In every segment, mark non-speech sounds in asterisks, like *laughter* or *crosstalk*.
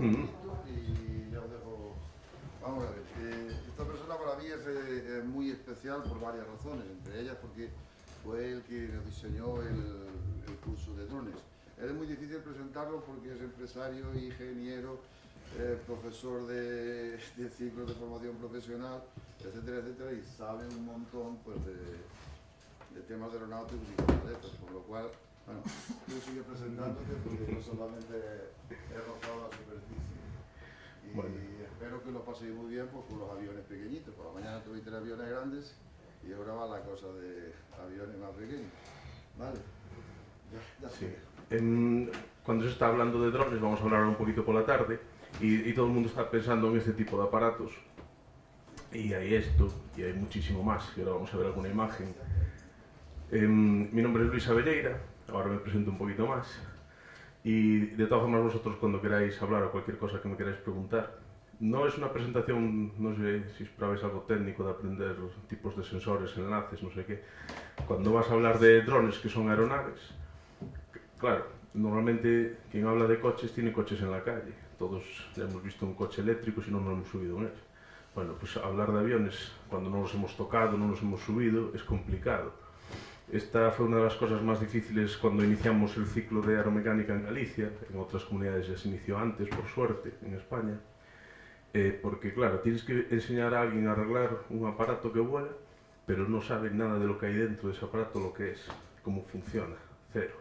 y ya os dejo. Vamos a ver, eh, esta persona para mí es eh, muy especial por varias razones, entre ellas porque fue el que nos diseñó el, el curso de drones. Él es muy difícil presentarlo porque es empresario, ingeniero, eh, profesor de, de ciclos de formación profesional, etcétera, etcétera, y sabe un montón pues, de, de temas de aeronáuticos y estas, por lo cual, bueno, tú sigue presentándote porque yo solamente he rozado la superficie. Y Bueno. espero que lo paséis muy bien pues, con los aviones pequeñitos. Por la mañana tuviste aviones grandes y ahora va la cosa de aviones más pequeños. Vale. Ya, ya Sí. En- cuando se está hablando de drones, vamos a hablar un poquito por la tarde, y, y todo el mundo está pensando en este tipo de aparatos. Y hay esto, y hay muchísimo más, y ahora vamos a ver alguna imagen. Em, mi nombre es Luis Abelleira, ahora me presento un poquito más. Y de todas formas vosotros cuando queráis hablar o cualquier cosa que me queráis preguntar, no es una presentación, no sé si esperabais algo técnico de aprender tipos de sensores, enlaces, no sé qué. Cuando vas a hablar de drones que son aeronaves, Claro, normalmente quien habla de coches tiene coches en la calle. Todos hemos visto un coche eléctrico si no nos hemos subido en él. Bueno, pues hablar de aviones cuando no los hemos tocado, no los hemos subido, es complicado. Esta foi unha das cosas máis difíciles cando iniciamos el ciclo de aeromecánica en Galicia, en outras comunidades ya se iniciou antes, por suerte, en España, eh, porque claro, tienes que enseñar a alguén a arreglar un aparato que vuela, pero non sabe nada de lo que hai dentro de ese aparato, lo que es, como funciona, cero.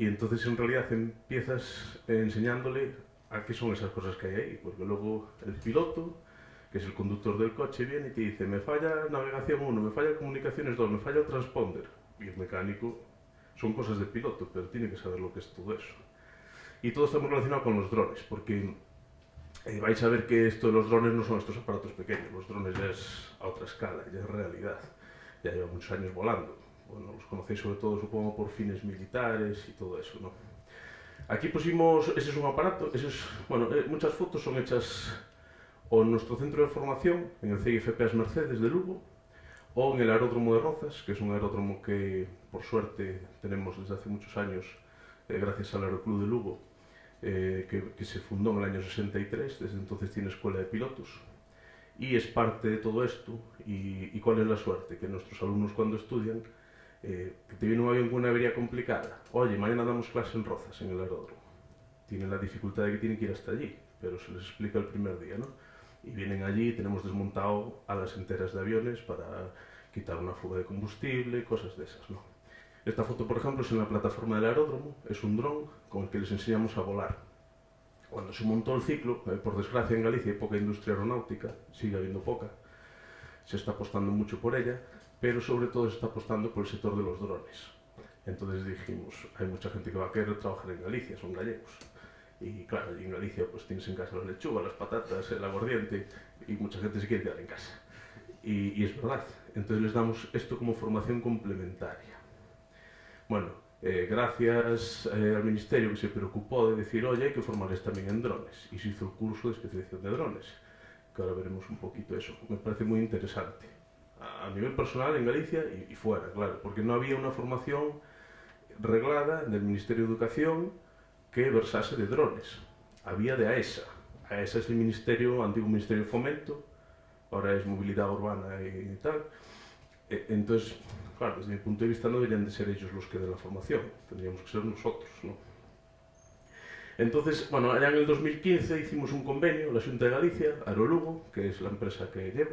Y entonces en realidad empiezas enseñándole a qué son esas cosas que hai aí, porque logo el piloto que es el conductor del coche, viene y te dice, me falla navegación 1, me falla comunicaciones 2, me falla el transponder. Y el mecánico son cosas de piloto, pero tiene que saber lo que es todo eso. Y todo está muy relacionado con los drones, porque eh, vais a ver que esto de los drones no son estos aparatos pequeños, los drones ya es a otra escala, ya es realidad. Ya lleva muchos años volando. Bueno, los conocéis sobre todo, supongo, por fines militares y todo eso, ¿no? Aquí pusimos, ese es un aparato, ese es, bueno, eh, muchas fotos son hechas o en nuestro centro de formación, en el CIFPAS Mercedes de Lugo, o en el aeródromo de Rozas, que es un aeródromo que, por suerte, tenemos desde hace muchos años, eh, gracias al Aeroclub de Lugo, eh, que, que se fundó en el año 63, desde entonces tiene escuela de pilotos, y es parte de todo esto, y, y cuál es la suerte, que nuestros alumnos cuando estudian, eh, que te viene un avión con una avería complicada, oye, mañana damos clase en Rozas, en el aeródromo, tienen la dificultad de que tienen que ir hasta allí, pero se les explica el primer día, ¿no? Y vienen allí, tenemos desmontado alas enteras de aviones para quitar una fuga de combustible, cosas de esas, ¿no? Esta foto, por ejemplo, es en la plataforma del aeródromo, es un dron con el que les enseñamos a volar. Cuando se montó el ciclo, eh, por desgracia en Galicia hay poca industria aeronáutica, sigue habiendo poca, se está apostando mucho por ella, pero sobre todo se está apostando por el sector de los drones. Entonces dijimos, hay mucha gente que va a querer trabajar en Galicia, son gallegos. Y claro, en Galicia pues tienes en casa la lechuga, las patatas, el aguardiente, y mucha gente se quiere quedar en casa. Y, y es verdad, entonces les damos esto como formación complementaria. Bueno, eh, gracias eh, al Ministerio que se preocupó de decir, oye, hay que formarles también en drones, y se hizo el curso de especialización de drones, que ahora veremos un poquito eso. Me parece muy interesante, a, a nivel personal en Galicia y, y fuera, claro, porque no había una formación reglada del Ministerio de Educación que versase de drones. Había de AESA. AESA es el ministerio, antiguo Ministerio de Fomento, ahora es Movilidad Urbana y tal. E- Entonces, claro, desde mi punto de vista no deberían de ser ellos los que den la formación, tendríamos que ser nosotros, ¿no? Entonces, bueno, allá en el 2015 hicimos un convenio, la Xunta de Galicia, Aerolugo, que es la empresa que llevo,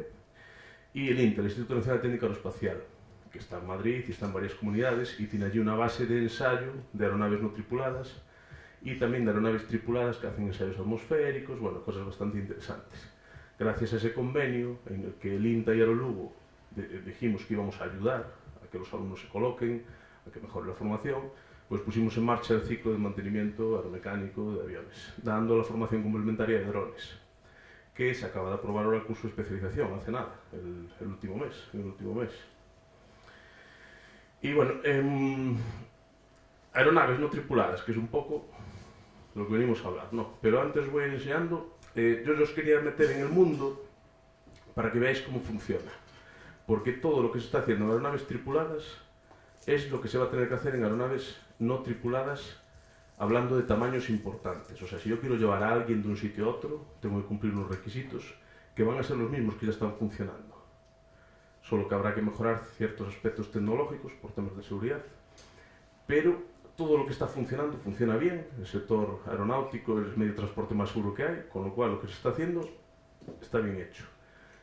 y el INTA, el Instituto Nacional de Técnica Aeroespacial, que está en Madrid y está en varias comunidades y tiene allí una base de ensayo de aeronaves no tripuladas y también de aeronaves tripuladas que hacen ensayos atmosféricos, bueno, cosas bastante interesantes. Gracias a ese convenio en el que el INTA y Aerolugo de- dijimos que íbamos a ayudar a que los alumnos se coloquen, a que mejore la formación, pues pusimos en marcha el ciclo de mantenimiento aeromecánico de aviones, dando la formación complementaria de drones, que se acaba de aprobar ahora el curso de especialización, hace nada, el, el último mes, el último mes. Y bueno, em, aeronaves no tripuladas, que es un poco lo que venimos a hablar, ¿no? Pero antes voy a ir enseñando, eh, yo os quería meter en el mundo para que veáis cómo funciona. Porque todo lo que se está haciendo en aeronaves tripuladas es lo que se va a tener que hacer en aeronaves no tripuladas hablando de tamaños importantes. O sea, si yo quiero llevar a alguien de un sitio a otro, tengo que cumplir unos requisitos que van a ser los mismos que ya están funcionando. Solo que habrá que mejorar ciertos aspectos tecnológicos por temas de seguridad, pero todo lo que está funcionando funciona bien. El sector aeronáutico es el medio de transporte más seguro que hay, con lo cual lo que se está haciendo está bien hecho.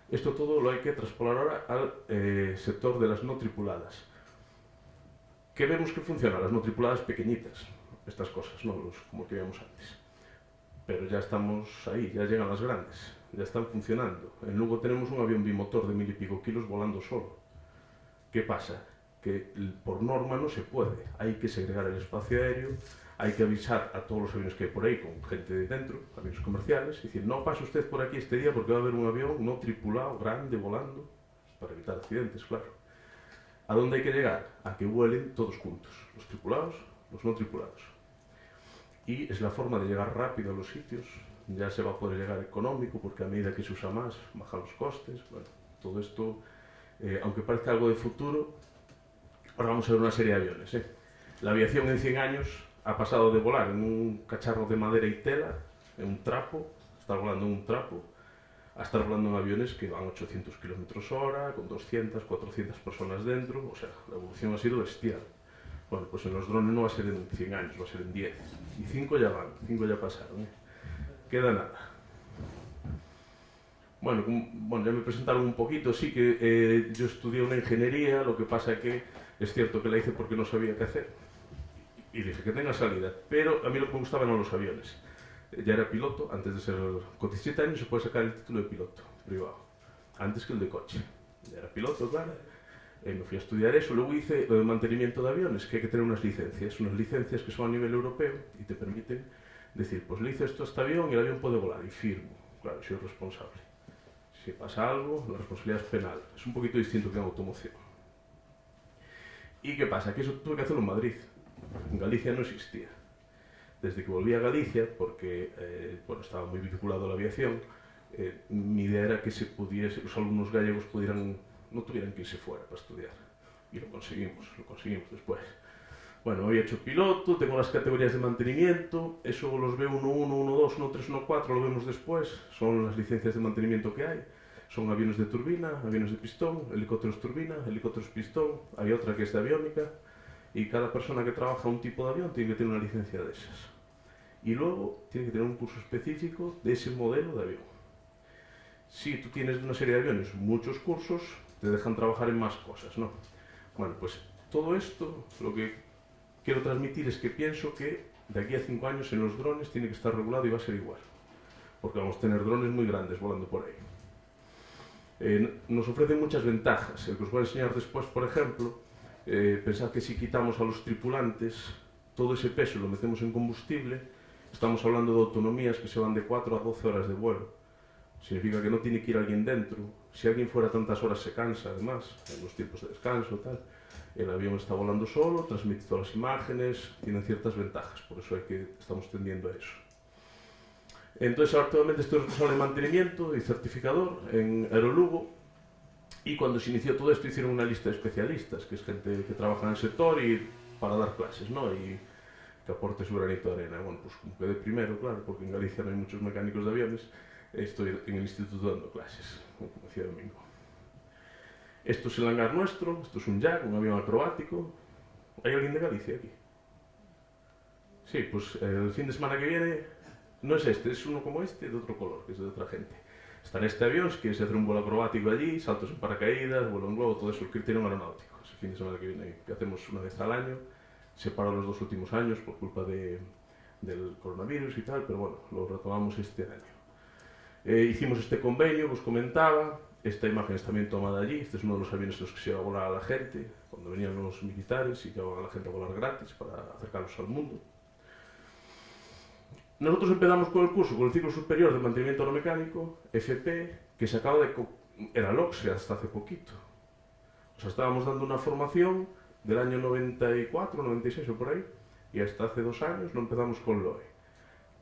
Esto todo lo hay que traspolar ahora al eh, sector de las no tripuladas. ¿Qué vemos que funciona? Las no tripuladas pequeñitas, estas cosas, ¿no? Los, como que veíamos antes. Pero ya estamos ahí, ya llegan las grandes, ya están funcionando. En Lugo tenemos un avión bimotor de mil y pico kilos volando solo. ¿Qué pasa? Que por norma no se puede. Hay que segregar el espacio aéreo, hay que avisar a todos los aviones que hay por ahí con gente de dentro, aviones comerciales, y decir, no pase usted por aquí este día porque va a haber un avión no tripulado, grande, volando, para evitar accidentes, claro. ¿A dónde hay que llegar? A que vuelen todos juntos, los tripulados, los no tripulados y es la forma de llegar rápido a los sitios. Ya se va a poder llegar económico porque a medida que se usa más, bajan los costes. Bueno, todo esto, eh, aunque parezca algo de futuro, ahora vamos a ver una serie de aviones. ¿eh? La aviación en 100 años ha pasado de volar en un cacharro de madera y tela, en un trapo, estar volando en un trapo, a estar volando en aviones que van 800 km hora, con 200, 400 personas dentro. O sea, la evolución ha sido bestial. Bueno, pues en los drones no va a ser en 100 años, va a ser en 10. Y 5 ya van, 5 ya pasaron. ¿eh? Queda nada. Bueno, bueno, ya me presentaron un poquito, sí que eh, yo estudié una ingeniería, lo que pasa que es cierto que la hice porque no sabía qué hacer. Y dije que tenga salida, pero a mí lo que me gustaban eran los aviones. Ya era piloto, antes de ser con 17 años se puede sacar el título de piloto privado, antes que el de coche. Ya era piloto, claro eh, me fui a estudiar eso, luego hice lo de mantenimiento de aviones, que hay que tener unas licencias, unas licencias que son a nivel europeo y te permiten decir, pues le hice esto a este avión y el avión puede volar y firmo, claro, soy responsable. Si pasa algo, la responsabilidad es penal, es un poquito distinto que en automoción. ¿Y qué pasa? Que eso tuve que hacerlo en Madrid, en Galicia no existía. Desde que volví a Galicia, porque eh, bueno, estaba muy vinculado a la aviación, eh, mi idea era que se pudiese, los alumnos gallegos pudieran no tuvieran que irse fuera para estudiar. Y lo conseguimos, lo conseguimos después. Bueno, he hecho piloto, tengo las categorías de mantenimiento, eso los veo 1-1, 1-2, 1-3, 1-4, lo vemos después, son las licencias de mantenimiento que hay. Son aviones de turbina, aviones de pistón, helicópteros turbina, helicópteros pistón, hay otra que es de aviónica, y cada persona que trabaja un tipo de avión tiene que tener una licencia de esas. Y luego tiene que tener un curso específico de ese modelo de avión. Si tú tienes una serie de aviones muchos cursos, te dejan trabajar en más cosas, ¿no? Bueno, pues todo esto, lo que quiero transmitir es que pienso que de aquí a cinco años en los drones tiene que estar regulado y va a ser igual. Porque vamos a tener drones muy grandes volando por ahí. Eh, nos ofrecen muchas ventajas. El que os voy a enseñar después, por ejemplo, eh, pensad que si quitamos a los tripulantes todo ese peso lo metemos en combustible, estamos hablando de autonomías que se van de 4 a 12 horas de vuelo. Significa que no tiene que ir alguien dentro, si alguien fuera tantas horas se cansa, además, en los tiempos de descanso, tal. El avión está volando solo, transmite todas las imágenes, tiene ciertas ventajas, por eso hay que, estamos tendiendo a eso. Entonces, actualmente estoy responsable de mantenimiento y certificador en Aerolugo, y cuando se inició todo esto hicieron una lista de especialistas, que es gente que trabaja en el sector y para dar clases, ¿no? Y que aporte su granito de arena. Bueno, pues como quedé primero, claro, porque en Galicia no hay muchos mecánicos de aviones, estoy en el instituto dando clases como decía Domingo. Esto es el hangar nuestro, esto es un jack, un avión acrobático. ¿Hay alguien de Galicia aquí? Sí, pues el fin de semana que viene no es este, es uno como este, de otro color, que es de otra gente. Está en este avión, si quieres hacer un vuelo acrobático allí, saltos en paracaídas, vuelo en globo, todo eso, el criterio aeronáutico. Es el fin de semana que viene, que hacemos una vez al año. Se paró los dos últimos años por culpa de, del coronavirus y tal, pero bueno, lo retomamos este año. Eh, hicimos este convenio, os comentaba, esta imagen es también tomada allí, este es uno de los aviones en los que se iba a volar a la gente, cuando venían los militares y llevaban a la gente a volar gratis para acercarlos al mundo. Nosotros empezamos con el curso, con el ciclo superior de mantenimiento aeromecánico, FP, que se acaba de... era LOXE hasta hace poquito. O sea, estábamos dando una formación del año 94, 96 o por ahí, y hasta hace dos años no empezamos con LOE.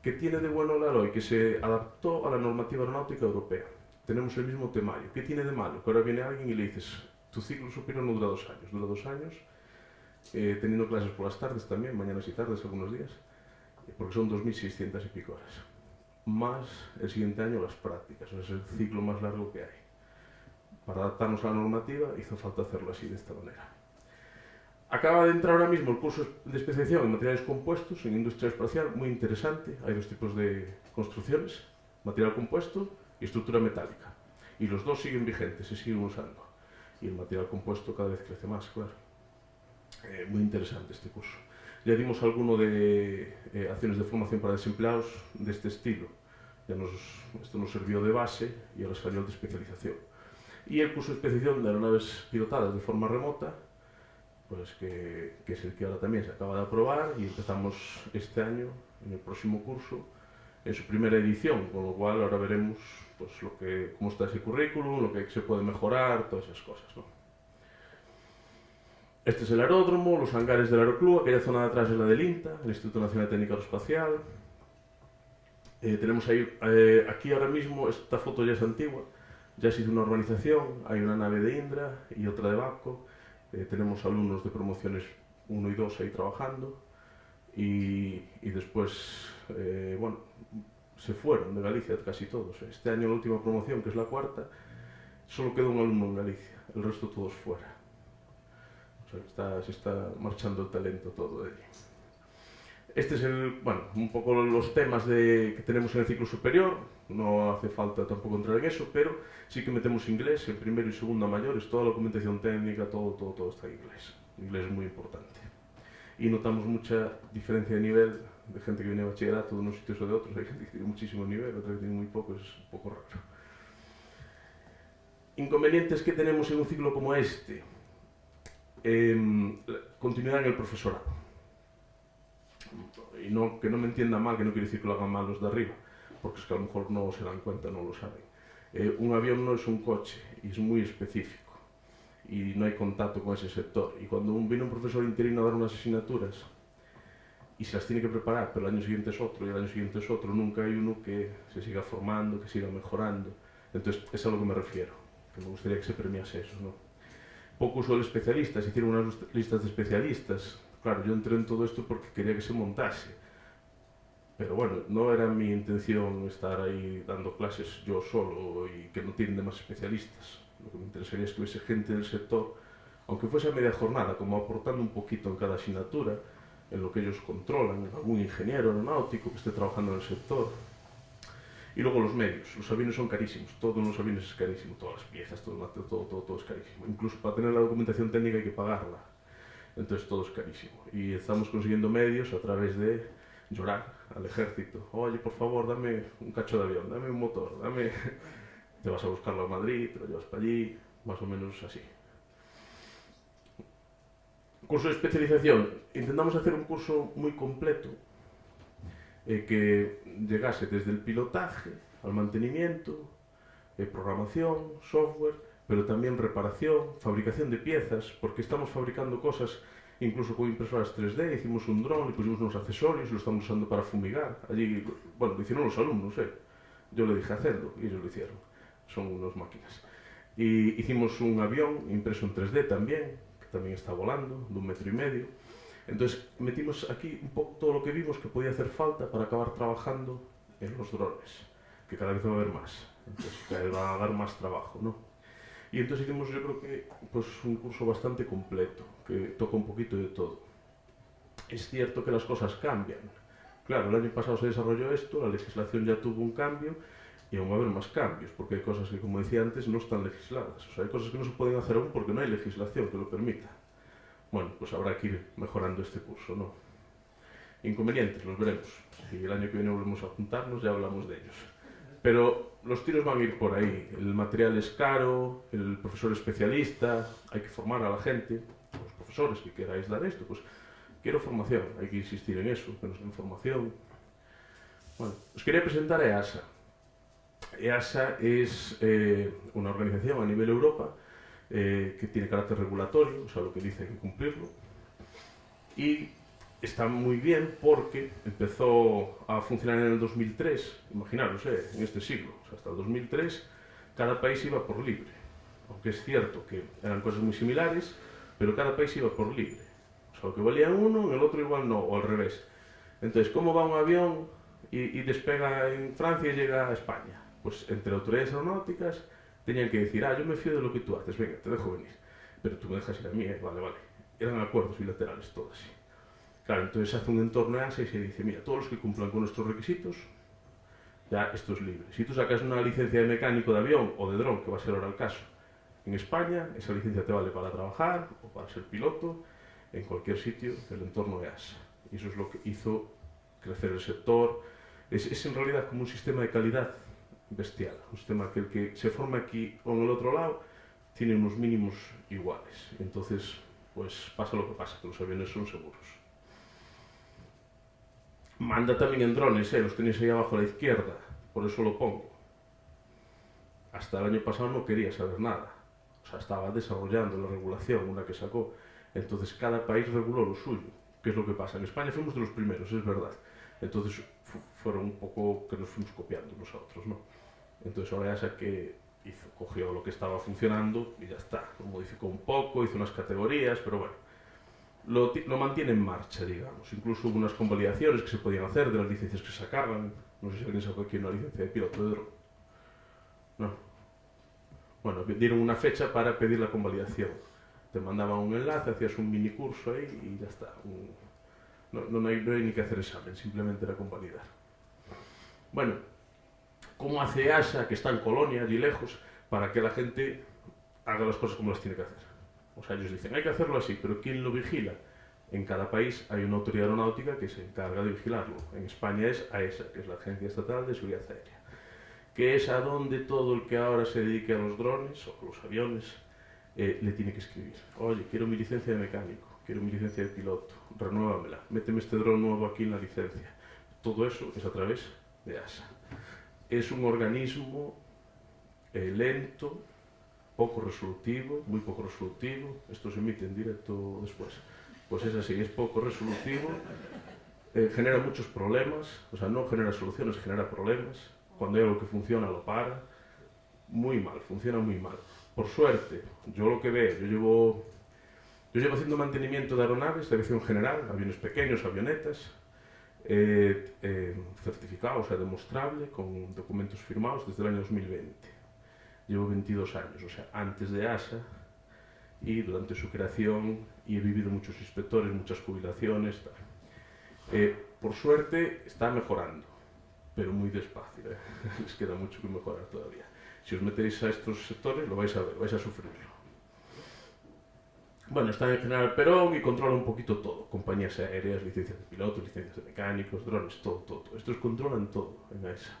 ¿Qué tiene de bueno la LOI? Que se adaptó a la normativa aeronáutica europea. Tenemos el mismo temario. ¿Qué tiene de malo? Que ahora viene alguien y le dices, tu ciclo superior no dura dos años, dura dos años, eh, teniendo clases por las tardes también, mañanas y tardes algunos días, porque son 2.600 y pico horas. Más el siguiente año las prácticas, es el ciclo más largo que hay. Para adaptarnos a la normativa hizo falta hacerlo así, de esta manera. Acaba de entrar ahora mismo el curso de especialización en materiales compuestos en industria espacial, muy interesante. Hay dos tipos de construcciones, material compuesto y estructura metálica. Y los dos siguen vigentes, se siguen usando. Y el material compuesto cada vez crece más, claro. Eh, muy interesante este curso. Ya dimos alguno de eh, acciones de formación para desempleados de este estilo. Ya nos, esto nos sirvió de base y ahora salió de especialización. Y el curso de especialización de aeronaves pilotadas de forma remota, pues que, que, es el que ahora también se acaba de aprobar y empezamos este año, en el próximo curso, en su primera edición, con lo cual ahora veremos pues, lo que, cómo está ese currículum, lo que se puede mejorar, todas esas cosas. ¿no? Este es el aeródromo, los hangares del aeroclub, aquella zona de atrás es la del INTA, el Instituto Nacional de Técnica Aeroespacial. Eh, tenemos ahí, eh, aquí ahora mismo, esta foto ya es antigua, ya se hizo una urbanización, hay una nave de Indra y otra de Baco, eh, tenemos alumnos de promociones 1 y 2 ahí trabajando y, y después, bueno, se fueron de Galicia casi todos. Este año la última promoción, que es la cuarta, solo quedó un alumno en Galicia, el resto todos fuera. Está, se está marchando el talento todo de allí. Este es el, bueno, un poco los temas de, que tenemos en el ciclo superior, no hace falta tampoco entrar en eso, pero sí que metemos inglés en primero y segundo mayores, toda la documentación técnica, todo, todo, todo está en inglés. Inglés es muy importante. Y notamos mucha diferencia de nivel de gente que viene bachillerato de unos sitios o de otros. Hay gente que tiene muchísimo nivel, otra que tiene muy poco, es un poco raro. Inconvenientes que tenemos en un ciclo como este. Eh, continuidad en el profesorado. Y no, que no me entienda mal, que no quiere decir que lo hagan mal los de arriba, porque es que a lo mejor no se dan cuenta, no lo saben. Eh, un avión no es un coche y es muy específico y no hay contacto con ese sector. Y cuando viene un profesor interino a dar unas asignaturas y se las tiene que preparar, pero el año siguiente es otro y el año siguiente es otro, nunca hay uno que se siga formando, que siga mejorando. Entonces, es a lo que me refiero, que me gustaría que se premiase eso, ¿no? Poco uso de especialistas, hicieron unas listas de especialistas. Claro, yo entré en todo esto porque quería que se montase. Pero bueno, no era mi intención estar ahí dando clases yo solo y que no tienen demás especialistas. Lo que me interesaría es que hubiese gente del sector, aunque fuese a media jornada, como aportando un poquito en cada asignatura, en lo que ellos controlan, algún ingeniero aeronáutico que esté trabajando en el sector. Y luego los medios. Los aviones son carísimos, todos los aviones es carísimo, todas las piezas, todo, todo, todo, todo es carísimo. Incluso para tener la documentación técnica hay que pagarla. Entonces todo es carísimo. Y estamos consiguiendo medios a través de llorar al ejército. Oye, por favor, dame un cacho de avión, dame un motor, dame... *laughs* Te vas a buscarlo a Madrid, te lo llevas para allí, más o menos así. Curso de especialización. Intentamos hacer un curso muy completo eh, que llegase desde el pilotaje al mantenimiento, eh, programación, software, pero también reparación, fabricación de piezas, porque estamos fabricando cosas incluso con impresoras 3D, hicimos un dron, le pusimos unos accesorios, lo estamos usando para fumigar. Allí, bueno, lo hicieron los alumnos, ¿eh? Yo le dije hacerlo y ellos lo hicieron. Son unas máquinas. Y hicimos un avión impreso en 3D también, también está volando, de un metro y medio. Entonces metimos aquí un poco todo lo que vimos que podía hacer falta para acabar trabajando en los drones, que cada vez va a haber más, entonces que va a dar más trabajo, ¿no? Y entonces hicimos yo creo que pues, un curso bastante completo, que toca un poquito de todo. Es cierto que las cosas cambian. Claro, el año pasado se desarrolló esto, la legislación ya tuvo un cambio y aún va a haber más cambios, porque hay cosas que, como decía antes, no están legisladas. O sea, hay cosas que no se pueden hacer aún porque no hay legislación que lo permita. Bueno, pues habrá que ir mejorando este curso, ¿no? Inconvenientes, los veremos. Si el año que viene volvemos a juntarnos, ya hablamos de ellos. Pero los tiros van a ir por ahí. El material es caro, el profesor especialista, hay que formar a la gente, los profesores que queráis dar esto, pues quiero formación, hay que insistir en eso, que nos den formación. Bueno, os quería presentar a EASA. EASA es eh, una organización a nivel Europa eh, que tiene carácter regulatorio, o sea, lo que dice hay que cumplirlo. Y está muy bien porque empezó a funcionar en el 2003, imaginaros, eh, en este siglo, o sea, hasta el 2003 cada país iba por libre. Aunque es cierto que eran cosas muy similares, pero cada país iba por libre. O sea, lo que valía uno, en el otro igual no, o al revés. Entonces, ¿cómo va un avión y, y despega en Francia y llega a España? Pues entre autoridades aeronáuticas tenían que decir, ah, yo me fío de lo que tú haces, venga, te dejo venir, pero tú me dejas ir a mí, ¿eh? vale, vale. Eran acuerdos bilaterales, todo así. Claro, entonces se hace un entorno EASA y se dice, mira, todos los que cumplan con nuestros requisitos, ya esto es libre. Si tú sacas una licencia de mecánico de avión o de dron, que va a ser ahora el caso, en España, esa licencia te vale para trabajar o para ser piloto en cualquier sitio del entorno EASA. Y eso es lo que hizo crecer el sector. Es, es en realidad como un sistema de calidad bestial, un sistema que el que se forma aquí o en el otro lado tiene unos mínimos iguales. Entonces, pues pasa lo que pasa, que los aviones son seguros. Manda también en drones, ¿eh? los tenéis ahí abajo a la izquierda, por eso lo pongo. Hasta el año pasado no quería saber nada, o sea, estaba desarrollando la regulación, una que sacó. Entonces cada país reguló lo suyo. ¿Qué es lo que pasa? En España fuimos de los primeros, es verdad. Entonces fueron un poco que nos fuimos copiando nosotros, ¿no? Entonces ya que hizo, cogió lo que estaba funcionando y ya está. Lo modificó un poco, hizo unas categorías, pero bueno. Lo, lo, mantiene en marcha, digamos. Incluso hubo unas convalidaciones que se podían hacer de las licencias que sacaban. No sé si alguien sacó aquí una licencia de piloto de dron. No. Bueno, dieron una fecha para pedir la convalidación. Te mandaban un enlace, hacías un mini curso ahí y ya está. No, no, no, hay, no hay ni que hacer examen, simplemente era convalidar. Bueno, ¿cómo hace ASA, que está en Colonia, allí lejos, para que la gente haga las cosas como las tiene que hacer? O sea, ellos dicen, hay que hacerlo así, pero ¿quién lo vigila? En cada país hay una autoridad aeronáutica que se encarga de vigilarlo. En España es AESA, que es la Agencia Estatal de Seguridad Aérea, que es a donde todo el que ahora se dedique a los drones o a los aviones eh, le tiene que escribir. Oye, quiero mi licencia de mecánico, quiero mi licencia de piloto, renuévamela, méteme este dron nuevo aquí en la licencia. Todo eso es a través de ASA. Es un organismo eh, lento, poco resolutivo, muy poco resolutivo, esto se emite en directo después, pues es así, es poco resolutivo, eh, genera muchos problemas, o sea, no genera soluciones, genera problemas, cuando hay algo que funciona lo para, muy mal, funciona muy mal. Por suerte, yo lo que veo, yo llevo, yo llevo haciendo mantenimiento de aeronaves, de aviación general, aviones pequeños, avionetas, eh, eh, certificado, o sea, demostrable, con documentos firmados desde el año 2020 llevo 22 años, o sea, antes de ASA y durante su creación y he vivido muchos inspectores, muchas jubilaciones. Eh, por suerte está mejorando, pero muy despacio, ¿eh? *laughs* les queda mucho que mejorar todavía. Si os metéis a estos sectores lo vais a ver, vais a sufrirlo. Bueno, está en General Perón y controla un poquito todo. Compañías aéreas, licencias de pilotos, licencias de mecánicos, drones, todo, todo. todo. Estos controlan todo en AESA.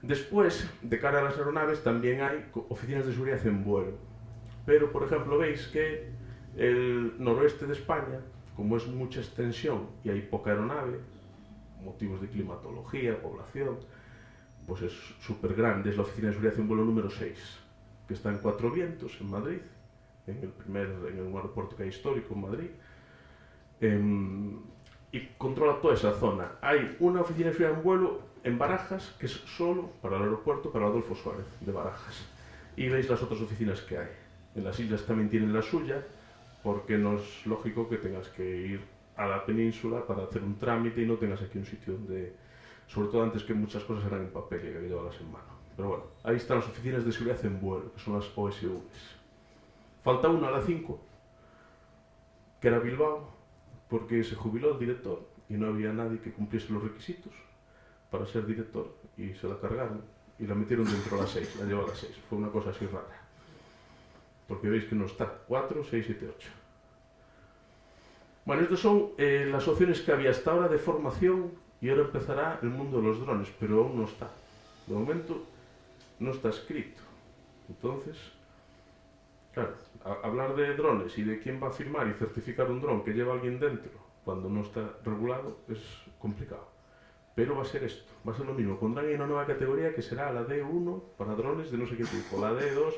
Después, de cara a las aeronaves, también hay oficinas de seguridad en vuelo. Pero, por ejemplo, veis que el noroeste de España, como es mucha extensión y hay poca aeronave, motivos de climatología, población, pues es súper grande. Es la oficina de seguridad en vuelo número 6, que está en Cuatro Vientos, en Madrid, en el primer en el aeropuerto que hay histórico en Madrid. Eh, y controla toda esa zona. Hay una oficina de seguridad en vuelo en Barajas, que es solo para el aeropuerto, para Adolfo Suárez de Barajas. Y veis las otras oficinas que hay. En las islas también tienen la suya, porque no es lógico que tengas que ir a la península para hacer un trámite y no tengas aquí un sitio donde, sobre todo antes que muchas cosas eran en papel y que llevarlas en mano. Pero bueno, ahí están las oficinas de seguridad en vuelo, que son las OSVs. Falta una a la 5, que era Bilbao, porque se jubiló el director y no había nadie que cumpliese los requisitos para ser director y se la cargaron y la metieron dentro a las 6, la llevó a las 6. Fue una cosa así rara. Porque veis que no está 4, 6, 7, 8. Bueno, estas son eh, las opciones que había hasta ahora de formación y ahora empezará el mundo de los drones, pero aún no está. De momento no está escrito. Entonces, claro, hablar de drones y de quién va a firmar y certificar un dron que lleva alguien dentro cuando no está regulado es complicado. Pero va a ser esto, va a ser lo mismo. Pondrán ahí una nueva categoría que será la D1 para drones de no sé qué tipo. La D2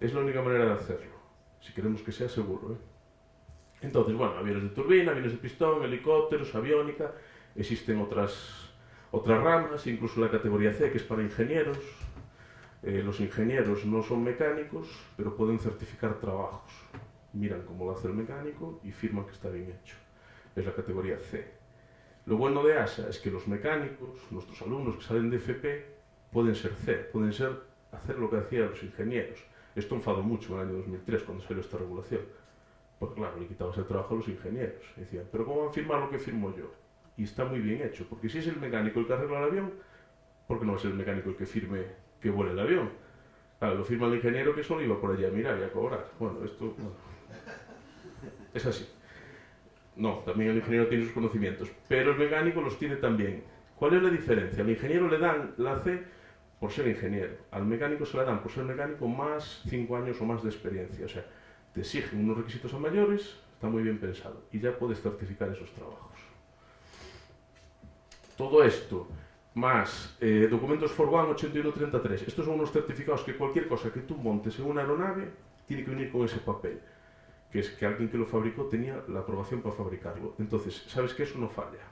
es la única manera de hacerlo, si queremos que sea seguro. ¿eh? Entonces, bueno, aviones de turbina, aviones de pistón, helicópteros, aviónica, existen otras, otras ramas, incluso la categoría C, que es para ingenieros. Eh, los ingenieros no son mecánicos, pero pueden certificar trabajos. Miran cómo lo hace el mecánico y firman que está bien hecho. Es la categoría C. Lo bueno de ASA es que los mecánicos, nuestros alumnos que salen de FP, pueden ser C, pueden ser hacer lo que hacían los ingenieros. Esto enfadó mucho en el año 2003 cuando salió esta regulación. Porque claro, le quitabas el trabajo a los ingenieros. Decían, pero ¿cómo van a firmar lo que firmo yo? Y está muy bien hecho, porque si es el mecánico el que arregla el avión, ¿por qué no va a ser el mecánico el que firme que vuele el avión? Claro, lo firma el ingeniero que solo iba por allá a mirar y a cobrar. Bueno, esto bueno, es así. No, también el ingeniero tiene sus conocimientos, pero el mecánico los tiene también. ¿Cuál es la diferencia? Al ingeniero le dan la C por ser ingeniero, al mecánico se la dan por ser mecánico más 5 años o más de experiencia. O sea, te exigen unos requisitos a mayores, está muy bien pensado, y ya puedes certificar esos trabajos. Todo esto, más eh, documentos Forwan 8133, estos son unos certificados que cualquier cosa que tú montes en una aeronave tiene que venir con ese papel que es que alguien que lo fabricó tenía la aprobación para fabricarlo. Entonces, ¿sabes que eso no falla?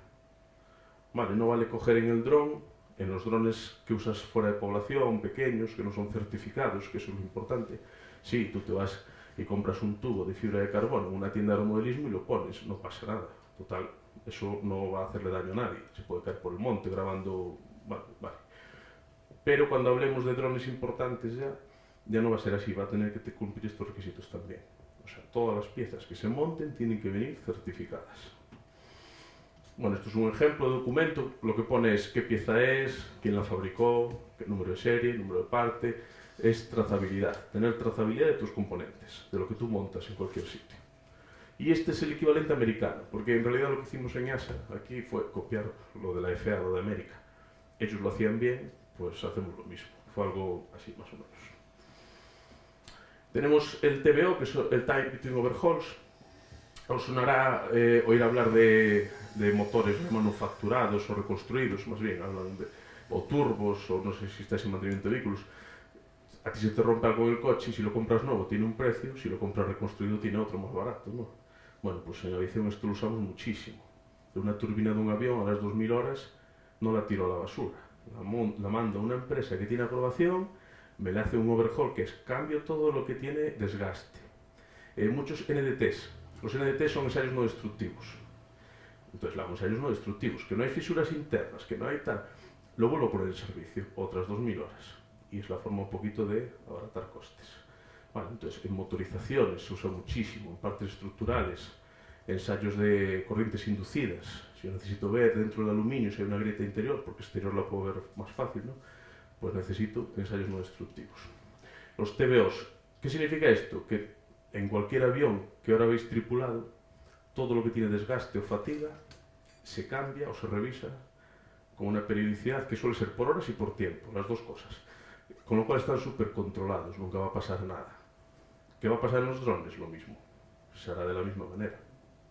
Vale, no vale coger en el dron, en los drones que usas fuera de población, pequeños, que no son certificados, que eso es lo importante. Sí, tú te vas y compras un tubo de fibra de carbono en una tienda de aeromodelismo y lo pones, no pasa nada. Total, eso no va a hacerle daño a nadie. Se puede caer por el monte grabando... Vale, vale. Pero cuando hablemos de drones importantes ya, ya no va a ser así, va a tener que cumplir estos requisitos también. O sea, todas las piezas que se monten tienen que venir certificadas. Bueno, esto es un ejemplo de documento. Lo que pone es qué pieza es, quién la fabricó, qué número de serie, número de parte. Es trazabilidad, tener trazabilidad de tus componentes, de lo que tú montas en cualquier sitio. Y este es el equivalente americano, porque en realidad lo que hicimos en ASA aquí fue copiar lo de la lo de América. Ellos lo hacían bien, pues hacemos lo mismo. Fue algo así más o menos. Tenemos el TBO, que es el Time Between Overhauls. Os sonará eh, oír hablar de, de, motores manufacturados o reconstruidos, más bien, hablan de, o turbos, o no sé si estáis en mantenimiento de vehículos. A ti se te rompe algo en el coche y si lo compras nuevo tiene un precio, si lo compras reconstruido tiene otro más barato, ¿no? Bueno, pues en aviación lo usamos muchísimo. De una turbina de un avión a las 2000 horas no la tiro a la basura. La, la mando a una empresa que tiene aprobación me le hace un overhaul que es cambio todo lo que tiene desgaste. Eh, muchos NDTs. Los NDTs son ensayos no destructivos. Entonces, los ensayos no destructivos, que no hay fisuras internas, que no hay tal. Lo vuelvo a poner en servicio, otras 2.000 horas. Y es la forma un poquito de abaratar costes. Vale, entonces, en motorizaciones se usa muchísimo, en partes estructurales, ensayos de corrientes inducidas. Si yo necesito ver dentro del aluminio si hay una grieta interior, porque exterior la puedo ver más fácil, ¿no? pues necesito ensayos no destructivos. Los TBOs, ¿qué significa esto? Que en cualquier avión que ahora habéis tripulado, todo lo que tiene desgaste o fatiga se cambia o se revisa con una periodicidad que suele ser por horas y por tiempo, las dos cosas. Con lo cual están súper controlados, nunca va a pasar nada. ¿Qué va a pasar en los drones? Lo mismo. Se hará de la misma manera.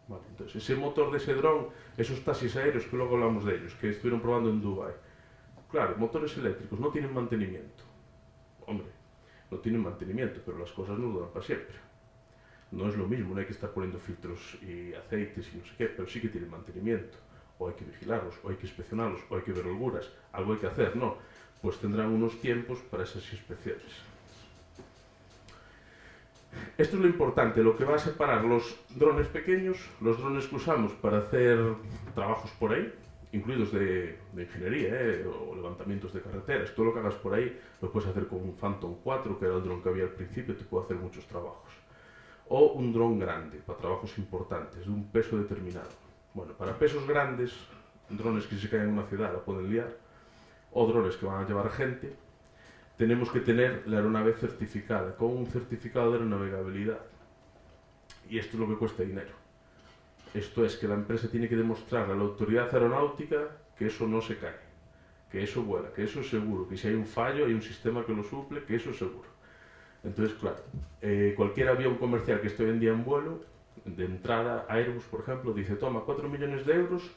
Vale, entonces, ese motor de ese dron, esos taxis aéreos que luego hablamos de ellos, que estuvieron probando en Dubai, Claro, motores eléctricos no tienen mantenimiento. Hombre, no tienen mantenimiento, pero las cosas no duran para siempre. No es lo mismo, no hay que estar poniendo filtros y aceites y no sé qué, pero sí que tienen mantenimiento. O hay que vigilarlos, o hay que inspeccionarlos, o hay que ver holguras. Algo hay que hacer, ¿no? Pues tendrán unos tiempos para esas inspecciones. Esto es lo importante, lo que va a separar los drones pequeños, los drones que usamos para hacer trabajos por ahí, incluidos de, ingeniería ¿eh? o levantamientos de carreteras. Todo lo que hagas por ahí lo puedes hacer con un Phantom 4, que era el dron que había al principio, te puede hacer muchos trabajos. O un dron grande, para trabajos importantes, de un peso determinado. Bueno, para pesos grandes, drones que se caen en una ciudad la pueden liar, o drones que van a llevar gente, tenemos que tener la aeronave certificada, con un certificado de aeronavegabilidad. Y esto es lo que cuesta dinero. Esto es que la empresa tiene que demostrar a la autoridad aeronáutica que eso no se cae, que eso vuela, que eso es seguro, que si hay un fallo hay un sistema que lo suple, que eso es seguro. Entonces, claro, eh, cualquier avión comercial que esté hoy en día en vuelo, de entrada, Airbus, por ejemplo, dice, toma 4 millones de euros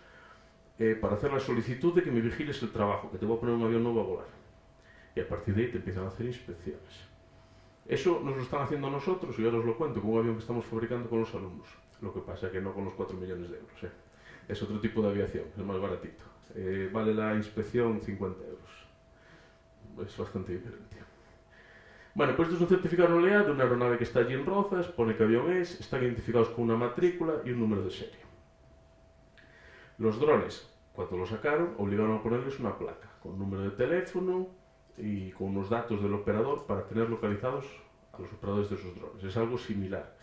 eh, para hacer la solicitud de que me vigiles el trabajo, que te voy a poner un avión nuevo a volar. Y a partir de ahí te empiezan a hacer inspecciones. Eso nos lo están haciendo nosotros, y yo os lo cuento, con un avión que estamos fabricando con los alumnos. Lo que pasa que no con los 4 millones de euros. ¿eh? Es otro tipo de aviación, es más baratito. Eh, vale la inspección 50 euros. Es bastante diferente. Bueno, pues esto es un certificado de de una aeronave que está allí en Rozas, pone qué avión es, están identificados con una matrícula y un número de serie. Los drones Cuando lo sacaron, obligaron a ponerles una placa con número de teléfono y con unos datos del operador para tener localizados a los operadores de esos drones. Es algo similar.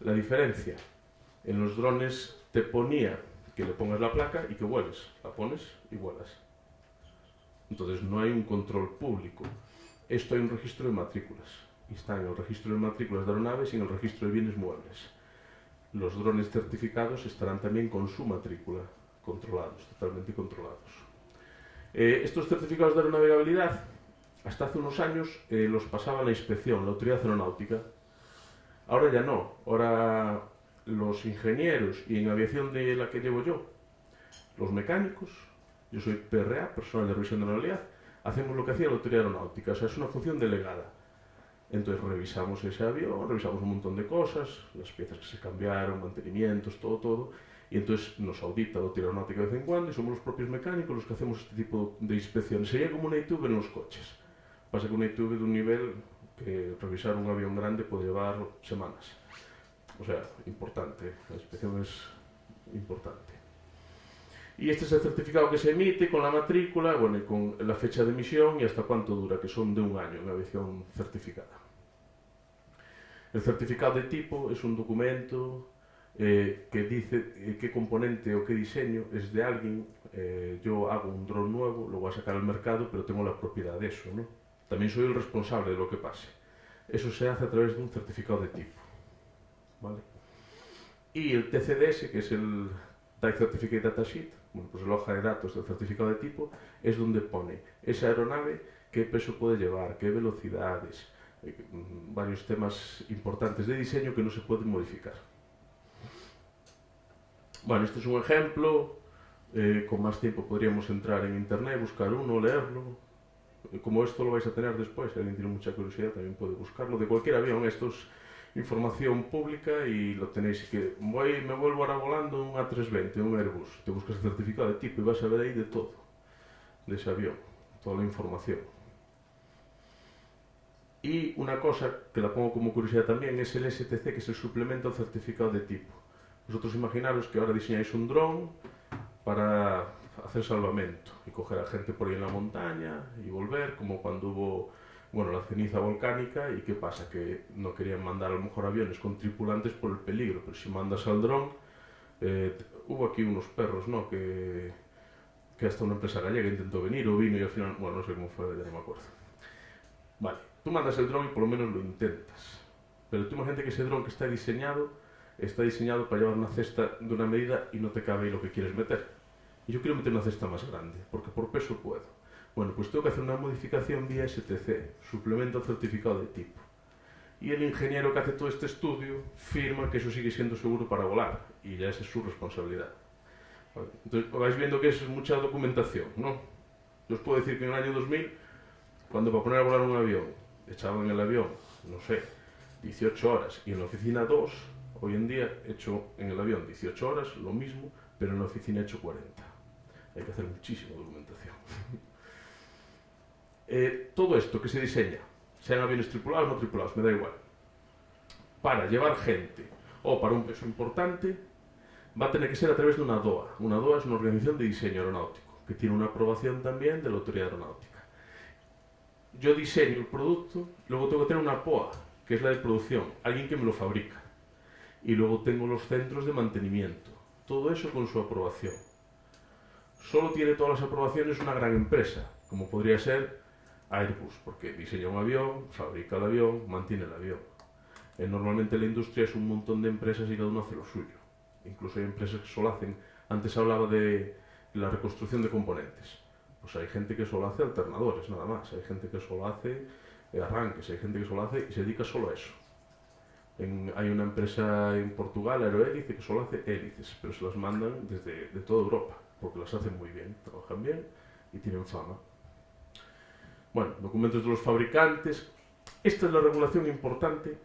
La diferencia, en los drones te ponía que le pongas la placa y que vueles. La pones y vuelas. Entonces no hay un control público. Esto hay un registro de matrículas. Y está en el registro de matrículas de aeronaves y en el registro de bienes muebles. Los drones certificados estarán también con su matrícula, controlados, totalmente controlados. Eh, estos certificados de aeronavegabilidad, hasta hace unos años, eh, los pasaba la inspección, la autoridad aeronáutica. Ahora ya no. Ahora los ingenieros y en aviación de la que llevo yo, los mecánicos, yo soy PRA, personal de revisión de la hacemos lo que hacía la autoridad aeronáutica, o sea, es una función delegada. Entonces revisamos ese avión, revisamos un montón de cosas, las piezas que se cambiaron, mantenimientos, todo, todo, y entonces nos audita la autoridad aeronáutica de vez en cuando y somos los propios mecánicos los que hacemos este tipo de inspecciones. Sería como una ITV en los coches. Pasa que unha ITV dun nivel que revisar un avión grande pode levar semanas. O sea, importante, a inspección es importante. Y este es el certificado que se emite con la matrícula, bueno, y con la fecha de emisión y hasta cuánto dura, que son de un año, una aviación certificada. El certificado de tipo es un documento eh, que dice eh, qué componente o qué diseño es de alguien. Eh, yo hago un dron nuevo, lo voy a sacar al mercado, pero tengo la propiedad de eso, ¿no? También soy el responsable de lo que pase. Eso se hace a través de un certificado de tipo. ¿vale? Y el TCDS, que es el Type Certificate Datasheet, bueno, pues la hoja de datos del certificado de tipo, es donde pone esa aeronave, qué peso puede llevar, qué velocidades, eh, mm, varios temas importantes de diseño que no se pueden modificar. Bueno, este es un ejemplo, eh, con más tiempo podríamos entrar en internet, buscar uno, leerlo. Eh, como esto lo vais a tener después, si alguien tiene mucha curiosidad también puede buscarlo. De cualquier avión, estos información pública y lo tenéis que voy, me vuelvo ahora volando un A320, un Airbus, te buscas el certificado de tipo y vas a ver ahí de todo, de ese avión, toda la información. Y una cosa que la pongo como curiosidad también es el STC, que es el suplemento al certificado de tipo. Vosotros imaginaros que ahora diseñáis un dron para hacer salvamento y coger a gente por ahí en la montaña y volver, como cuando hubo bueno, la ceniza volcánica y qué pasa, que no querían mandar a lo mejor aviones con tripulantes por el peligro, pero si mandas al dron, eh, hubo aquí unos perros, ¿no? Que, que hasta una empresa gallega intentó venir o vino y al final, bueno, no sé cómo fue, ya no me acuerdo. Vale, tú mandas el dron y por lo menos lo intentas, pero tú imagínate que ese dron que está diseñado, está diseñado para llevar una cesta de una medida y no te cabe ahí lo que quieres meter. Yo quiero meter una cesta más grande, porque por peso puedo. Bueno, pues tengo que hacer una modificación vía STC, suplemento certificado de tipo. Y el ingeniero que hace todo este estudio firma que eso sigue siendo seguro para volar, y ya esa es su responsabilidad. Entonces, vais viendo que es mucha documentación, ¿no? Yo os puedo decir que en el año 2000, cuando para poner a volar un avión, echaban el avión, no sé, 18 horas, y en la oficina 2, hoy en día he hecho en el avión 18 horas, lo mismo, pero en la oficina he hecho 40. Hay que hacer muchísima documentación. *laughs* Eh, todo esto que se diseña, sean aviones tripulados o no tripulados, me da igual, para llevar gente o para un peso importante, va a tener que ser a través de una DOA. Una DOA es una organización de diseño aeronáutico, que tiene una aprobación también de la autoridad aeronáutica. Yo diseño el producto, luego tengo que tener una POA, que es la de producción, alguien que me lo fabrica. Y luego tengo los centros de mantenimiento. Todo eso con su aprobación. Solo tiene todas las aprobaciones una gran empresa, como podría ser Airbus, porque diseña un avión, fabrica el avión, mantiene el avión. Eh, normalmente la industria es un montón de empresas y cada uno hace lo suyo. Incluso hay empresas que solo hacen, antes hablaba de la reconstrucción de componentes. Pues hay gente que solo hace alternadores, nada más. Hay gente que solo hace eh, arranques, hay gente que solo hace y se dedica solo a eso. hay una empresa en Portugal, Aerohélice, que solo hace hélices, pero se las mandan desde de toda Europa, porque las hacen muy bien, trabajan bien y tienen fama. Bueno, documentos de los fabricantes. Esta es la regulación importante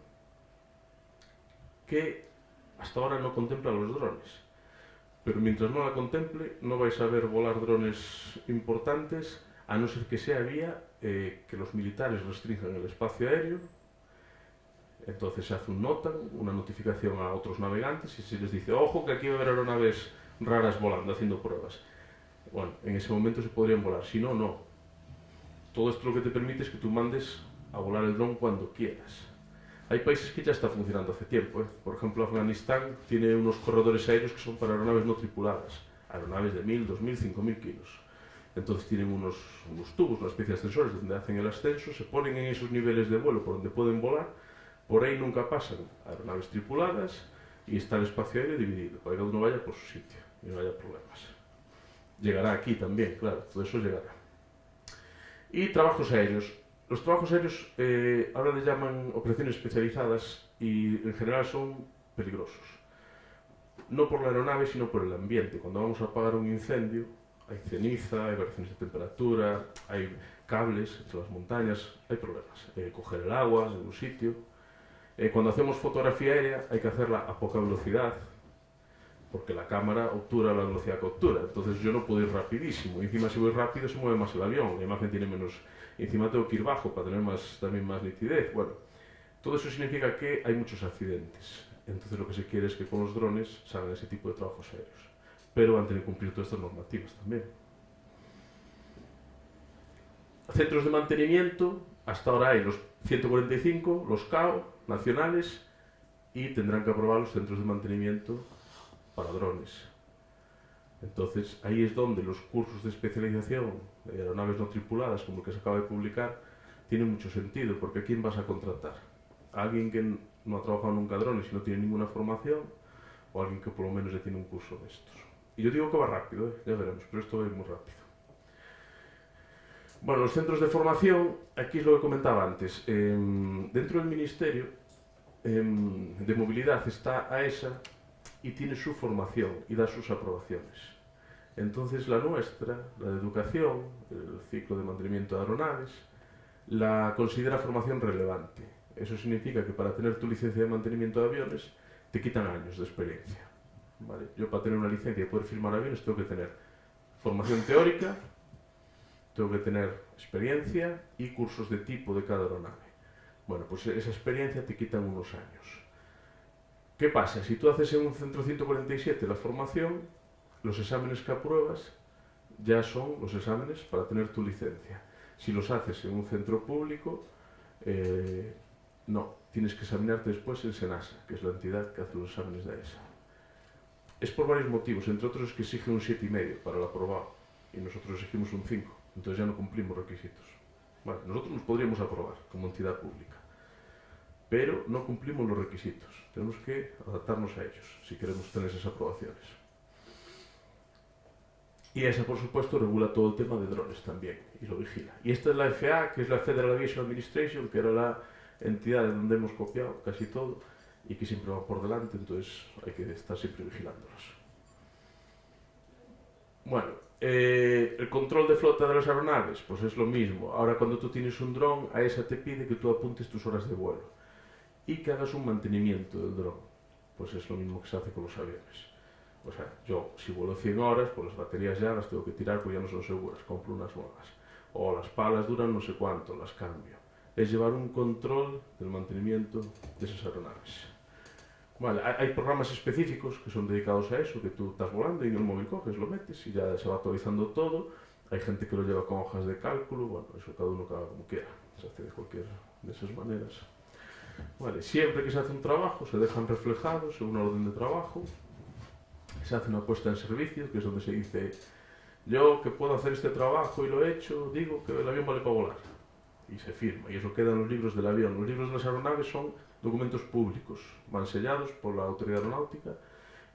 que hasta ahora no contempla los drones. Pero mientras no la contemple, no vais a ver volar drones importantes, a no ser que sea vía eh, que los militares restrinjan el espacio aéreo. Entonces se hace un nota, una notificación a otros navegantes y se les dice, ojo que aquí va a haber aeronaves raras volando, haciendo pruebas. Bueno, en ese momento se podrían volar, si no, no. Todo esto lo que te permite es que tú mandes a volar el dron cuando quieras. Hay países que ya está funcionando hace tiempo. ¿eh? Por ejemplo, Afganistán tiene unos corredores aéreos que son para aeronaves no tripuladas. Aeronaves de 1.000, 2.000, 5.000 kilos. Entonces tienen unos, unos tubos, una especie de ascensores donde hacen el ascenso, se ponen en esos niveles de vuelo por donde pueden volar. Por ahí nunca pasan aeronaves tripuladas y está el espacio aéreo dividido, para que cada uno vaya por su sitio y no haya problemas. Llegará aquí también, claro, todo eso llegará. Y trabajos aéreos. Los trabajos aéreos eh, ahora les llaman operaciones especializadas y en general son peligrosos. No por la aeronave, sino por el ambiente. Cuando vamos a apagar un incendio, hay ceniza, hay variaciones de temperatura, hay cables entre las montañas, hay problemas. Eh, coger el agua de un sitio. Eh, cuando hacemos fotografía aérea hay que hacerla a poca velocidad, porque la cámara obtura la velocidad que obtura. Entonces yo no puedo ir rapidísimo. encima si voy rápido se mueve más el avión, la imagen tiene menos... encima tengo que ir bajo para tener más, también más nitidez. Bueno, todo eso significa que hay muchos accidentes. Entonces lo que se quiere es que con los drones salgan ese tipo de trabajos aéreos. Pero van a tener que cumplir todas estas normativas también. Centros de mantenimiento, hasta ahora hay los 145, los CAO nacionales, y tendrán que aprobar los centros de mantenimiento para drones. Entonces, ahí es donde los cursos de especialización de aeronaves no tripuladas, como el que se acaba de publicar, tienen mucho sentido, porque ¿a quién vas a contratar? ¿A alguien que no ha trabajado nunca drones y no tiene ninguna formación? ¿O alguien que por lo menos ya tiene un curso de estos? Y yo digo que va rápido, ¿eh? ya veremos, pero esto va muy rápido. Bueno, los centros de formación, aquí es lo que comentaba antes. Eh, dentro del Ministerio eh, de Movilidad está AESA, y tiene su formación y da sus aprobaciones. Entonces la nuestra, la de educación, el ciclo de mantenimiento de aeronaves, la considera formación relevante. Eso significa que para tener tu licencia de mantenimiento de aviones te quitan años de experiencia. ¿vale? Yo para tener una licencia y poder firmar aviones tengo que tener formación teórica, tengo que tener experiencia y cursos de tipo de cada aeronave. Bueno, pues esa experiencia te quitan unos años. ¿Qué pasa? Si tú haces en un centro 147 la formación, los exámenes que apruebas ya son los exámenes para tener tu licencia. Si los haces en un centro público, eh, no, tienes que examinarte después en SENASA, que es la entidad que hace los exámenes de ESA. Es por varios motivos, entre otros es que exige un 7,5 para el aprobado y nosotros exigimos un 5, entonces ya no cumplimos requisitos. Bueno, nosotros nos podríamos aprobar como entidad pública, pero no cumplimos los requisitos. Tenemos que adaptarnos a ellos si queremos tener esas aprobaciones. Y esa, por supuesto, regula todo el tema de drones también y lo vigila. Y esta es la FAA, que es la Federal Aviation Administration, que era la entidad de donde hemos copiado casi todo y que siempre va por delante, entonces hay que estar siempre vigilándolos. Bueno, eh, el control de flota de las aeronaves, pues es lo mismo. Ahora cuando tú tienes un dron, a esa te pide que tú apuntes tus horas de vuelo y que hagas un mantenimiento del dron. Pues es lo mismo que se hace con los aviones. O sea, yo si vuelo 100 horas, pues las baterías ya las tengo que tirar porque ya no son seguras, compro unas nuevas. O las palas duran no sé cuánto, las cambio. Es llevar un control del mantenimiento de esas aeronaves. Vale, hay, programas específicos que son dedicados a eso, que tú estás volando y en el móvil coges, lo metes y ya se va actualizando todo. Hay gente que lo lleva con hojas de cálculo, bueno, eso cada uno cada como quiera, se hace de cualquier de esas maneras. Siempre que se hace un trabajo se dejan reflejados en una orden de trabajo, se hace una puesta en servicio, que es donde se dice yo que puedo hacer este trabajo y lo he hecho, digo que el avión vale para volar. Y se firma, y eso queda en los libros del avión. Los libros de las aeronaves son documentos públicos, van sellados por la autoridad aeronáutica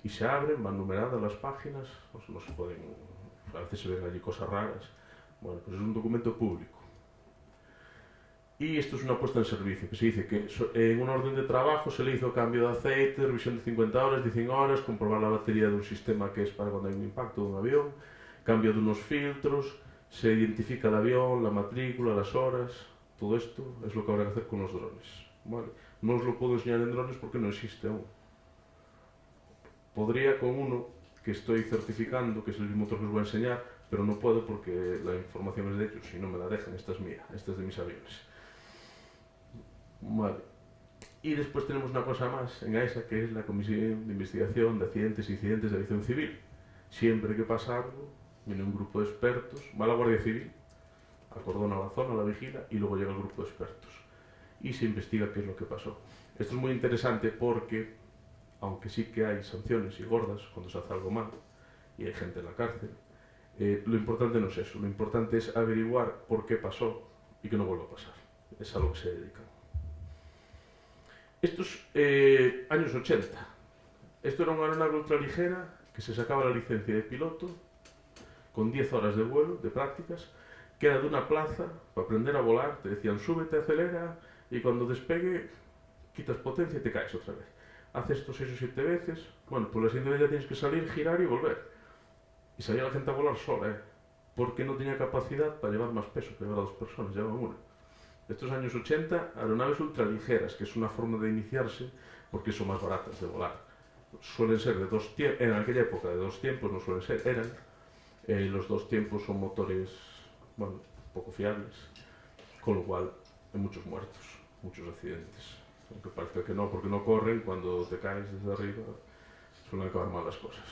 y se abren, van numeradas las páginas, no se pueden, a veces se ven allí cosas raras. Bueno, pues es un documento público. Y esto es una puesta en servicio, que se dice que en un orden de trabajo se le hizo cambio de aceite, revisión de 50 horas, de 100 horas, comprobar la batería de un sistema que es para cuando hay un impacto de un avión, cambio de unos filtros, se identifica el avión, la matrícula, las horas, todo esto es lo que habrá que hacer con los drones. ¿vale? No os lo puedo enseñar en drones porque no existe aún. Podría con uno que estoy certificando, que es el mismo otro que os voy a enseñar, pero no puedo porque la información es de ellos y no me la dejan, esta es mía, esta es de mis aviones. Vale. Y después tenemos una cosa más en AESA, que es la Comisión de Investigación de Accidentes e Incidentes de Aviación Civil. Siempre que pasa algo, viene un grupo de expertos, va la Guardia Civil, acordona la zona, la vigila y luego llega el grupo de expertos y se investiga qué es lo que pasó. Esto es muy interesante porque, aunque sí que hay sanciones y gordas cuando se hace algo mal y hay gente en la cárcel, eh, lo importante no es eso, lo importante es averiguar por qué pasó y que no vuelva a pasar. Es a lo que se dedican. Estos eh, años 80, esto era una aeronave ultraligera que se sacaba la licencia de piloto con 10 horas de vuelo, de prácticas, que era de una plaza para aprender a volar, te decían súbete, acelera, y cuando despegue quitas potencia y te caes otra vez. Haces esto 6 o 7 veces, bueno, pues la siguiente vez ya tienes que salir, girar y volver. Y salía la gente a volar sola, ¿eh? porque no tenía capacidad para llevar más peso que llevar a dos personas, llevaban una. Estos años 80, aeronaves ultraligeras, que es una forma de iniciarse porque son más baratas de volar. Suelen ser de dos tiempos, en aquella época de dos tiempos, no suelen ser, eran. Eh, los dos tiempos son motores, bueno, poco fiables, con lo cual hay muchos muertos, muchos accidentes. Aunque parece que no, porque no corren, cuando te caes desde arriba suelen acabar mal las cosas.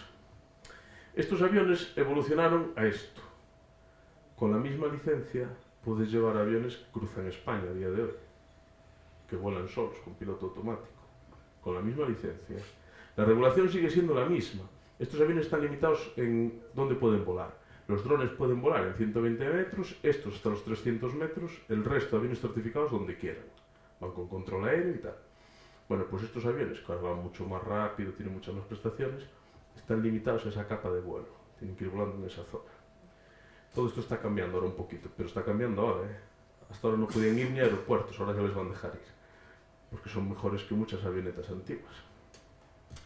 Estos aviones evolucionaron a esto. Con la misma licencia puedes llevar aviones que cruzan España a día de hoy, que vuelan solos, con piloto automático, con la misma licencia. La regulación sigue siendo la misma. Estos aviones están limitados en dónde pueden volar. Los drones pueden volar en 120 metros, estos hasta los 300 metros, el resto aviones certificados donde quieran. Van con control aéreo y tal. Bueno, pues estos aviones, que van mucho más rápido, tienen muchas más prestaciones, están limitados a esa capa de vuelo. Tienen que ir volando en esa zona. Todo esto está cambiando ahora un poquito, pero está cambiando ahora. ¿eh? Hasta ahora no podían ir ni a aeropuertos, ahora ya les van a dejar ir. Porque son mejores que muchas avionetas antiguas.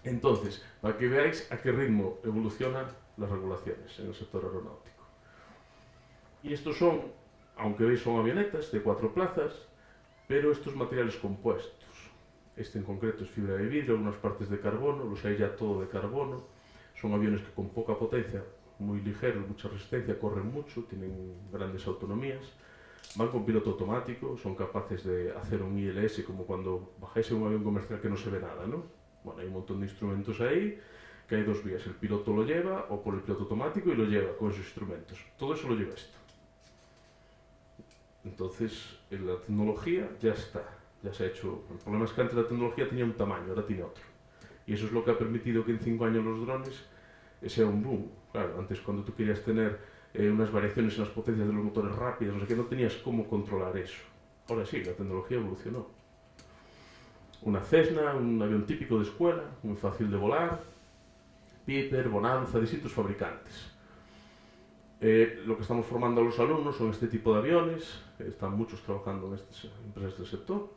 Entonces, para que veáis a qué ritmo evolucionan las regulaciones en el sector aeronáutico. Y estos son, aunque veis son avionetas de cuatro plazas, pero estos materiales compuestos. Este en concreto es fibra de vidrio, algunas partes de carbono, los hay ya todo de carbono. Son aviones que con poca potencia, muy ligeros, mucha resistencia, corren mucho, tienen grandes autonomías. Van con piloto automático, son capaces de hacer un ILS como cuando bajáis en un avión comercial que no se ve nada, ¿no? Bueno, hay un montón de instrumentos ahí, que hay dos vías. El piloto lo lleva o por el piloto automático y lo lleva con esos instrumentos. Todo eso lo lleva esto. Entonces, la tecnología ya está, ya se ha hecho. El problema es que antes la tecnología tenía un tamaño, ahora tiene otro. Y eso es lo que ha permitido que en cinco años los drones sea un boom. Claro, antes cuando tú querías tener eh, unas variaciones en las potencias de los motores rápidos, no sé no tenías cómo controlar eso. Ahora sí, la tecnología evolucionó. Una Cessna, un avión típico de escuela, muy fácil de volar, Piper, Bonanza, distintos fabricantes. Eh, lo que estamos formando a los alumnos son este tipo de aviones, están muchos trabajando en estas empresas del sector.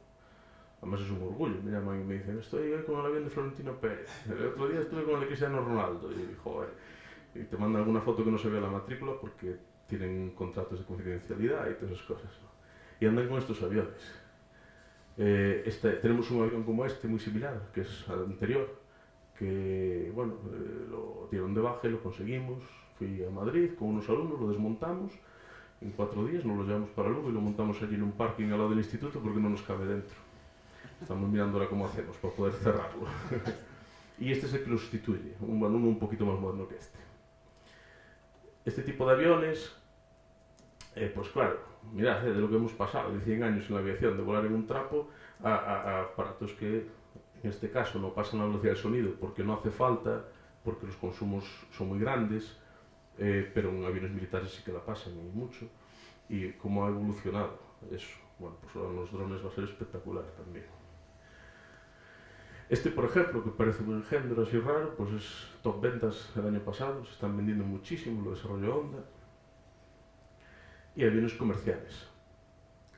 Además es un orgullo, me llaman y me dicen, estoy con el avión de Florentino Pérez, el otro día estuve con el de Cristiano Ronaldo, y joder, y te mandan alguna foto que no se vea la matrícula porque tienen contratos de confidencialidad y todas esas cosas. Y andan con estos aviones. Eh, este, tenemos un avión como este, muy similar, que es al anterior, que bueno, eh, lo dieron de baja y lo conseguimos. Fui a Madrid con unos alumnos, lo desmontamos, en cuatro días nos lo llevamos para Lugo y lo montamos allí en un parking al lado del instituto porque no nos cabe dentro. Estamos mirando ahora cómo hacemos para poder cerrarlo. *laughs* y este es el que lo sustituye, un uno un poquito más moderno que este. Este tipo de aviones, eh, pues claro, mirad de lo que hemos pasado, de 100 años en la aviación, de volar en un trapo, a, a, aparatos que en este caso no pasan a velocidad de sonido porque no hace falta, porque los consumos son muy grandes, eh, pero en aviones militares sí que la pasan y mucho. Y cómo ha evolucionado eso. Bueno, pues ahora en los drones va a ser espectacular también. Este, por ejemplo, que parece un engendro así raro, pues es top ventas el año pasado, se están vendiendo muchísimo, lo desarrolló Honda. Y aviones comerciales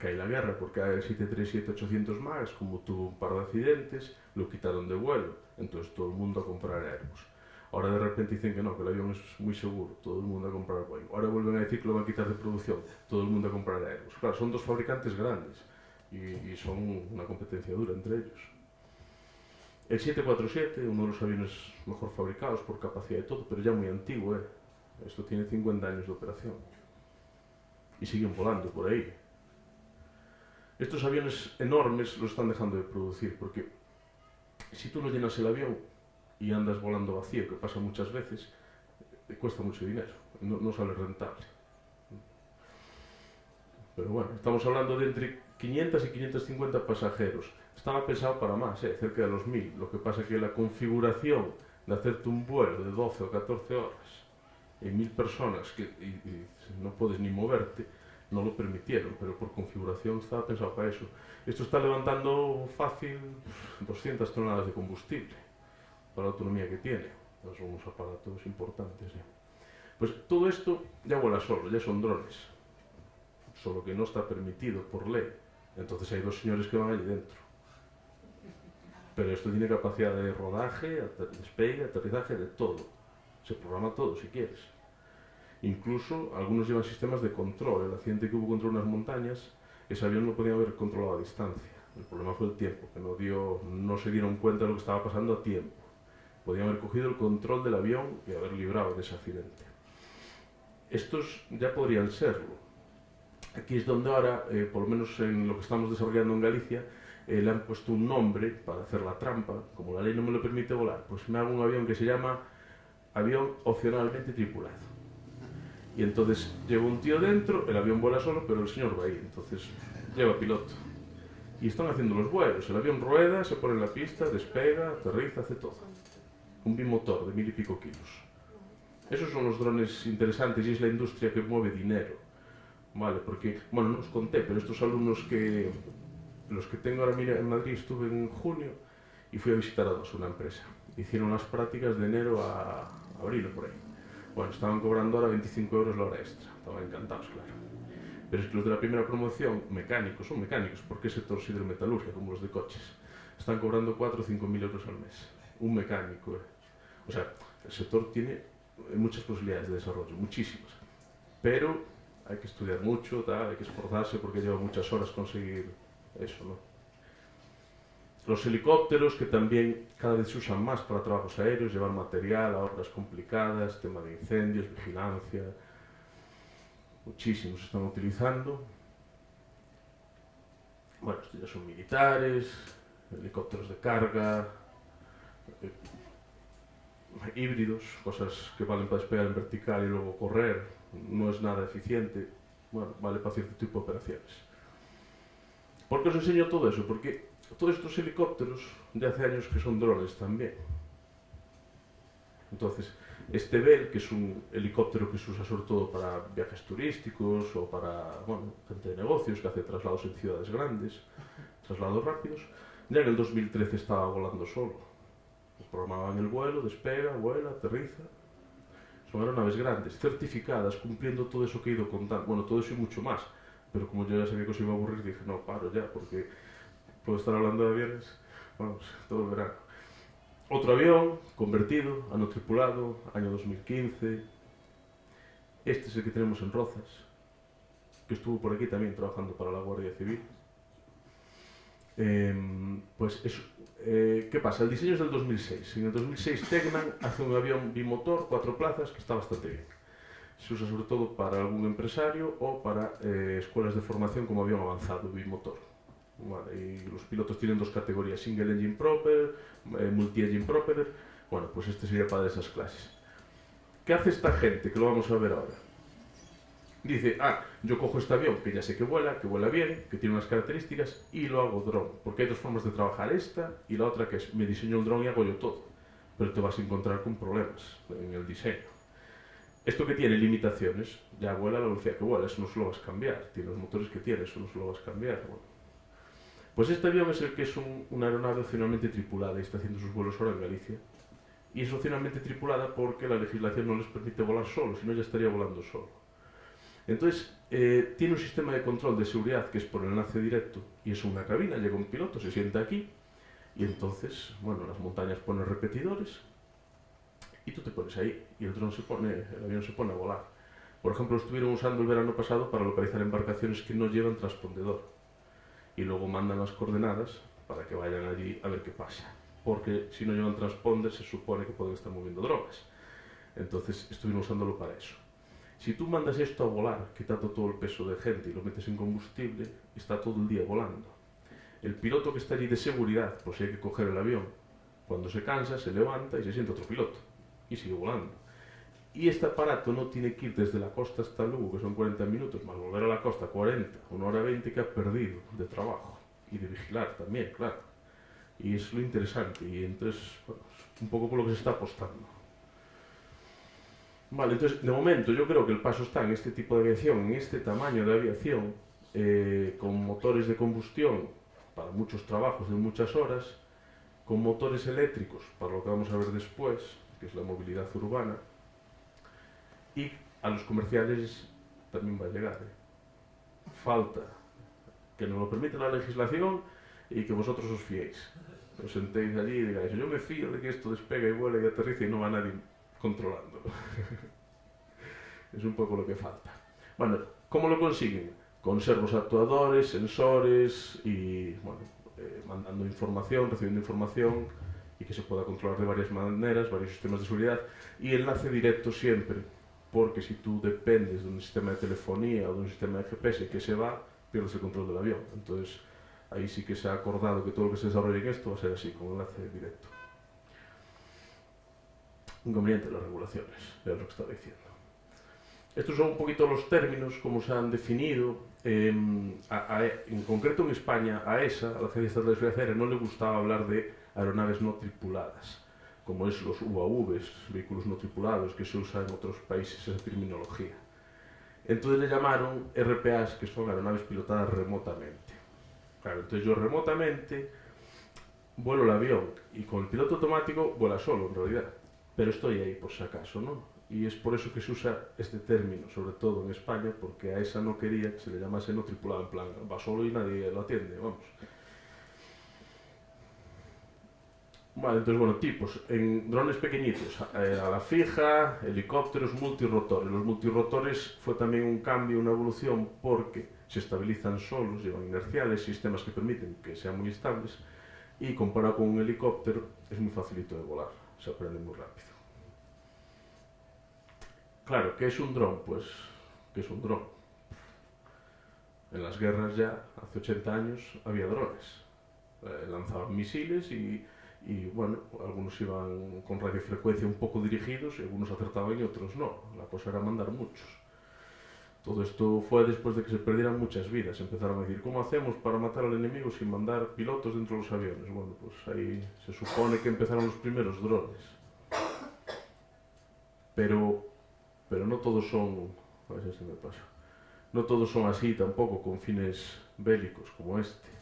hay la guerra porque hay el 737-800 MAX, como tuvo un par de accidentes, lo quitaron de vuelo, entonces todo el mundo a comprar Airbus. Ahora de repente dicen que no, que el avión es muy seguro, todo el mundo a comprar Boeing. Ahora vuelven a decir que lo van a quitar de producción, todo el mundo a comprar Airbus. Claro, son dos fabricantes grandes y, y son una competencia dura entre ellos. El 747, uno de los aviones mejor fabricados por capacidad y todo, pero ya muy antiguo, ¿eh? Esto tiene 50 años de operación. Y siguen volando por ahí. Estos aviones enormes los están dejando de producir, porque si tú no llenas el avión y andas volando vacío, que pasa muchas veces, cuesta mucho dinero, no, no sale rentable. Pero bueno, estamos hablando de entre 500 y 550 pasajeros. Estaba pensado para más, ¿eh? cerca de los 1000. Lo que pasa es que la configuración de hacerte un vuelo de 12 o 14 horas y 1000 personas que y, no puedes ni moverte, no lo permitieron, pero por configuración estaba pensado para eso. Esto está levantando fácil 200 toneladas de combustible para la autonomía que tiene. Son unos aparatos importantes. ¿eh? Pues todo esto ya vuela solo, ya son drones. Solo que no está permitido por ley. Entonces hay dos señores que van allí dentro. Pero esto tiene capacidad de rodaje, despegue, aterrizaje, de todo. Se programa todo si quieres. Incluso algunos llevan sistemas de control. El accidente que hubo contra unas montañas, ese avión no podía haber controlado a distancia. El problema fue el tiempo, que no, dio, no se dieron cuenta de lo que estaba pasando a tiempo. Podían haber cogido el control del avión y haber librado de ese accidente. Estos ya podrían serlo. Aquí es donde ahora, eh, por lo menos en lo que estamos desarrollando en Galicia, eh, le han puesto un nombre para hacer la trampa. Como la ley no me lo permite volar, pues me hago un avión que se llama avión opcionalmente tripulado y entonces lleva un tío dentro, el avión vuela solo, pero el señor va ahí, entonces lleva piloto. Y están haciendo los vuelos, el avión rueda, se pone en la pista, despega, aterriza, hace todo. Un bimotor de mil y pico kilos. Esos son los drones interesantes y es la industria que mueve dinero. Vale, porque, bueno, no os conté, pero estos alumnos que, los que tengo ahora en Madrid, estuve en junio y fui a visitar a dos, una empresa. Hicieron las prácticas de enero a abril o por ahí bueno, estaban cobrando ahora 25 euros la hora extra. Estaban encantados, claro. Pero es que los de la primera promoción, mecánicos, son mecánicos, porque sector sidermetalurgia, como los de coches, están cobrando 4 o 5 mil euros al mes. Un mecánico. ¿eh? O sea, el sector tiene muchas posibilidades de desarrollo, muchísimas. Pero hay que estudiar mucho, tal, hay que esforzarse porque lleva muchas horas conseguir eso, ¿no? Los helicópteros, que también cada vez se usan más para trabajos aéreos, llevar material a obras complicadas, tema de incendios, vigilancia, muchísimos están utilizando. Bueno, estos ya son militares, helicópteros de carga, eh, híbridos, cosas que valen para despegar en vertical y luego correr, no es nada eficiente, bueno, vale para cierto tipo de operaciones. Por que os enseño todo eso? Porque todos estos helicópteros de hace años que son drones también. Entonces, este Bell, que es un helicóptero que se usa sobre todo para viajes turísticos o para bueno, gente de negocios que hace traslados en ciudades grandes, traslados rápidos, ya en el 2013 estaba volando solo. Programaban el vuelo, despega, vuela, aterriza. Son aeronaves grandes, certificadas, cumpliendo todo eso que he ido contando, bueno, todo eso y mucho más Pero como yo ya sabía que os iba a aburrir, dije, no, paro ya, porque puedo estar hablando de aviones, vamos, todo el verano. Otro avión, convertido, ano tripulado, año 2015. Este es el que tenemos en Rozas, que estuvo por aquí también trabajando para la Guardia Civil. Eh, pues eso, eh, ¿qué pasa? El diseño es del 2006. En el 2006 Tegnan hace un avión bimotor, cuatro plazas, que está bastante bien. Se usa sobre todo para algún empresario o para eh, escuelas de formación como avión avanzado bimotor. Vale, y los pilotos tienen dos categorías, Single Engine Proper, eh, Multi-Engine Proper. Bueno, pues este sería para esas clases. ¿Qué hace esta gente? Que lo vamos a ver ahora. Dice, ah, yo cojo este avión que ya sé que vuela, que vuela bien, que tiene unas características y lo hago drone. Porque hay dos formas de trabajar, esta y la otra que es, me diseño el drone y hago yo todo. Pero te vas a encontrar con problemas en el diseño. Esto que tiene limitaciones, ya vuela a la velocidad que vuela, eso no se lo vas a cambiar. Tiene los motores que tiene, eso no se lo vas a cambiar. Bueno, pues este avión es el que es un, una aeronave opcionalmente tripulada y está haciendo sus vuelos ahora en Galicia. Y es opcionalmente tripulada porque la legislación no les permite volar solo, si no ya estaría volando solo. Entonces, eh, tiene un sistema de control de seguridad que es por enlace directo y es una cabina, llega un piloto, se sienta aquí y entonces, bueno, las montañas ponen repetidores y tú te pones ahí y el, se pone, el avión se pone a volar. Por ejemplo, estuvieron usando el verano pasado para localizar embarcaciones que no llevan transpondedor y luego mandan las coordenadas para que vayan allí a ver qué pasa. Porque si no llevan transponder se supone que pueden estar moviendo drogas. Entonces estuvieron usándolo para eso. Si tú mandas esto a volar, quitando todo el peso de gente y lo metes en combustible, está todo el día volando. El piloto que está allí de seguridad, pues si hay que coger el avión, cuando se cansa se levanta y se siente otro piloto y sigue volando. Y este aparato no tiene que ir desde la costa hasta Lugo, que son 40 minutos, más volver a la costa 40, una hora 20 que ha perdido de trabajo y de vigilar también, claro. Y es lo interesante, y entonces, bueno, es un poco por lo que se está apostando. Vale, entonces, de momento yo creo que el paso está en este tipo de aviación, en este tamaño de aviación, eh, con motores de combustión para muchos trabajos de muchas horas, con motores eléctricos, para lo que vamos a ver después, que es la movilidad urbana, y a los comerciales también va a llegar. ¿eh? Falta que nos lo permita la legislación y que vosotros os fiéis. Os sentéis allí y digáis, yo me fío de que esto despega y vuela y aterriza y no va nadie controlándolo. *laughs* es un poco lo que falta. Bueno, ¿cómo lo consiguen? Con servos actuadores, sensores y, bueno, eh, mandando información, recibiendo información y que se pueda controlar de varias maneras, varios sistemas de seguridad y enlace directo siempre, porque si tú dependes de un sistema de telefonía o de un sistema de GPS que se va, pierdes el control del avión. Entonces, ahí sí que se ha acordado que todo lo que se desarrolle en esto va a ser así, con enlace directo. Inconveniente de las regulaciones, es lo que estaba diciendo. Estos son un poquito los términos, como se han definido. Eh, a, a, en concreto en España, a ESA, a la Agencia Estatal de Seguridad Aérea, no le gustaba hablar de aeronaves no tripuladas, como es los UAVs, vehículos no tripulados, que se usa en otros países esa terminología. Entonces le llamaron RPAs, que son aeronaves pilotadas remotamente. Claro, entonces yo remotamente vuelo el avión y con el piloto automático vuela solo en realidad, pero estoy ahí por si acaso, ¿no? Y es por eso que se usa este término, sobre todo en España, porque a esa no quería que se le llamase no tripulado, en plan, va solo y nadie lo atiende, vamos. Vale, entonces, bueno, tipos. En drones pequeñitos, eh, a la fija, helicópteros multirotores. Los multirotores fue también un cambio, una evolución, porque se estabilizan solos, llevan inerciales, sistemas que permiten que sean muy estables, y comparado con un helicóptero, es muy facilito de volar, se aprende muy rápido. Claro, ¿qué es un dron? Pues, ¿qué es un dron? En las guerras ya, hace 80 años, había drones. Eh, lanzaban misiles y y bueno, algunos iban con radiofrecuencia un poco dirigidos y algunos acertaban y otros no. La cosa era mandar muchos. Todo esto fue después de que se perdieran muchas vidas. Empezaron a decir, ¿cómo hacemos para matar al enemigo sin mandar pilotos dentro de los aviones? Bueno, pues ahí se supone que empezaron los primeros drones. Pero, pero no todos son, a ver si me pasa, no todos son así tampoco, con fines bélicos como este.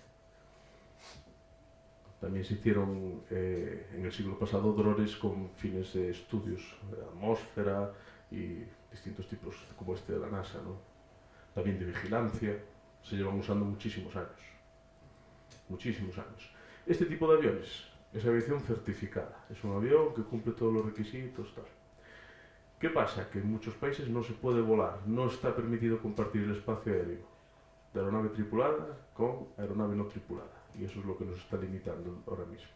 También se hicieron eh, en el siglo pasado drones con fines de estudios de atmósfera y distintos tipos como este de la NASA, ¿no? También de vigilancia, se llevan usando muchísimos años. Muchísimos años. Este tipo de aviones es aviación certificada. Es un avión que cumple todos los requisitos, tal. ¿Qué pasa? Que en muchos países no se puede volar, no está permitido compartir el espacio aéreo de aeronave tripulada con aeronave no tripulada Y eso es lo que nos está limitando ahora mismo.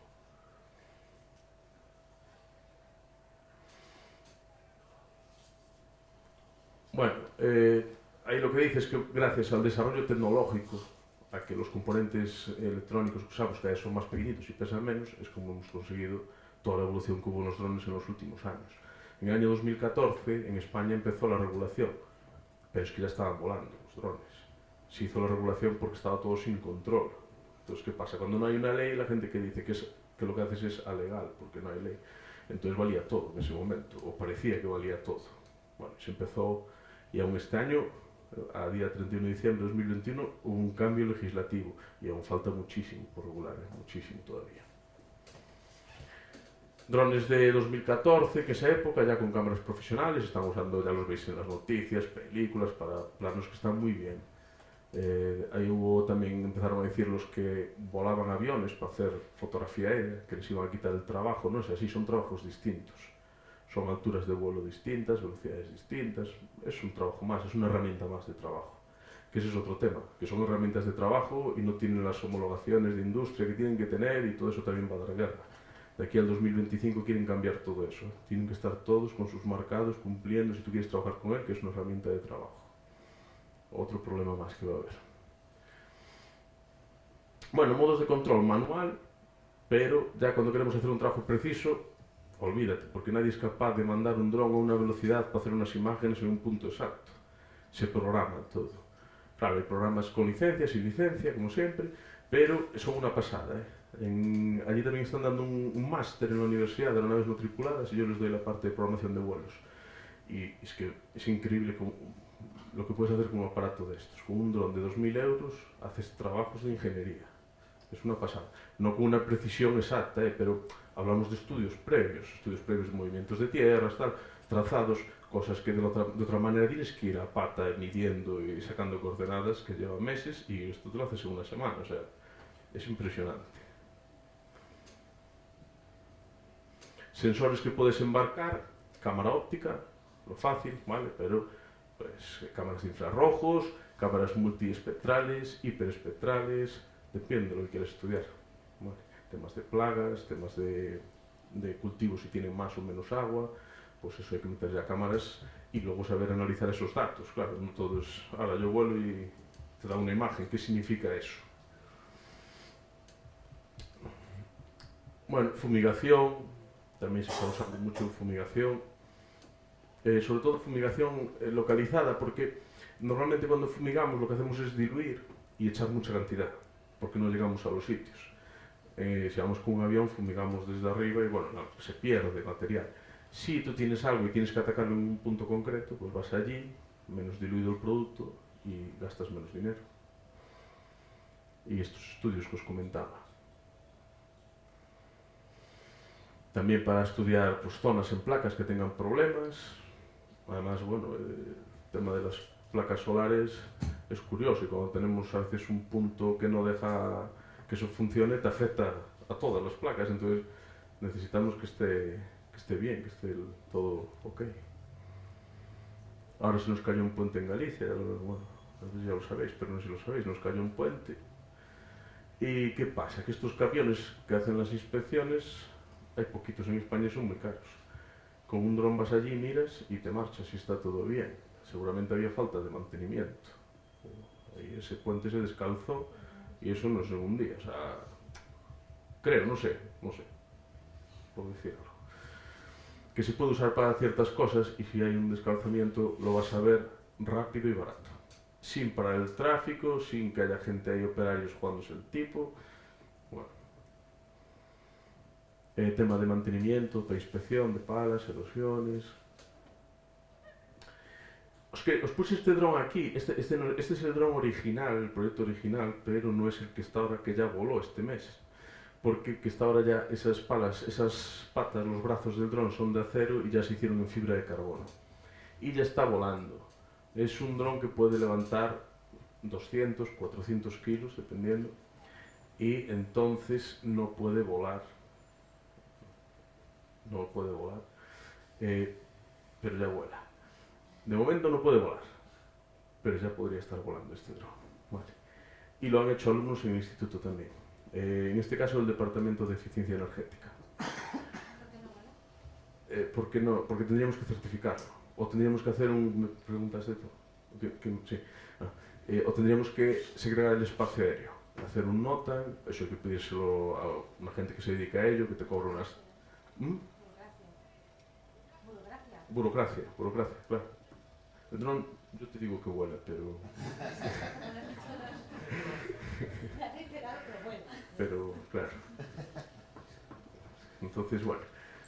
Bueno, eh, ahí lo que dice es que gracias al desarrollo tecnológico, a que los componentes electrónicos que usamos cada vez son más pequeñitos y pesan menos, es como hemos conseguido toda la evolución que hubo en los drones en los últimos años. En el año 2014 en España empezó la regulación, pero es que ya estaban volando los drones. Se hizo la regulación porque estaba todo sin control. Entonces, ¿qué pasa? Cuando no hay una ley, la gente que dice que, es, que lo que haces es alegal, porque no hay ley. Entonces valía todo en ese momento, o parecía que valía todo. Bueno, se empezó, y aún este año, a día 31 de diciembre de 2021, hubo un cambio legislativo, y aún falta muchísimo por regular, ¿eh? muchísimo todavía. Drones de 2014, que esa época, ya con cámaras profesionales, están usando, ya los veis en las noticias, películas, para planos que están muy bien Eh, aí hubo tamén, empezaron a decir los que volaban aviones para hacer fotografía aérea, que les iban a quitar el trabajo, non sei, así son trabajos distintos. Son alturas de vuelo distintas, velocidades distintas, es un trabajo más, es una herramienta más de trabajo. Que ese es otro tema, que son herramientas de trabajo y no tienen las homologaciones de industria que tienen que tener y todo eso también va a dar guerra. De aquí al 2025 quieren cambiar todo eso. Tienen que estar todos con sus marcados, cumpliendo si tú quieres trabajar con él, que es una herramienta de trabajo otro problema más que va a haber. Bueno, modos de control manual, pero ya cuando queremos hacer un trabajo preciso, olvídate, porque nadie es capaz de mandar un dron a una velocidad para hacer unas imágenes en un punto exacto. Se programa todo. Claro, hay programas con licencia, sin licencia, como siempre, pero son una pasada. ¿eh? En, allí también están dando un, un máster en la universidad de aeronaves no tripuladas y yo les doy la parte de programación de vuelos. Y es que es increíble como, lo que puedes hacer con un aparato de estos. Con un dron de 2.000 euros haces trabajos de ingeniería. Es una pasada. No con una precisión exacta, ¿eh? pero hablamos de estudios previos, estudios previos de movimientos de tierras, tal, trazados, cosas que de otra, de otra manera tienes que ir a pata midiendo y sacando coordenadas que llevan meses y esto te lo haces en una semana. O sea, es impresionante. Sensores que puedes embarcar, cámara óptica, lo fácil, ¿vale? Pero pues cámaras de infrarrojos, cámaras multiespectrales, hiperespectrales, depende de lo que quieras estudiar. Temas de plagas, temas de, de cultivos si tienen más o menos agua, pues eso hay que meter ya cámaras y luego saber analizar esos datos. Claro, no todo es, ahora yo vuelo y te da una imagen, ¿qué significa eso? Bueno, fumigación, también se está usando mucho fumigación, eh, sobre todo fumigación eh, localizada, porque normalmente cuando fumigamos lo que hacemos es diluir y echar mucha cantidad, porque no llegamos a los sitios. Eh, si vamos con un avión, fumigamos desde arriba y bueno, no, se pierde material. Si tú tienes algo y tienes que atacarlo en un punto concreto, pues vas allí, menos diluido el producto y gastas menos dinero. Y estos estudios que os comentaba. También para estudiar pues, zonas en placas que tengan problemas, Además, bueno, el tema de las placas solares es curioso y cuando tenemos a veces un punto que no deja que eso funcione, te afecta a todas las placas. Entonces necesitamos que esté esté bien, que esté todo ok. Ahora se nos cayó un puente en Galicia, bueno, ya lo sabéis, pero no sé si lo sabéis, nos cayó un puente. ¿Y qué pasa? Que estos camiones que hacen las inspecciones, hay poquitos en España y son muy caros. Con un dron vas allí, miras y te marchas y está todo bien. Seguramente había falta de mantenimiento. Y ese puente se descalzó y eso no es en un día. O sea, creo, no sé, no sé, por decirlo que se puede usar para ciertas cosas y si hay un descalzamiento lo vas a ver rápido y barato. Sin parar el tráfico, sin que haya gente ahí, operarios jugándose el tipo. Bueno. Eh, tema de mantenimiento, de inspección de palas, erosiones. Os, que, os puse este dron aquí, este, este, este es el dron original, el proyecto original, pero no es el que está ahora que ya voló este mes porque que está ahora ya esas palas, esas patas, los brazos del dron son de acero y ya se hicieron en fibra de carbono. Y ya está volando. Es un dron que puede levantar 200, 400 kilos, dependiendo, y entonces no puede volar. No puede volar, eh, pero ya vuela. De momento no puede volar, pero ya podría estar volando este dron. Vale. Y lo han hecho alumnos en el instituto también. Eh, en este caso el Departamento de Eficiencia Energética. Eh, ¿Por qué no? Porque tendríamos que certificarlo. O tendríamos que hacer un... ¿Me preguntas? ¿Qué, qué, sí. Ah, eh, o tendríamos que segregar el espacio aéreo. Hacer un nota, eso hay que pedírselo a una gente que se dedica a ello, que te cobra unas... ¿Mm? Burocracia. Burocracia, burocracia, claro. El dron, yo te digo que vuela, pero... *laughs* pero claro. Entonces, bueno,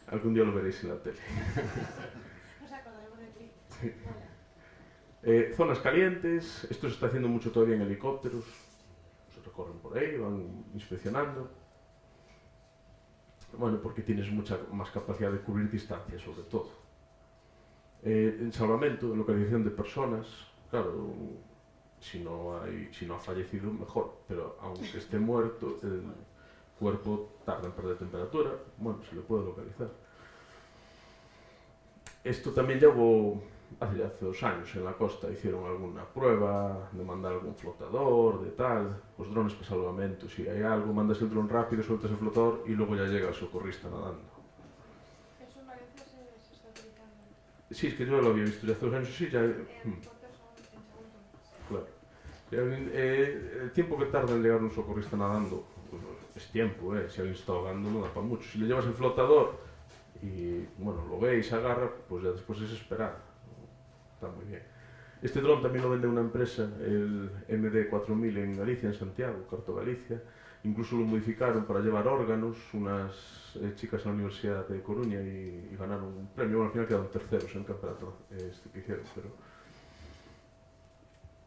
algún día lo veréis en la tele. Sí. Eh, zonas calientes, esto se está haciendo mucho todavía en helicópteros, se recorren por ahí, van inspeccionando. Bueno, porque tienes mucha más capacidad de cubrir distancias, sobre todo. Eh, en salvamento, en localización de personas, claro, si no, hay, si no ha fallecido, mejor, pero aunque *laughs* esté muerto, el cuerpo tarda en perder temperatura, bueno, se le puede localizar. Esto también llevó hace, hace dos años en la costa, hicieron alguna prueba de mandar algún flotador, de tal, los drones para salvamento, si hay algo, mandas el dron rápido, sueltas el flotador y luego ya llega el socorrista nadando. ¿Eso en Valencia se, se está utilizando? Sí, es que yo lo había visto ya hace dos años, sí, ya... Segundo. Claro. Eh, el tiempo que tarda en llegar un socorrista nadando pues, es tiempo, eh. si alguien está ahogando no da para mucho. Si le llevas el flotador, y bueno, lo veis, agarra, pues ya después es esperar. Está muy bien. Este dron también lo vende una empresa, el MD4000 en Galicia, en Santiago, Corto Galicia. Incluso lo modificaron para llevar órganos, unas eh, chicas en la Universidad de Coruña y, y ganaron un premio. Bueno, al final quedaron terceros en el campeonato este, que hicieron, pero...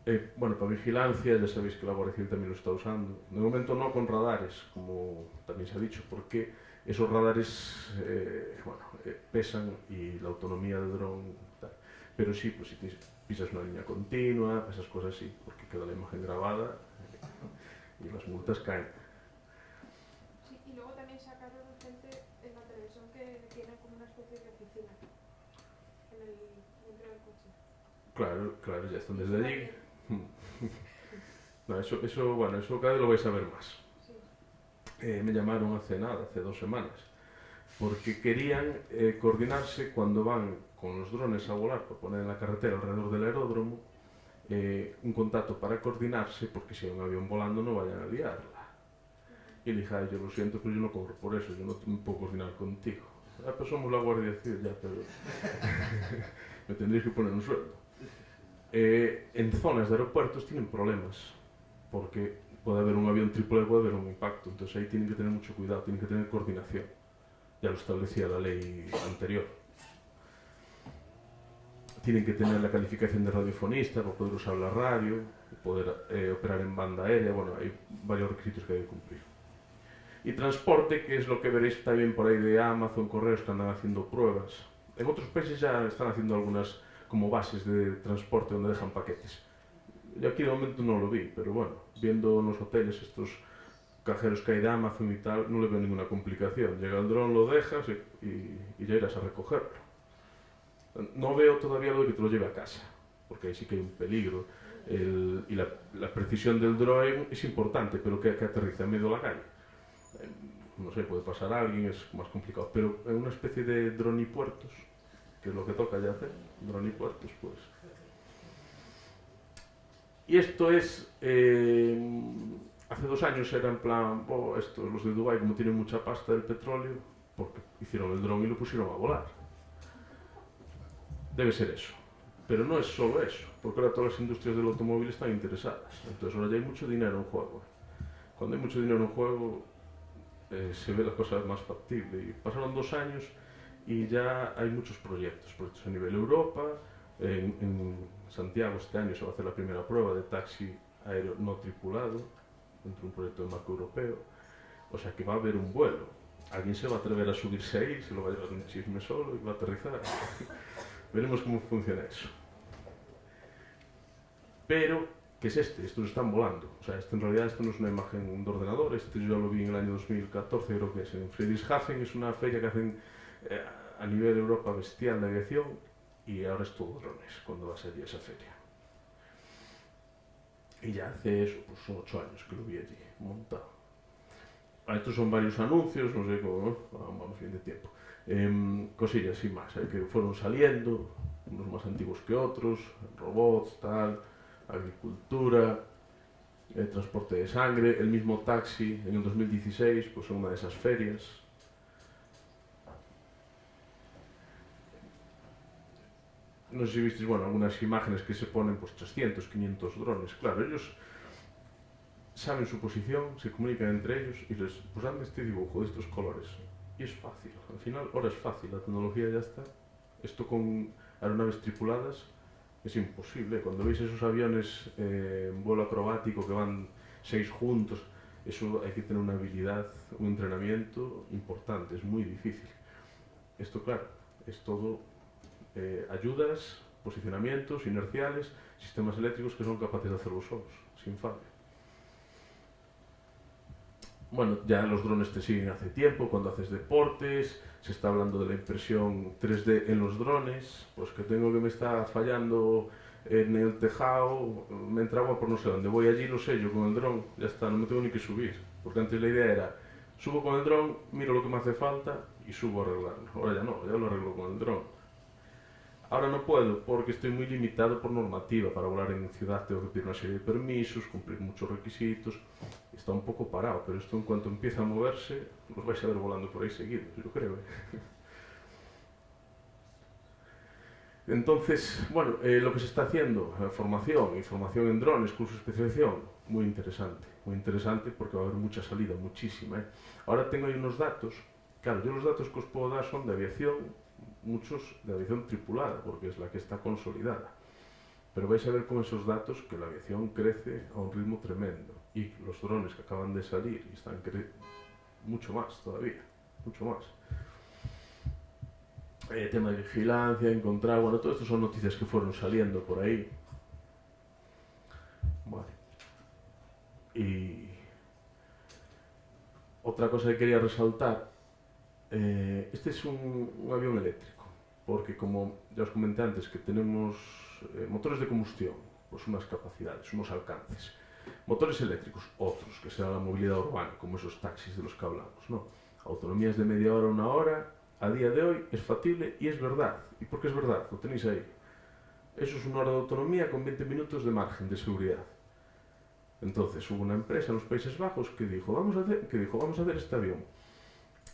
Eh, bueno, para vigilancia, ya sabéis que la Guardia Civil también lo está usando. De momento no con radares, como también se ha dicho, porque esos radares eh, bueno, eh, pesan y la autonomía del dron. Pero sí, pues si tienes, pisas una línea continua, esas cosas sí, porque queda la imagen grabada *laughs* y las multas caen. Sí, y luego también sacaron gente en la televisión que tienen como una especie de oficina en el, dentro del coche. Claro, claro, ya están desde allí. *laughs* No, eso, eso, bueno, eso cada vez lo vais a ver más. Sí. Eh, me llamaron hace nada, hace dos semanas, porque querían eh, coordinarse cuando van con los drones a volar para poner en la carretera alrededor del aeródromo eh, un contacto para coordinarse, porque si hay un avión volando no vayan a liarla. Y le dije, "Ay, yo lo siento, pero yo no cobro por eso, yo no puedo coordinar contigo. Ah, pues somos la Guardia Civil, ya, pero *laughs* me tendréis que poner un sueldo. Eh, en zonas de aeropuertos tienen problemas, porque puede haber un avión tripulado, puede haber un impacto, entonces ahí tienen que tener mucho cuidado, tienen que tener coordinación. Ya lo establecía la ley anterior. Tienen que tener la calificación de radiofonista para poder usar la radio, poder eh, operar en banda aérea, bueno, hay varios requisitos que hay que cumplir. Y transporte, que es lo que veréis también por ahí de Amazon, correos que andan haciendo pruebas. En otros países ya están haciendo algunas como bases de transporte donde dejan paquetes. Yo aquí de momento no lo vi, pero bueno, viendo en los hoteles estos cajeros que hay de Amazon y tal, no le veo ninguna complicación. Llega el dron, lo dejas y, y- y ya irás a recogerlo. No veo todavía lo que te lo lleve a casa, porque ahí sí que hay un peligro. El- y la, precisión del drone es importante, pero que, que aterriza en medio de la calle. Eh, No sé, puede pasar a alguien, es más complicado. Pero en una especie de dronipuertos, que es lo que toca ya hacer, dronipuertos, pues. Y esto es. eh, hace dos años era en plan, oh, estos, los de Dubai como tienen mucha pasta del petróleo, porque hicieron el dron y lo pusieron a volar. Debe ser eso. Pero no es solo eso, porque ahora todas las industrias del automóvil están interesadas. Entonces ahora ya hay mucho dinero en juego. Cuando hay mucho dinero en juego, eh, se ve la cosa más factible. Pasaron dos años y ya hay muchos proyectos, proyectos a nivel Europa. En Santiago este año se va a hacer la primera prueba de taxi aéreo no tripulado dentro de un proyecto de marco europeo. O sea que va a haber un vuelo. Alguien se va a atrever a subirse ahí, se lo va a llevar un chisme solo y va a aterrizar. Veremos cómo funciona eso. Pero, ¿qué es este? Estos están volando. O sea, esto en realidad esto no es una imagen de ordenador. Este yo lo vi en el año 2014, creo que es en Friedrichshafen. Es una feria que hacen eh, a nivel Europa bestial de aviación y ahora es todo drones cuando va a ser esa feria. Y ya hace eso, pues ocho años que lo vi allí, montado. Ah, estos son varios anuncios, no sé cómo, ¿no? Vamos vamos bien de tiempo. Em, cosillas y más, eh, que fueron saliendo, unos más antiguos que otros, robots, tal, agricultura, eh, transporte de sangre, el mismo taxi en el 2016, pues en una de esas ferias. No sé si visteis, bueno, algunas imágenes que se ponen, pues 300, 500 drones. Claro, ellos saben su posición, se comunican entre ellos y les, pues hazme este dibujo de estos colores. Y es fácil, al final ahora es fácil, la tecnología ya está. Esto con aeronaves tripuladas es imposible. Cuando veis esos aviones eh, en vuelo acrobático que van seis juntos, eso hay que tener una habilidad, un entrenamiento importante, es muy difícil. Esto, claro, es todo eh, ayudas, posicionamientos inerciales, sistemas eléctricos que son capaces de hacerlo solos, sin fallo. Bueno, ya los drones te siguen hace tiempo, cuando haces deportes, se está hablando de la impresión 3D en los drones, pues que tengo que me está fallando en el tejado, me entra agua por no sé dónde, voy allí, lo sello con el dron, ya está, no me tengo ni que subir, porque antes la idea era, subo con el dron, miro lo que me hace falta y subo a arreglarlo, ahora ya no, ya lo arreglo con el dron. Ahora no puedo porque estoy muy limitado por normativa. Para volar en ciudad tengo que pedir una serie de permisos, cumplir muchos requisitos. Está un poco parado, pero esto en cuanto empieza a moverse, los vais a ver volando por ahí seguidos, yo creo. ¿eh? *laughs* Entonces, bueno, eh, lo que se está haciendo, eh, formación, información en drones, curso de especialización, muy interesante, muy interesante porque va a haber mucha salida, muchísima. Ahora tengo ahí unos datos, claro, yo los datos que os puedo dar son de aviación, muchos de aviación tripulada, porque es la que está consolidada. Pero vais a ver con esos datos que la aviación crece a un ritmo tremendo y los drones que acaban de salir y están mucho más todavía, mucho más eh, tema de vigilancia, encontrar, bueno, todo esto son noticias que fueron saliendo por ahí. Vale. Y otra cosa que quería resaltar, Eh, este é es un, un avión eléctrico, porque como ya os comenté antes que tenemos eh, motores de combustión, pues unas capacidades, unos alcances. Motores eléctricos, otros, que será la movilidad urbana, como esos taxis de los que hablamos, ¿no? Autonomías de media hora, una hora, a día de hoy es factible y es verdad. ¿Y por qué es verdad? Lo tenéis ahí. Eso es una hora de autonomía con 20 minutos de margen de seguridad. Entonces hubo una empresa en los Países Bajos que dijo, vamos a hacer, que dijo, vamos a hacer este avión.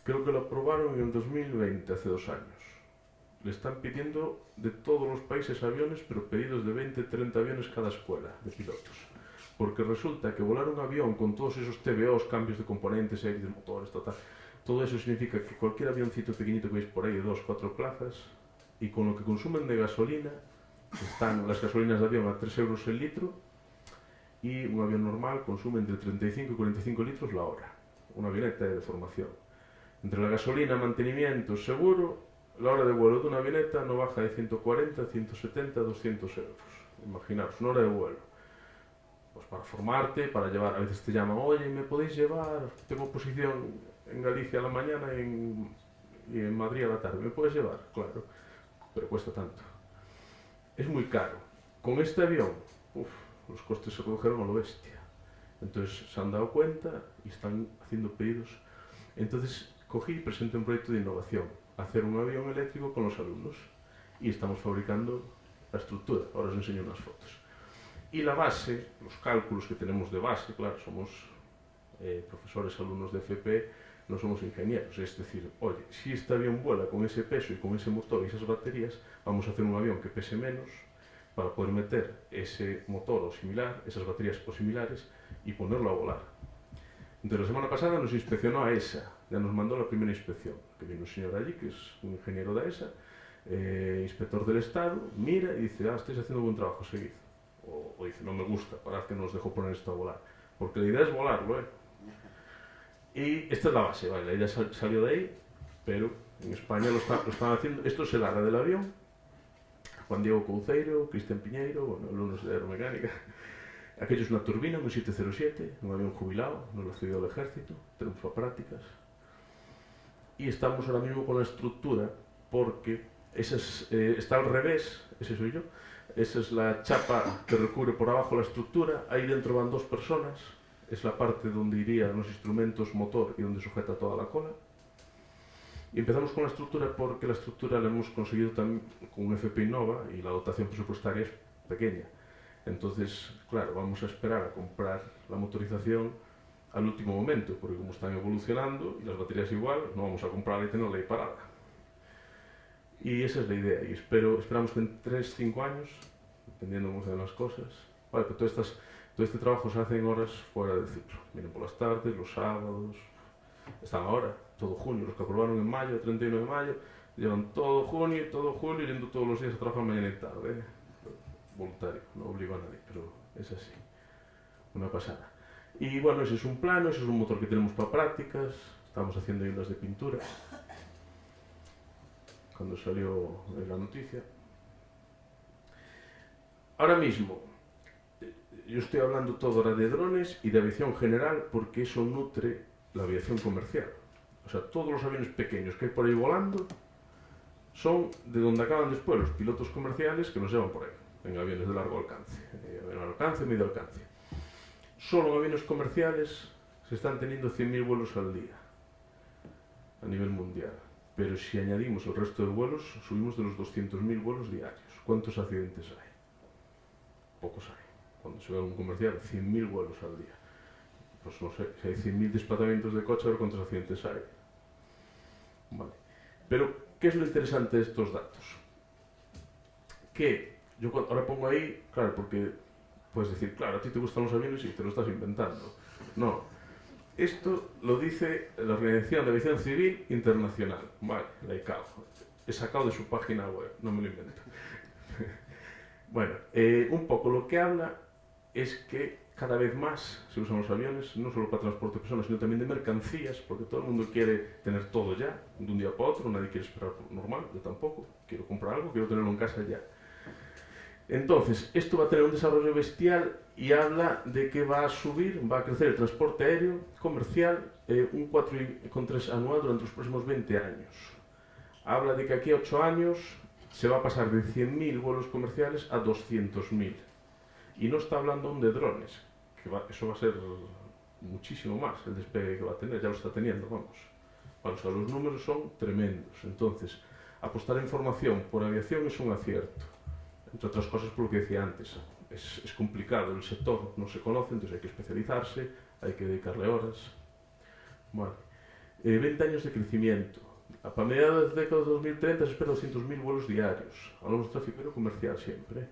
Creo que lo aprobaron en el 2020, hace dos años. Le están pidiendo de todos los países aviones, pero pedidos de 20, 30 aviones cada escuela de pilotos. Porque resulta que volar un avión con todos esos TBOs, cambios de componentes, de motores, total, todo eso significa que cualquier avioncito pequeñito que veis por ahí de dos, cuatro plazas, y con lo que consumen de gasolina, están las gasolinas de avión a 3 euros el litro, y un avión normal consume entre 35 y 45 litros la hora, una avioneta de formación. Entre la gasolina, mantenimiento, seguro, la hora de vuelo de una avioneta no baja de 140, 170, 200 euros. Imaginaos, una hora de vuelo. Pues para formarte, para llevar, a veces te llaman, oye, ¿me podéis llevar? Tengo posición en Galicia a la mañana y en Madrid a la tarde. ¿Me puedes llevar? Claro, pero cuesta tanto. Es muy caro. Con este avión, uf, los costes se redujeron a lo bestia. Entonces se han dado cuenta y están haciendo pedidos. Entonces cogí y presenté un proyecto de innovación, hacer un avión eléctrico con los alumnos. Y estamos fabricando la estructura. Ahora os enseño unas fotos. Y la base, los cálculos que tenemos de base, claro, somos eh, profesores, alumnos de FP, no somos ingenieros, es decir, oye, si este avión vuela con ese peso y con ese motor y esas baterías, vamos a hacer un avión que pese menos para poder meter ese motor o similar, esas baterías o similares y ponerlo a volar. Entonces la semana pasada nos inspeccionó a ESA, ya nos mandó la primera inspección, que vino un señor allí, que es un ingeniero de ESA, eh, inspector del Estado, mira y dice, ah, estáis haciendo buen trabajo, seguid. O, o dice, no me gusta, parad que no os dejo poner esto a volar. Porque la idea es volarlo, ¿eh? Y esta es la base, vale, ella salió de ahí, pero en España lo, está, están haciendo. Esto es el área del avión. Juan Diego Couceiro, Cristian Piñeiro, bueno, alumnos de aeromecánica. Aquello es una turbina, un 707, un avión jubilado, nos lo cedió el ejército, tenemos prácticas. Y estamos ahora mismo con la estructura porque esa es, eh, está al revés, ese soy yo, esa es la chapa que recubre por abajo la estructura, ahí dentro van dos personas, es la parte donde irían los instrumentos motor y donde sujeta toda la cola. Y empezamos con la estructura porque la estructura la hemos conseguido también con un FP Innova y la dotación presupuestaria es pequeña. Entonces, claro, vamos a esperar a comprar la motorización al último momento, porque como están evolucionando y las baterías igual, no vamos a comprarla y tenerla ahí parada. Y esa es la idea, y espero, esperamos que en 3-5 años, dependiendo cómo sean las cosas, vale, pero estas todo este trabajo se hace en horas fuera del ciclo. Vienen por las tardes, los sábados, están ahora, todo junio. Los que aprobaron en mayo, 31 de mayo, llevan todo junio y todo julio yendo todos los días a trabajar mañana y tarde. Voluntario, no obligo a nadie, pero es así. Una pasada. Y bueno, ese es un plano, ese es un motor que tenemos para prácticas. Estamos haciendo unas de pintura. Cuando salió la noticia. Ahora mismo, yo estoy hablando todo ahora de drones y de aviación general porque eso nutre la aviación comercial. O sea, todos los aviones pequeños que hay por ahí volando son de donde acaban después los pilotos comerciales que nos llevan por ahí, en aviones de largo alcance, de alcance, medio alcance. Solo en aviones comerciales se están teniendo 100.000 vuelos al día a nivel mundial. Pero si añadimos el resto de vuelos, subimos de los 200.000 vuelos diarios. ¿Cuántos accidentes hay? Pocos hay cuando se ve un comercial, 100.000 vuelos al día. Pues no sé, si hay 100.000 desplazamientos de coche, a ver cuántos accidentes hay. Vale. Pero, ¿qué es lo interesante de estos datos? que yo ahora pongo ahí, claro, porque puedes decir, claro, a ti te gustan los aviones y te lo estás inventando. No. Esto lo dice la Organización de Aviación Civil Internacional. Vale, la ICAO. He sacado de su página web, no me lo invento. *laughs* bueno, eh, un poco lo que habla es que cada vez más se usan los aviones, no solo para transporte de personas, sino también de mercancías, porque todo el mundo quiere tener todo ya, de un día para otro, nadie quiere esperar normal, yo tampoco, quiero comprar algo, quiero tenerlo en casa ya. Entonces, esto va a tener un desarrollo bestial y habla de que va a subir, va a crecer el transporte aéreo comercial eh, un 4,3 anual durante los próximos 20 años. Habla de que aquí a 8 años se va a pasar de 100.000 vuelos comerciales a 200.000. Y no está hablando aún de drones, que eso va a ser muchísimo más el despegue que va a tener, ya lo está teniendo, vamos. Bueno, o sea, los números son tremendos. Entonces, apostar en formación por aviación es un acierto. entre outras cosas polo que decía antes, é, é complicado, o sector non se conoce, entón hai que especializarse, hai que dedicarle horas. Bueno, eh, 20 años de crecimiento. A para mediados da década de 2030 se espera 200.000 vuelos diarios. Hablamos de tráfico comercial siempre.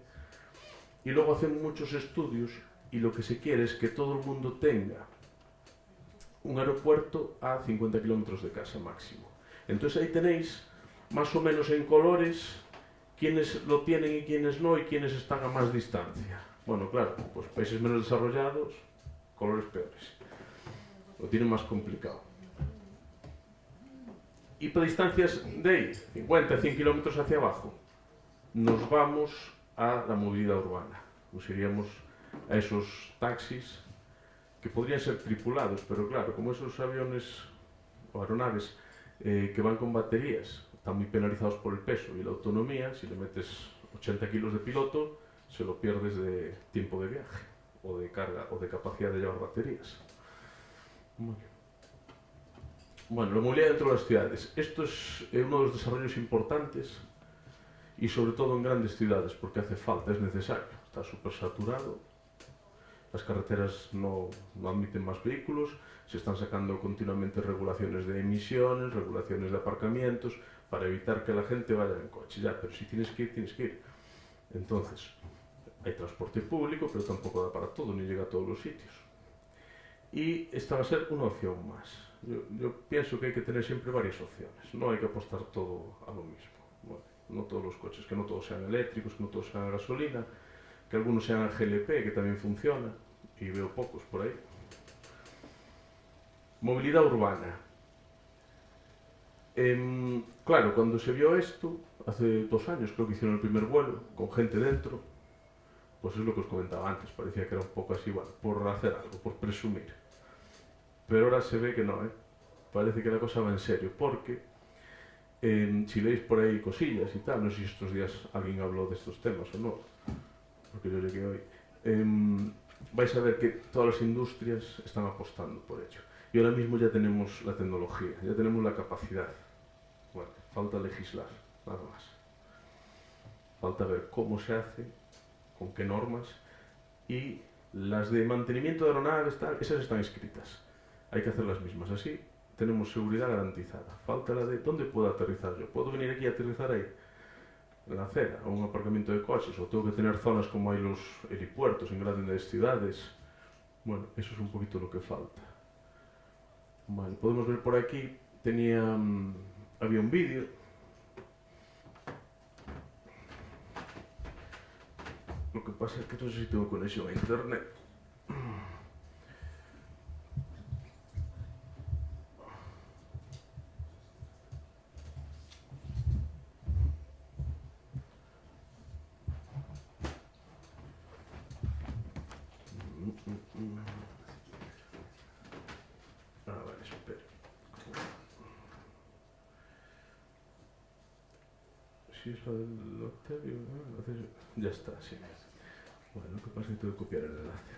Y luego hacen muchos estudios y lo que se quiere es que todo el mundo tenga un aeropuerto a 50 kilómetros de casa máximo. Entonces ahí tenéis más o menos en colores quiénes lo tienen y quiénes no y quiénes están a más distancia. Bueno, claro, pues países menos desarrollados, colores peores. Lo tienen más complicado. Y para distancias de ahí, 50, 100 kilómetros hacia abajo, nos vamos a la movilidad urbana. Nos iríamos a esos taxis que podrían ser tripulados, pero claro, como esos aviones o aeronaves eh, que van con baterías están muy penalizados por el peso y la autonomía, si le metes 80 kilos de piloto, se lo pierdes de tiempo de viaje o de carga o de capacidad de llevar baterías. Muy bien. Bueno, la movilidad dentro de las ciudades. Esto es eh, uno de los desarrollos importantes y sobre todo en grandes ciudades porque hace falta, es necesario. Está súper saturado, las carreteras no, no admiten más vehículos, se están sacando continuamente regulaciones de emisiones, regulaciones de aparcamientos, para evitar que la gente vaya en coche. Ya, pero si tienes que ir, tienes que ir. Entonces, hay transporte público, pero tampoco da para todo, ni llega a todos los sitios. Y esta va a ser una opción más. Yo, pienso que hay que tener siempre varias opciones, no hay que apostar todo a lo mismo. Bueno, no todos los coches, que no todos sean eléctricos, que no todos sean gasolina, que algunos sean GLP, que también funciona, y veo pocos por ahí. Movilidad urbana. Em, claro, cuando se vio esto, hace dos años creo que hicieron el primer vuelo, con gente dentro, pues es lo que os comentaba antes, parecía que era un poco así, bueno, por hacer algo, por presumir. Pero ahora se ve que no, ¿eh? Parece que la cosa va en serio, porque em, si veis por ahí cosillas y tal, no sé si estos días alguien habló de estos temas o no, porque yo llegué hoy, em, vais a ver que todas las industrias están apostando por ello. Y ahora mismo ya tenemos la tecnología, ya tenemos la capacidad. Falta legislar, nada más. Falta ver cómo se hace, con qué normas y las de mantenimiento de aeronaves, esas están escritas. Hay que hacer las mismas. Así tenemos seguridad garantizada. Falta la de dónde puedo aterrizar yo. ¿Puedo venir aquí a aterrizar ahí? En la acera, o un aparcamiento de coches, o tengo que tener zonas como hay los helipuertos en grandes ciudades. Bueno, eso es un poquito lo que falta. Vale, podemos ver por aquí, tenía, mm, había un vídeo. Lo que pasa es que no sé si tengo conexión a internet. Mm, mm, mm. Ah, vale, espera. Si es lo del Octavio, ¿no? Ya está, sí. Bueno, lo que pasa es que tengo que copiar el enlace.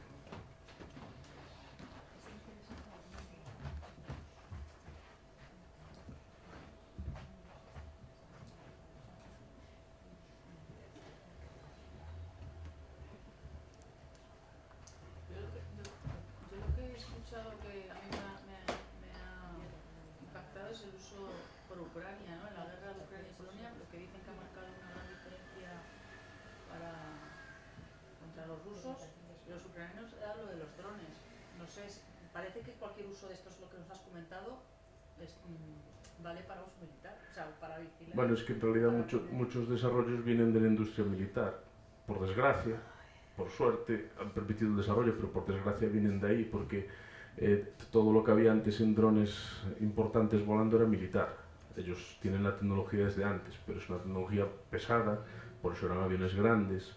Yo lo que, yo, yo lo que he escuchado que a mí me ha, me ha- me ha impactado es el uso por Ucrania, ¿no? En la guerra de Ucrania y Polonia, lo que dicen que ha marcado una gran diferencia rusos, los ucranianos era lo de los drones. No sé, es- parece que cualquier uso de estos, lo que nos has comentado, es, mm, vale para uso militar, o sea, para vigilar. Bueno, es que en realidad mucho- muchos desarrollos vienen de la industria militar. Por desgracia, por suerte, han permitido el desarrollo, pero por desgracia vienen de ahí, porque eh, todo lo que había antes en drones importantes volando era militar. Ellos tienen la tecnología desde antes, pero es una tecnología pesada, por eso eran aviones grandes,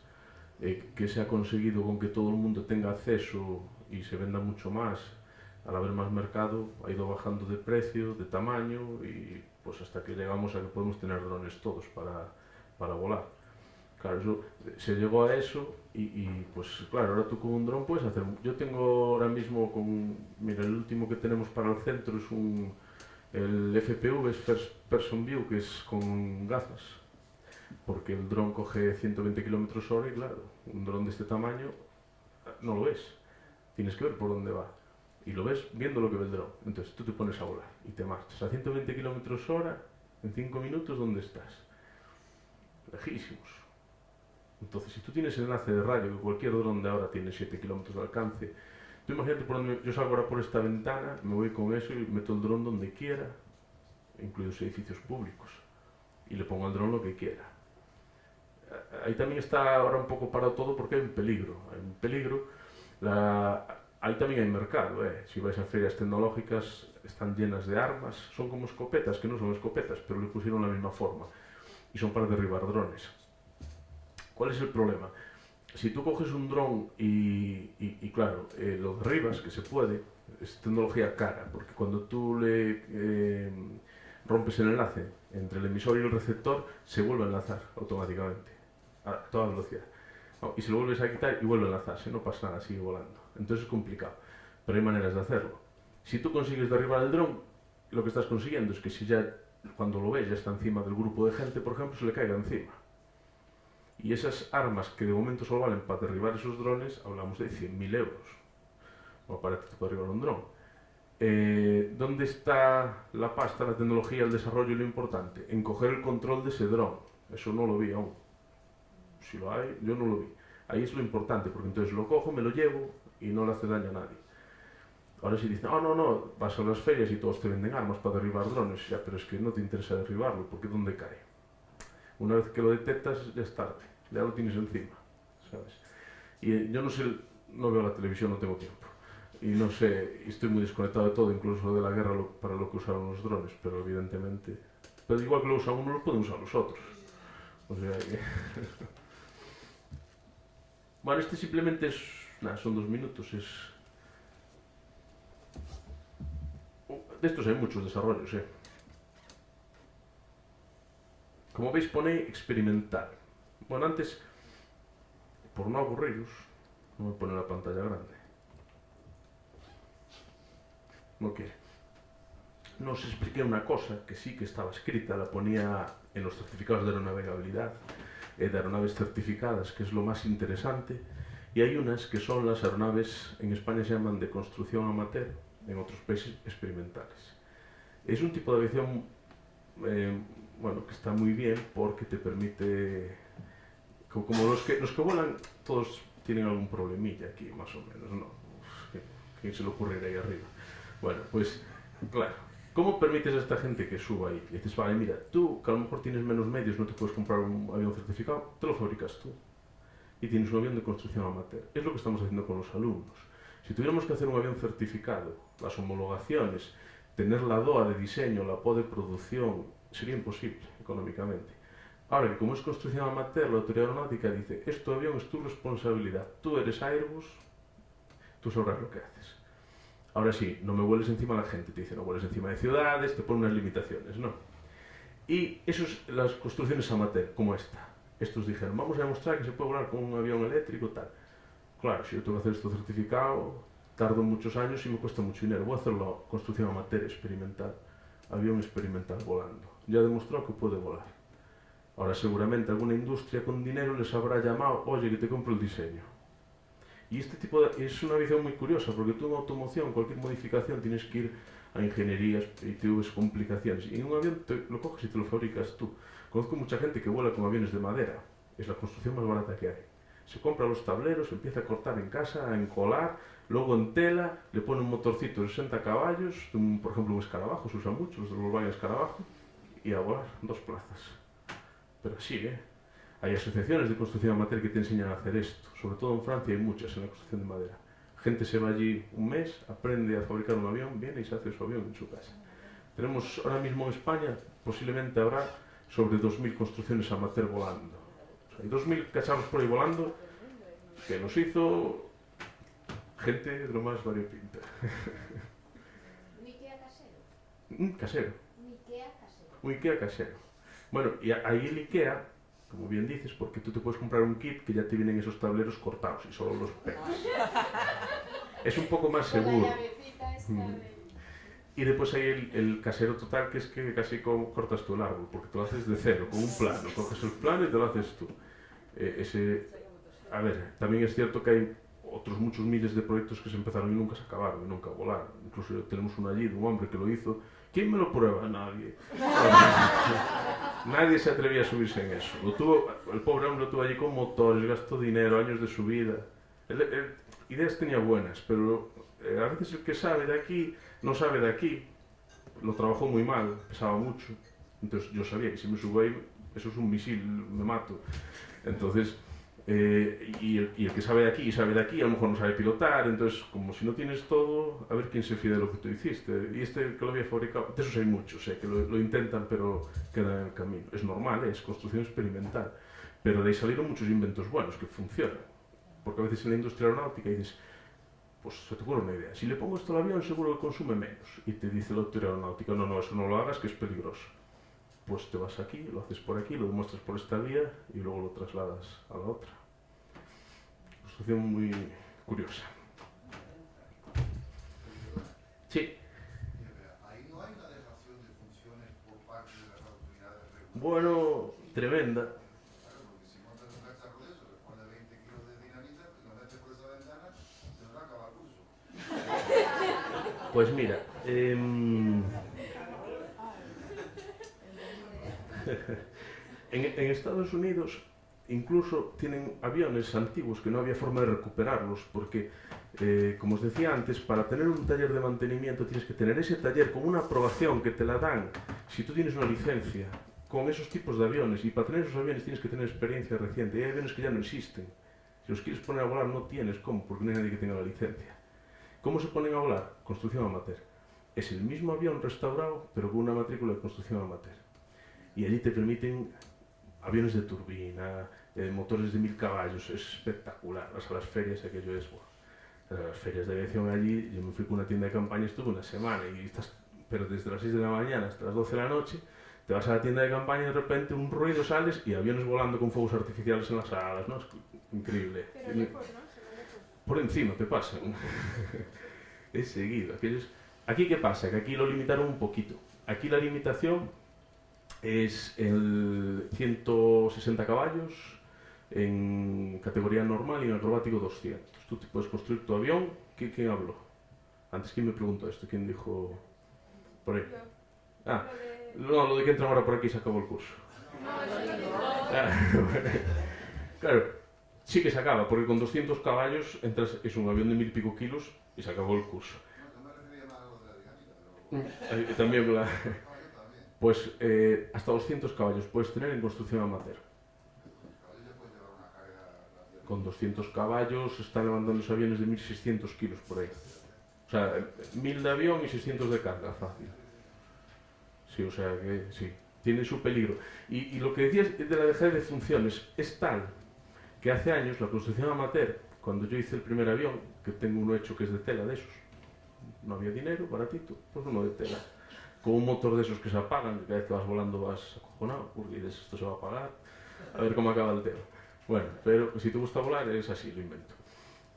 eh, que se ha conseguido con que todo el mundo tenga acceso y se venda mucho más. Al haber más mercado, ha ido bajando de precio, de tamaño y pues hasta que llegamos a que podemos tener drones todos para, para volar. Claro, se llegó a eso y, y, pues claro, ahora tú con un dron puedes hacer... Yo tengo ahora mismo con... Mira, el último que tenemos para el centro es un... El FPV es First Person View, que es con gafas. Porque el dron coge 120 km hora y claro, un dron de este tamaño no lo ves. Tienes que ver por dónde va. Y lo ves viendo lo que ve el dron. Entonces tú te pones a volar y te marchas a 120 km hora en 5 minutos, ¿dónde estás? Lejísimos. Entonces, si tú tienes el enlace de radio, que cualquier dron de ahora tiene 7 kilómetros de alcance, tú imagínate por donde yo salgo ahora por esta ventana, me voy con eso y meto el dron donde quiera, incluidos edificios públicos, y le pongo al dron lo que quiera. Eh, Ahí también está ahora un poco parado todo porque hay un peligro. Hay un peligro. Ahí también hay mercado. ¿eh? Si vais a ferias tecnológicas, están llenas de armas. Son como escopetas, que no son escopetas, pero le pusieron la misma forma. Y son para derribar drones. ¿Cuál es el problema? Si tú coges un dron y, claro, eh, lo derribas, que se puede, es tecnología cara, porque cuando tú le eh, rompes el enlace entre el emisor y el receptor, se vuelve a enlazar automáticamente, a toda velocidad. Y si lo vuelves a quitar y vuelve a enlazarse, no pasa nada, sigue volando. Entonces es complicado, pero hay maneras de hacerlo. Si tú consigues derribar el dron, lo que estás consiguiendo es que si ya, cuando lo ves, ya está encima del grupo de gente, por ejemplo, se le caiga encima. Y esas armas que de momento solo valen para derribar esos drones, hablamos de 100.000 euros. O para derribar un dron. Eh, ¿Dónde está la pasta, la tecnología, el desarrollo y lo importante? En coger el control de ese dron. Eso no lo vi aún. Si lo hay, yo no lo vi. Ahí es lo importante, porque entonces lo cojo, me lo llevo y no le hace daño a nadie. Ahora si dicen, oh no, no, vas a las ferias y todos te venden armas para derribar drones, ya, pero es que no te interesa derribarlo, porque ¿dónde cae? Una vez que lo detectas, ya es tarde, ya lo tienes encima, ¿sabes? Y eh, yo no sé, no veo la televisión, no tengo tiempo. Y no sé, estoy muy desconectado de todo, incluso de la guerra lo- para lo que usaron los drones, pero evidentemente... Pero igual que lo usan uno, lo pueden usar los otros. O sea que... *laughs* bueno, este simplemente es... Son dos minutos, es... De estos hay muchos desarrollos, ¿eh? Como veis pone experimental. Bueno, antes, por no aburriros, no me pone la pantalla grande. No quiere. No os expliqué una cosa que sí que estaba escrita, la ponía en los certificados de aeronavegabilidad, eh, de aeronaves certificadas, que es lo más interesante, y hay unas que son las aeronaves, en España se llaman de construcción amateur, en otros países experimentales. Es un tipo de aviación eh, bueno, que está muy bien porque te permite, co- como los que, los que vuelan, todos tienen algún problemilla aquí, más o menos, ¿no? ¿Quién se le ocurrirá ahí arriba? Bueno, pues, claro, ¿cómo permites a esta gente que suba ahí? Y dices, vale, mira, tú que a lo mejor tienes menos medios, no te puedes comprar un avión certificado, te lo fabricas tú. Y tienes un avión de construcción amateur. Es lo que estamos haciendo con los alumnos. Si tuviéramos que hacer un avión certificado, las homologaciones, tener la DOA de diseño, la PO de producción, sería imposible económicamente. Ahora como es construcción amateur, la autoridad aeronáutica dice, este avión es tu responsabilidad, tú eres Airbus, tú sabrás lo que haces. Ahora sí, no me vueles encima a la gente, te dice, no vueles encima de ciudades, te pone unas limitaciones, no. Y eso es las construcciones amateur, como esta. Estos dijeron, vamos a demostrar que se puede volar con un avión eléctrico, tal. Claro, si yo tengo que hacer esto certificado, tardo muchos años y me cuesta mucho dinero. Voy a hacerlo construcción amateur experimental, avión experimental volando. Ya demostró que puede volar. Ahora seguramente alguna industria con dinero les habrá llamado, oye, que te compro el diseño. Y este tipo de, es una visión muy curiosa, porque tú en automoción, cualquier modificación, tienes que ir a ingenierías, ITVs, complicaciones. Y en un avión te lo coges y te lo fabricas tú. Conozco mucha gente que vuela con aviones de madera. Es la construcción más barata que hay. Se compra los tableros, empieza a cortar en casa, a encolar, luego en tela, le pone un motorcito de 60 caballos, un- por ejemplo un escarabajo, se usa mucho, los de Volkswagen escarabajo, y a volar dos plazas. Pero sí, ¿eh? Hay asociaciones de construcción amateur que te enseñan a hacer esto, sobre todo en Francia hay muchas en la construcción de madera. Gente se va allí un mes, aprende a fabricar un avión, viene y se hace su avión en su casa. Tenemos ahora mismo en España, posiblemente habrá sobre 2.000 construcciones amateur volando. O sea, hay 2.000 cacharros por ahí volando que los hizo gente de lo más variopinta. Un Ikea casero. Un casero, Un Ikea casero. un Ikea casero. Bueno, y ahí el Ikea, como bien dices, porque tú te puedes comprar un kit que ya te vienen esos tableros cortados y solo los pegas. *laughs* Es un poco más la seguro. llavecita esta Mm. de... Y después hay el, el casero total, que es que casi como cortas tú el árbol, porque te lo haces de cero, con un plano. Coges el plano y te lo haces tú. Eh, ese, a ver, también es cierto que hay otros muchos miles de proyectos que se empezaron y nunca se acabaron, y nunca volaron. Incluso tenemos uno allí de un hombre que lo hizo. ¿Quién me lo prueba? Nadie. *laughs* Nadie se atrevía a subirse en eso. Lo tuvo, el pobre hombre lo tuvo allí con motores, gastó dinero, años de su vida. Él- él- ideas tenía buenas, pero eh, a veces el que sabe de aquí no sabe de aquí. Lo trabajó muy mal, pesaba mucho. Entonces yo sabía que si me subo ahí, eso es un misil, me mato. Entonces, eh, y, el, que sabe de aquí y sabe de aquí, a lo mejor no sabe pilotar. Entonces, como si no tienes todo, a ver quién se fía de lo que tú hiciste. Y este que lo había fabricado, de esos hay muchos, eh, que lo, lo intentan pero quedan en el camino. Es normal, eh, es construcción experimental. Pero de ahí salieron muchos inventos buenos que funcionan. Porque a veces en la industria aeronáutica dices, pues se te ocurre una idea. Si le pongo esto al avión, seguro que consume menos. Y te dice la autoridad aeronáutica, no, no, eso no lo hagas, que es peligroso. Pues te vas aquí, lo haces por aquí, lo demuestras por esta vía y luego lo trasladas a la otra. Construcción muy curiosa. Sí, Ahí no hay una dejación de funciones por parte de las autoridades reguladoras. bueno, tremenda. Claro, porque si montas un cacharro de eso, le pones 20 kilos de dinamita, y lo metes por esa ventana, se nos acaba el curso. Pues mira, em, *laughs* en, Estados Unidos incluso tienen aviones antiguos que no había forma de recuperarlos porque, eh, como os decía antes, para tener un taller de mantenimiento tienes que tener ese taller con una aprobación que te la dan si tú tienes una licencia con esos tipos de aviones y para tener esos aviones tienes que tener experiencia reciente y hay aviones que ya no existen. Si los quieres poner a volar no tienes cómo porque no hay nadie que tenga la licencia. ¿Cómo se ponen a volar? Construcción amateur. Es el mismo avión restaurado, pero con una matrícula de construcción amateur. Y allí te permiten aviones de turbina, eh, motores de mil caballos, es espectacular. Vas a las ferias, aquello es, bueno, las ferias de aviación allí, yo me fui con una tienda de campaña, estuve una semana, y estás, pero desde las 6 de la mañana hasta las 12 de la noche, te vas a la tienda de campaña y de repente un ruido sales y aviones volando con fuegos artificiales en las alas, ¿no? Es increíble. Pero lejos, ¿no? Por encima te pasan. *laughs* es seguido. Aquellos... Aquí qué pasa? Que aquí lo limitaron un poquito. Aquí la limitación es el 160 caballos en categoría normal y en acrobático 200. Tú te puedes construir tu avión. ¿Qui- ¿Quién habló? Antes, ¿quién me preguntó esto? ¿Quién dijo por ahí? Ah, Lo de- no, lo de que entran ahora por aquí se acabó el curso. No, eso lo digo. Ah, *laughs* claro, sí que se acaba, porque con 200 caballos entras, es un avión de mil y pico kilos y se acabó el curso. También la-. *laughs* Pues eh, hasta 200 caballos puedes tener en construcción amateur. Con 200 caballos están levantando los aviones de 1600 kilos por ahí. O sea, eh, 1000 de avión y 600 de carga, fácil. Sí, o sea que sí, tiene su peligro. Y, y lo que decías de la dejada de funciones es tal que hace años la construcción amateur, cuando yo hice el primer avión, que tengo uno hecho que es de tela de esos, no había dinero, baratito, pues uno de tela. Con un motor de esos que se apagan, que cada vez que vas volando vas acojonado, porque dices, esto se va a apagar, a ver cómo acaba el tema. Bueno, pero si te gusta volar es así, lo invento.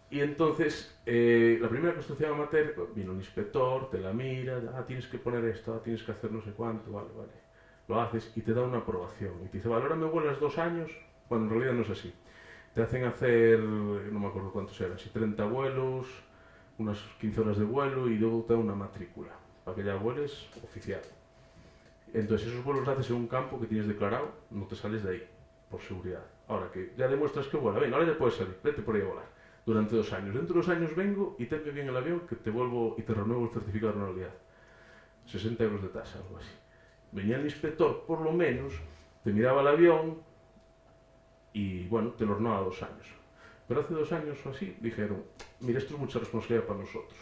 Y entonces, eh, la primera construcción amateur, pues, vino un inspector, te la mira, ah, tienes que poner esto, ah, tienes que hacer no sé cuánto, vale, vale. Lo haces y te da una aprobación. Y te dice, vale, ahora me vuelas dos años. Bueno, en realidad no es así. Te hacen hacer, no me acuerdo cuántos eran, si 30 vuelos, unas 15 horas de vuelo y luego te da una matrícula, para que ya vueles oficial. Entonces esos vuelos los haces en un campo que tienes declarado, no te sales de ahí, por seguridad. Ahora que ya demuestras que vuela, venga, ahora ya puedes salir, vete por ahí a volar. Durante dos años. Dentro de dos años vengo y te bien el avión que te vuelvo y te renuevo el certificado de realidad. 60 euros de tasa, algo así. Venía el inspector, por lo menos, te miraba el avión y, bueno, te lo renovaba dos años. Pero hace dos años o así dijeron, mira, esto es mucha responsabilidad para nosotros.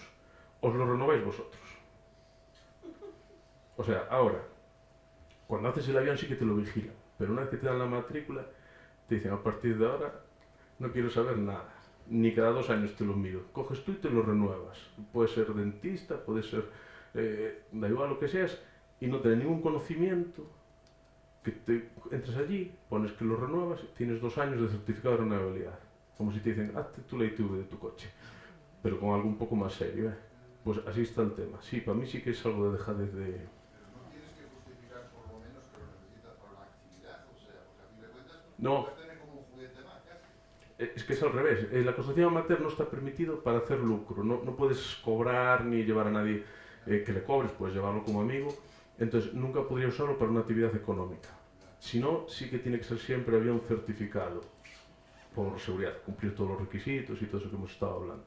Os lo renováis vosotros. O sea, ahora, cuando haces el avión sí que te lo vigilan, pero una vez que te dan la matrícula, te dicen, a partir de ahora no quiero saber nada. Ni cada dos años te lo miro. Coges tú y te lo renuevas. Puedes ser dentista, puedes ser, eh, da igual lo que seas, y no tener ningún conocimiento, que te entres allí, pones que lo renuevas, tienes dos años de certificado de renovabilidad. Como si te dicen, hazte tu ITV de tu coche, pero con algo un poco más serio. ¿eh? Pues así está el tema. Sí, para mí sí que es algo de dejadez de... Pero no tienes que justificar por lo menos que lo necesitas para la actividad, o sea, porque a fin de cuentas No. puedes tener como un juguete más, casi. Eh, Es que es al revés. Eh, La construcción amateur no está permitido para hacer lucro. No, no puedes cobrar ni llevar a nadie eh, que le cobres, puedes llevarlo como amigo. Entonces, nunca podría usarlo para una actividad económica. Si no, sí que tiene que ser siempre había un certificado por seguridad, cumplir todos los requisitos y todo eso que hemos estado hablando.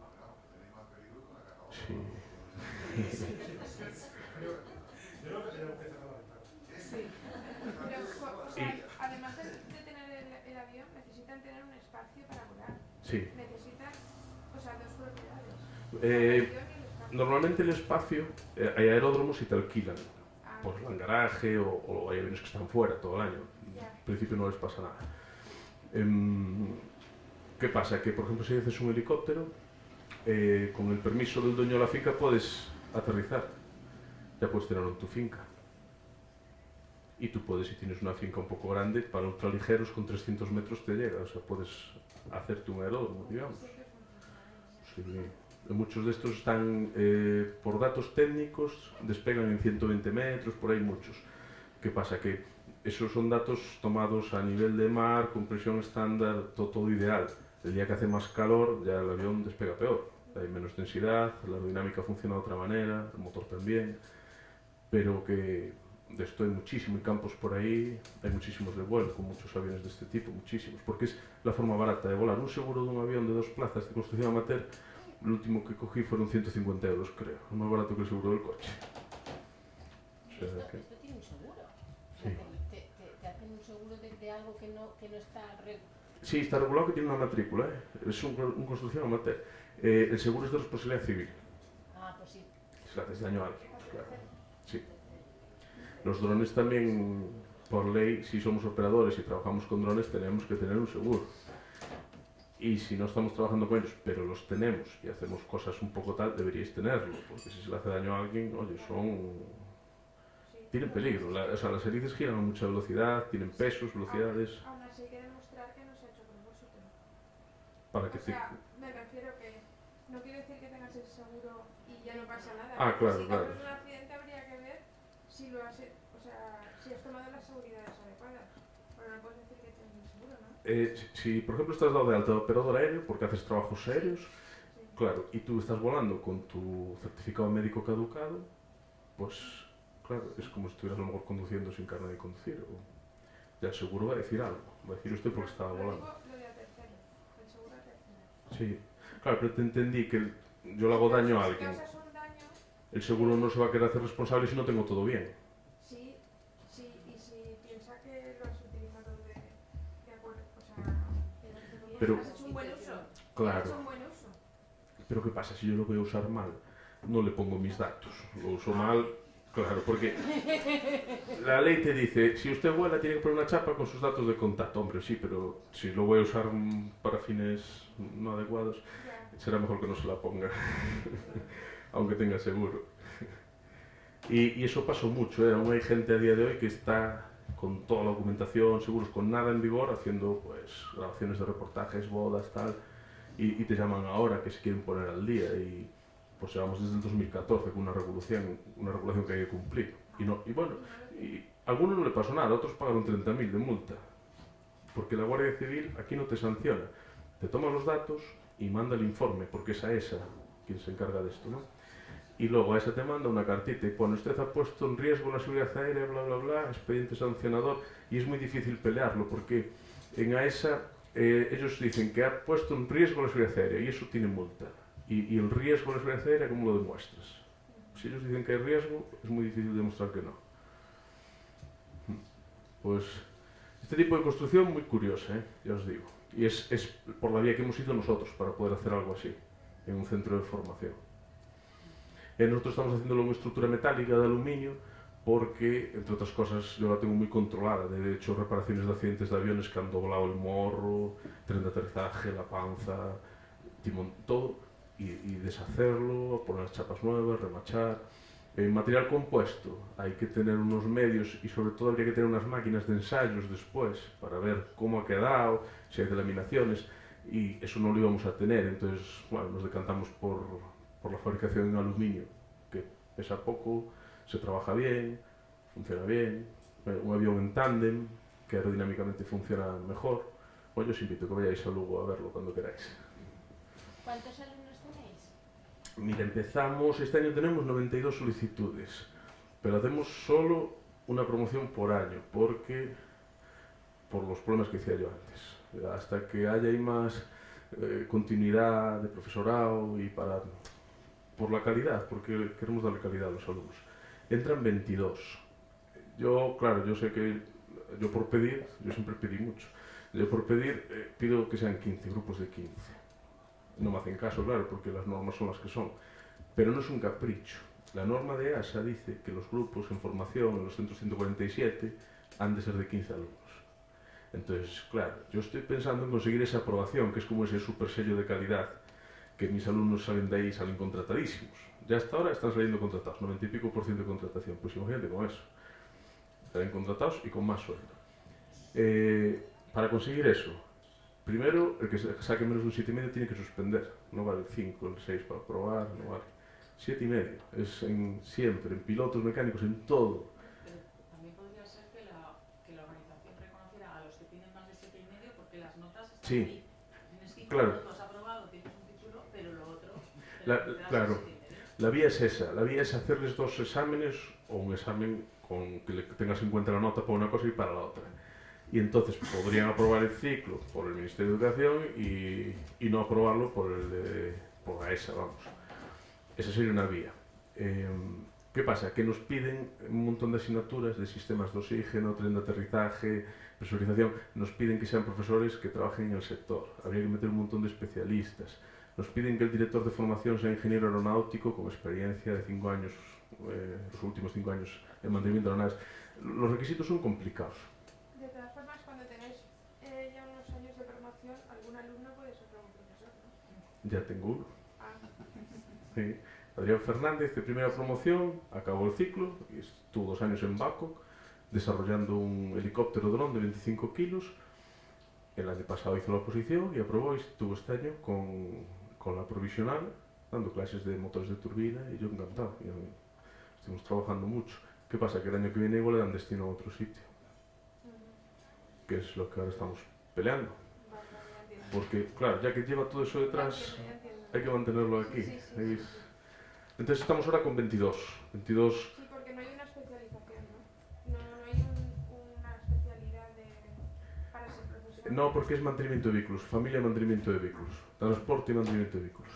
Sí. Y- además de, tener el, el avión, necesitan tener un espacio para volar. Sí. Necesitan, o sea, dos propiedades. Eh, el avión normalmente el espacio, eh, hay aeródromos y te alquilan Por el garaje o, o hay aviones que están fuera todo el año. En principio no les pasa nada. Em, ¿Qué pasa? Que, por ejemplo, si haces un helicóptero, eh, con el permiso del dueño de la finca puedes aterrizar. Ya puedes tenerlo en tu finca. Y tú puedes, si tienes una finca un poco grande, para ultraligeros con 300 metros te llega. O sea, puedes hacerte un aeródromo, digamos. Sí muchos de estos están, eh, por datos técnicos, despegan en 120 metros, por ahí muchos. ¿Qué pasa? Que esos son datos tomados a nivel de mar, con presión estándar, todo, todo ideal. El día que hace más calor, ya el avión despega peor. Hay menos densidad, la aerodinámica funciona de otra manera, el motor también. Pero que de esto hay muchísimo, campos por ahí, hay muchísimos de vuelo, con muchos aviones de este tipo, muchísimos. Porque es la forma barata de volar. Un seguro de un avión de dos plazas de construcción amateur el último que cogí fueron 150 euros, creo. Es más barato que el seguro del coche. O sea Esto, que- esto tiene un seguro. Sí. te, te- te- te hacen un seguro de, de algo que no, que no está... re- Sí, está regulado que tiene una matrícula, ¿eh? Es un, un construcción amateur. Eh, el seguro es de responsabilidad civil. Ah, pues sí. Si le haces daño a alguien, claro. Sí. Los drones también, por ley, si somos operadores y trabajamos con drones, tenemos que tener un seguro. Y si no estamos trabajando con ellos, pero los tenemos y hacemos cosas un poco tal, deberíais tenerlo, porque si se le hace daño a alguien, oye, son... Tienen peligro. La- o sea, las hélices giran a mucha velocidad, tienen pesos, velocidades, Aún así hay que demostrar que no se ha hecho propósito. para que O te... sea, me refiero que no quiere decir que tengas el seguro y ya no pasa nada. Ah, claro, si claro. tienes un accidente habría que ver si lo has, he- o sea, si has tomado las seguridades adecuadas. Pero no puedes decir que tienes el seguro, ¿no? Eh, si, si, por ejemplo, estás dado de alta de operador aéreo porque haces trabajos Sí. claro, y tú estás volando con tu certificado médico caducado, pues, claro, es como si estuvieras a lo mejor conduciendo sin carne de conducir. O, ya el seguro va a decir algo, va a decir usted porque estaba volando. Sí, claro, pero te entendí que el- yo le hago daño a alguien. El seguro no se va a querer hacer responsable si no tengo todo bien. Pero- has hecho un buen uso. Has hecho Claro, pero ¿qué pasa si yo lo voy a usar mal? No le pongo mis datos, lo uso mal, claro, porque la ley te dice, si usted vuela tiene que poner una chapa con sus datos de contacto, hombre, sí, pero si lo voy a usar para fines no adecuados, será mejor que no se la ponga, *laughs* aunque tenga seguro. Y, y eso pasó mucho, ¿eh? aún hay gente a día de hoy que está con toda la documentación, seguros con nada en vigor, haciendo pues grabaciones de reportajes, bodas, tal, y, y te llaman ahora que se quieren poner al día y pues llevamos desde el 2014 con una revolución, una regulación que hay que cumplir. Y, no, y bueno, y a algunos no le pasó nada, otros pagaron 30.000 de multa, porque la Guardia Civil aquí no te sanciona, te toma los datos y manda el informe, porque es a esa quien se encarga de esto, ¿no? Y luego a esa te manda una cartita y pone usted ha puesto en riesgo la seguridad aérea, bla, bla, bla, expediente sancionador, y es muy difícil pelearlo, porque en AESA eh, ellos dicen que ha puesto en riesgo la seguridad aérea y eso tiene multa. Y, y el riesgo de la seguridad aérea, ¿cómo lo demuestras? Si ellos dicen que hay riesgo, es muy difícil demostrar que no. Pues este tipo de construcción muy curiosa, ¿eh? ya os digo. Y es, es por la vía que hemos ido nosotros para poder hacer algo así, en un centro de formación. Eh, nosotros estamos haciéndolo en estructura metálica de aluminio porque, entre otras cosas, yo la tengo muy controlada. De hecho, reparaciones de accidentes de aviones que han doblado el morro, tren de aterrizaje, la panza, timón, todo, y, y deshacerlo, poner las chapas nuevas, remachar. En material compuesto hay que tener unos medios y sobre todo habría que tener unas máquinas de ensayos después para ver cómo ha quedado, si hay delaminaciones y eso no lo íbamos a tener, entonces bueno, nos decantamos por, por la fabricación en aluminio, que pesa poco, se trabaja bien, funciona bien, eh, un avión en tándem que aerodinámicamente funciona mejor. Bueno, yo os invito a que vayáis a Lugo a verlo cuando queráis. ¿Cuántos alumnos tenéis? Mira, empezamos, este año tenemos 92 solicitudes, pero hacemos solo una promoción por año, porque por los problemas que decía yo antes. Hasta que haya más eh, continuidad de profesorado y para por la calidad, porque queremos darle calidad a los alumnos. Entran 22. Yo, claro, yo sé que yo por pedir, yo siempre pedí mucho. Yo por pedir eh, pido que sean 15, grupos de 15 no me hacen caso, claro, porque las normas son las que son. Pero no es un capricho. La norma de ASA dice que los grupos en formación en los centros 147 han de ser de 15 alumnos. Entonces, claro, yo estoy pensando en conseguir esa aprobación, que es como ese super sello de calidad, que mis alumnos salen de ahí y salen contratadísimos. Ya hasta ahora están saliendo contratados, 90 y pico por ciento de contratación. Pues imagínate con eso. Salen contratados y con más sueldo. Eh, para conseguir eso, Primero, el que saque menos de un 7,5 tiene que suspender. No vale el 5, el 6 para probar, no vale. 7,5. Es en siempre, en pilotos mecánicos, en todo. Pero también podría ser que la, que la organización reconociera a los que tienen más de 7,5 porque las notas están Sí, ahí. Tienes 5 claro. puntos aprobado, tienes un título, pero lo otro... te Claro. en 7,5. La vía es esa. La vía es hacerles dos exámenes o un examen con que tengas en cuenta la nota para una cosa y para la otra. Y entonces podrían aprobar el ciclo por el Ministerio de Educación y, no aprobarlo por, la ESA, vamos. Esa sería una vía. Eh, ¿Qué pasa? Que nos piden un montón de asignaturas de sistemas de oxígeno, tren de aterrizaje, presurización. Nos piden que sean profesores que trabajen en el sector. Habría que meter un montón de especialistas. Nos piden que el director de formación sea ingeniero aeronáutico con experiencia de cinco años, eh, los últimos cinco años en mantenimiento de aeronaves. Los requisitos son complicados. De todas formas, cuando tenéis eh, ya unos años de formación, algún alumno puede ser luego profesor, ¿no? Ya tengo uno. Ah, *laughs* Sí. Adrián Fernández, de primera promoción, acabó el ciclo estuvo dos años en Bangkok desarrollando un helicóptero dron de 25 kilos. El año pasado hizo la oposición y aprobó y estuvo este año con, con la provisional dando clases de motores de turbina y yo encantado. Y, estuvimos trabajando mucho. ¿Qué pasa? Que el año que viene igual le dan destino a otro sitio, que es lo que ahora estamos peleando. Porque, claro, ya que lleva todo eso detrás, hay que mantenerlo aquí. Entonces estamos ahora con 22. 22 Sí, porque no hay una especialización, ¿no? No, no hay un- una especialidad de, para ser profesor. No, porque es mantenimiento de vehículos, familia de mantenimiento de vehículos, transporte y mantenimiento de vehículos.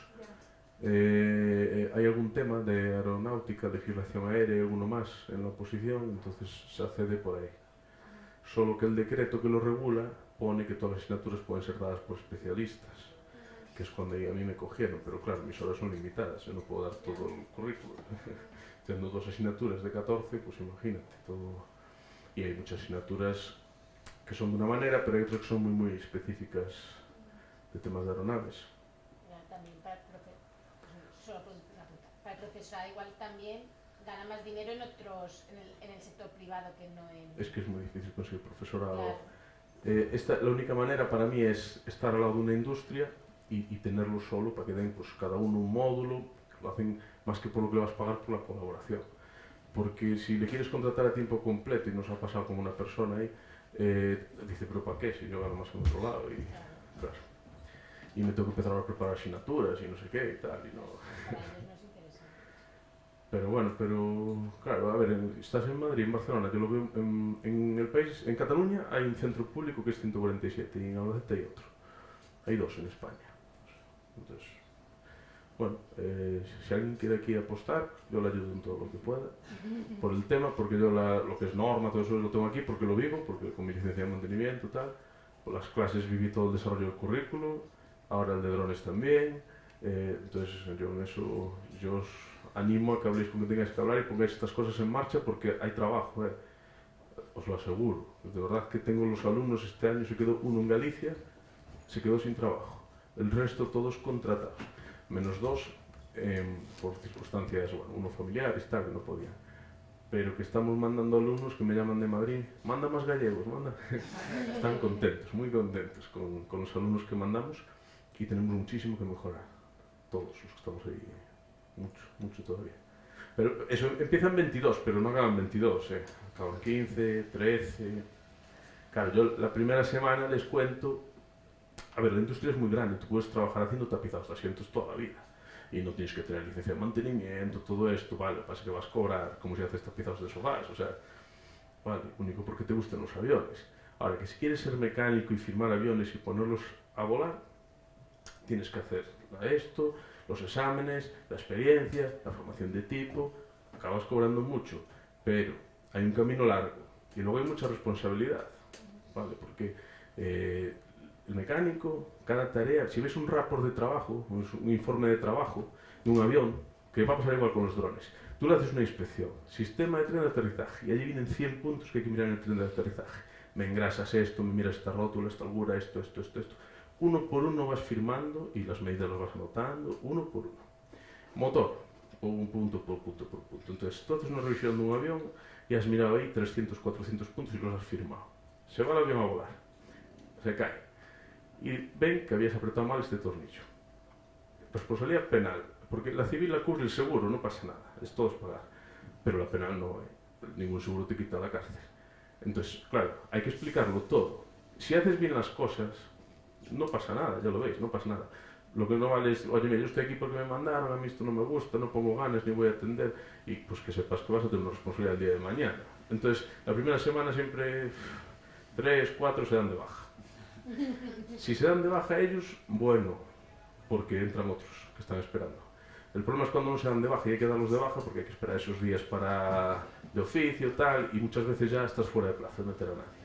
Eh, eh, hay algún tema de aeronáutica, legislación aérea alguno más en la oposición, entonces se accede por ahí. Solo que el decreto que lo regula pone que todas las asignaturas pueden ser dadas por especialistas, que es cuando a mí me cogieron, pero claro, mis horas son limitadas, yo no puedo dar todo el currículum. *laughs* Teniendo dos asignaturas de 14, pues imagínate, todo... Y hay muchas asignaturas que son de una manera, pero hay otras que son muy, muy específicas de temas de aeronaves. Ya, también para el profe solo por una pregunta. Para el profesorado igual también gana más dinero en otros, en el, en el sector privado que no en... Es que es muy difícil conseguir profesorado. Claro, Eh, esta, la única manera para mí es estar al lado de una industria y, y tenerlo solo para que den pues, cada uno un módulo, lo hacen más que por lo que le vas a pagar por la colaboración. Porque si le quieres contratar a tiempo completo y nos ha pasado con una persona ahí, eh, dice, pero ¿para qué? Si yo gano más en otro lado. Y, claro, claro. Y me tengo que empezar a preparar asignaturas y no sé qué y tal. Y no. *laughs* Pero bueno, pero claro, a ver, estás en Madrid, en Barcelona, yo lo veo en, en el país, en Cataluña hay un centro público que es 147 y en Albacete hay otro. Hay dos en España. Entonces, bueno, eh, si alguien quiere aquí apostar, yo le ayudo en todo lo que pueda. *laughs* Por el tema, porque yo la- lo que es norma, todo eso lo tengo aquí porque lo vivo, porque con mi licencia de mantenimiento y tal. Por las clases viví todo el desarrollo del currículo, ahora el de drones también. eh, entonces yo en eso, yo os animo a que habléis con quien tengáis que hablar y pongáis estas cosas en marcha porque hay trabajo, eh. os lo aseguro. De verdad que tengo los alumnos, este año se quedó uno en Galicia, se quedó sin trabajo. El resto todos contratados, menos dos em, por circunstancias, bueno, uno familiares, tal, que no podían. Pero que estamos mandando alumnos que me llaman de Madrid, manda más gallegos, manda. *laughs* Están contentos, muy contentos con, con los alumnos que mandamos y tenemos muchísimo que mejorar. Todos los que estamos ahí, mucho, mucho todavía. Pero eso empieza en 22, pero no acaban 22, eh. acaban 15, 13. Claro, yo la primera semana les cuento. A ver, la industria es muy grande, tú puedes trabajar haciendo tapizados de asientos toda la vida. Y no tienes que tener licencia de mantenimiento, todo esto, vale, pasa que vas a cobrar como si haces tapizados de sofás, o sea, vale, único porque te gustan los aviones. Ahora, que si quieres ser mecánico y firmar aviones y ponerlos a volar, tienes que hacer esto, los exámenes, la experiencia, la formación de tipo, acabas cobrando mucho, pero hay un camino largo y luego hay mucha responsabilidad, ¿vale? Porque eh, el mecánico, cada tarea, si ves un rapport de trabajo, un, informe de trabajo de un avión, que va a pasar igual con los drones, tú le haces una inspección, sistema de tren de aterrizaje, y allí vienen 100 puntos que hay que mirar en el tren de aterrizaje. Me engrasas esto, me miras esta rótula, esta albura, esto, esto, esto, esto. Uno por uno vas firmando y las medidas las vas anotando, uno por uno. Motor, un punto por punto por punto. Entonces, tú haces una revisión de un avión y has mirado ahí 300, 400 puntos y los has firmado. Se va el avión a volar, se cae. Y ven que habías apretado mal este tornillo. Responsabilidad penal, porque la civil la cubre el seguro, no pasa nada, es todo es pagar. Pero la penal no, eh. ningún seguro te quita la cárcel. Entonces, claro, hay que explicarlo todo. Si haces bien las cosas, no pasa nada, ya lo veis, no pasa nada. Lo que no vale es, oye, mira, yo estoy aquí porque me mandaron, a mí esto no me gusta, no pongo ganas, ni voy a atender, y pues que sepas que vas a tener una responsabilidad el día de mañana. Entonces, la primera semana siempre tres, cuatro se dan de baja. Si se dan de baja ellos, bueno, porque entran otros que están esperando. El problema es cuando no se dan de baja y hay que darlos de baja porque hay que esperar esos días para de oficio, tal, y muchas veces ya estás fuera de plazo, no meter a nadie.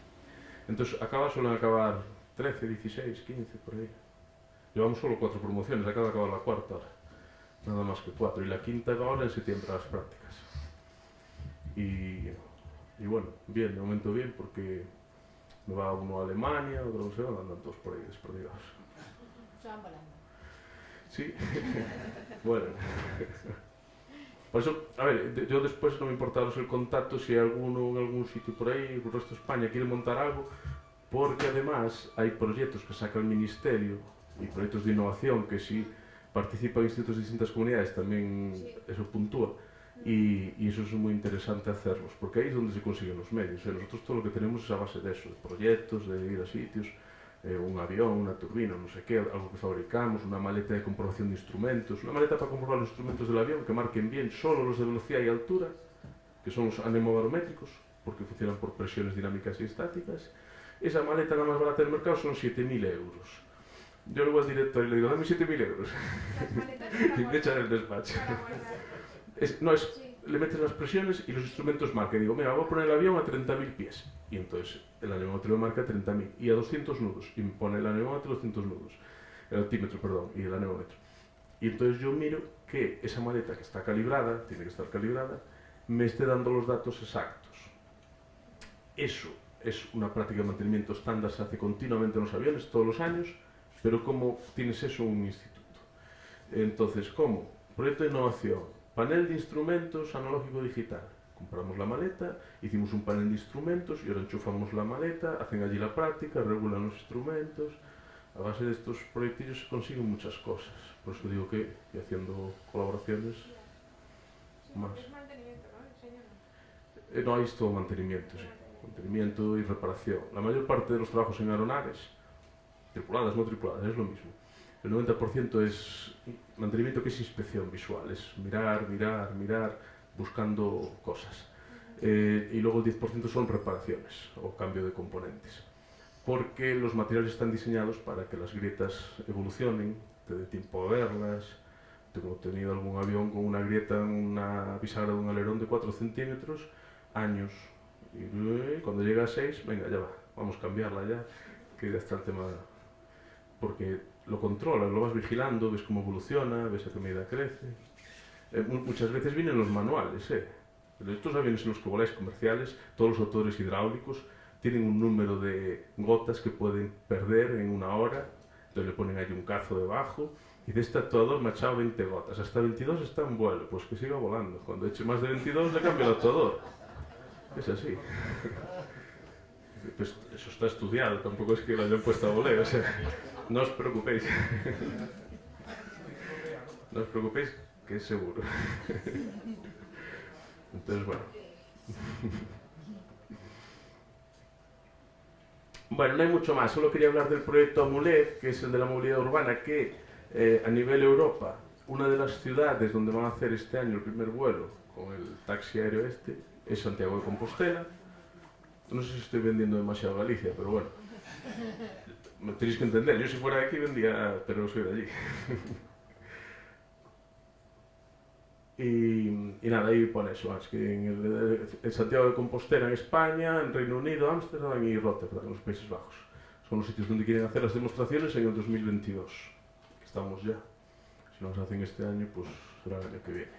Entonces, acaba, suelen acabar 13, 16, 15, por ahí. Llevamos solo cuatro promociones, acaba de acabar la cuarta ahora. Nada más que cuatro. Y la quinta va ahora en septiembre a las prácticas. Y, y bueno, bien, de momento bien, porque me va uno a Alemania, otro no sé, dónde, andan todos por ahí desperdigados. Se van volando. Sí, *laughs* bueno. Por eso, a ver, yo después no me importa el contacto si hay alguno en algún sitio por ahí, el resto de España, quiere montar algo, porque además hai proxectos que saca o Ministerio e proxectos de innovación que si participan institutos de distintas comunidades tamén eso puntúa. E, e iso é moi interesante hacerlos porque aí é onde se consiguen os medios. E nosotros todo o que tenemos é a base deso de proxectos, de ir a sitios eh, un avión, unha turbina, non sei que, algo que fabricamos, unha maleta de comprobación de instrumentos, unha maleta para comprobar os instrumentos del avión que marquen bien solo los de velocidade e altura, que son os anemobarométricos, porque funcionan por presiones dinámicas e estáticas, Esa maleta la más barata del mercado son 7.000 euros. Yo luego al director y le digo, dame 7.000 euros. *laughs* Y me echan el despacho. *laughs* Es- no, es Sí. le metes las presiones y los instrumentos marcan. Digo, mira, voy a poner el avión a 30.000 pies. Y entonces el anemómetro me marca 30.000 y a 200 nudos. Y me pone el anemómetro a 200 nudos. El altímetro, perdón, y el anemómetro. Y entonces yo miro que esa maleta que está calibrada, tiene que estar calibrada, me esté dando los datos exactos. Eso es una práctica de mantenimiento estándar, se hace continuamente en los aviones, todos los años, pero ¿cómo tienes eso en un instituto? Entonces, ¿cómo? Proyecto de innovación, panel de instrumentos analógico digital. Compramos la maleta, hicimos un panel de instrumentos y ahora enchufamos la maleta, hacen allí la práctica, regulan los instrumentos. A base de estos proyectillos se consiguen muchas cosas. Por eso digo que haciendo colaboraciones, Sí, Más. es mantenimiento, no. eh, no hay todo mantenimiento, sí. Mantenimiento y reparación. La mayor parte de los trabajos en aeronaves, tripuladas, no tripuladas, es lo mismo. El 90% es mantenimiento que es inspección visual, es mirar, mirar, mirar, buscando cosas. Eh, y luego el 10% son reparaciones o cambio de componentes. Porque los materiales están diseñados para que las grietas evolucionen, te dé tiempo a verlas. Tengo tenido algún avión con una grieta en una bisagra de un alerón de 4 centímetros, años. Y cuando llega a 6, venga, ya va, vamos a cambiarla ya, que ya está el tema. Porque lo controlas, lo vas vigilando, ves cómo evoluciona, ves a qué medida crece. Eh, mu- muchas veces vienen los manuales, ¿eh? Estos aviones en los que voláis comerciales, todos los motores hidráulicos tienen un número de gotas que pueden perder en una hora, entonces le ponen ahí un cazo debajo y de este actuador me ha echado 20 gotas, hasta 22 está en vuelo, pues que siga volando. Cuando eche más de 22 le cambio el actuador. Es así. Pues eso está estudiado, tampoco es que lo hayan puesto a voleo, o sea, no os preocupéis. No os preocupéis, que es seguro. Entonces, bueno. Bueno, no hay mucho más, solo quería hablar del proyecto Amulet, que es el de la movilidad urbana, que eh, a nivel Europa, una de las ciudades donde van a hacer este año el primer vuelo con el taxi aéreo este es Santiago de Compostela. No sé si estoy vendiendo demasiado Galicia, pero bueno. Me tenéis que entender, yo si fuera de aquí vendía, pero no soy de allí. *laughs* Y, nada, ahí pone eso, es que en, Santiago de Compostela en España, en Reino Unido, Ámsterdam y Rotterdam, en los Países Bajos. Son los sitios donde quieren hacer las demostraciones en el 2022, que estamos ya. Si no las hacen este año, pues será el año que viene.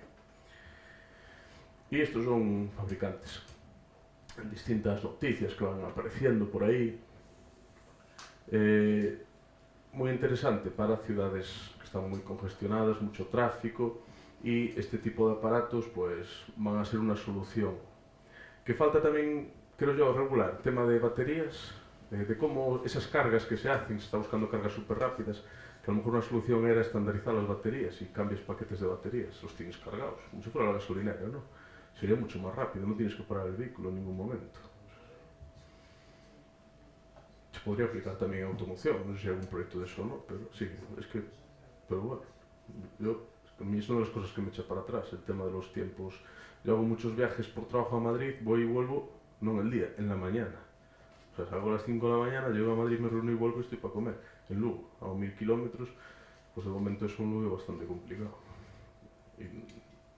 E estos son fabricantes. Distintas noticias que van apareciendo por aí. Eh, moi interesante para cidades que están moi congestionadas, mucho tráfico, e este tipo de aparatos pues, van a ser unha solución. Que falta tamén, creo yo, regular, tema de baterías, eh, de como esas cargas que se hacen, se está buscando cargas super rápidas, que a lo mejor unha solución era estandarizar as baterías e cambias paquetes de baterías, os tienes cargados, como se fuera a gasolinera, non? Sería mucho más rápido, no tienes que parar el vehículo en ningún momento. Se podría aplicar también a automoción, no sé si hay algún proyecto de eso o no, pero sí, es que, pero bueno, yo a mí es una de las cosas que me echa para atrás, el tema de los tiempos. Yo hago muchos viajes por trabajo a Madrid, voy y vuelvo, no en el día, en la mañana. O sea, salgo a las 5 de la mañana, llego a Madrid, me reúno y vuelvo y estoy para comer. En Lugo, a mil kilómetros, pues de momento es un Lugo bastante complicado.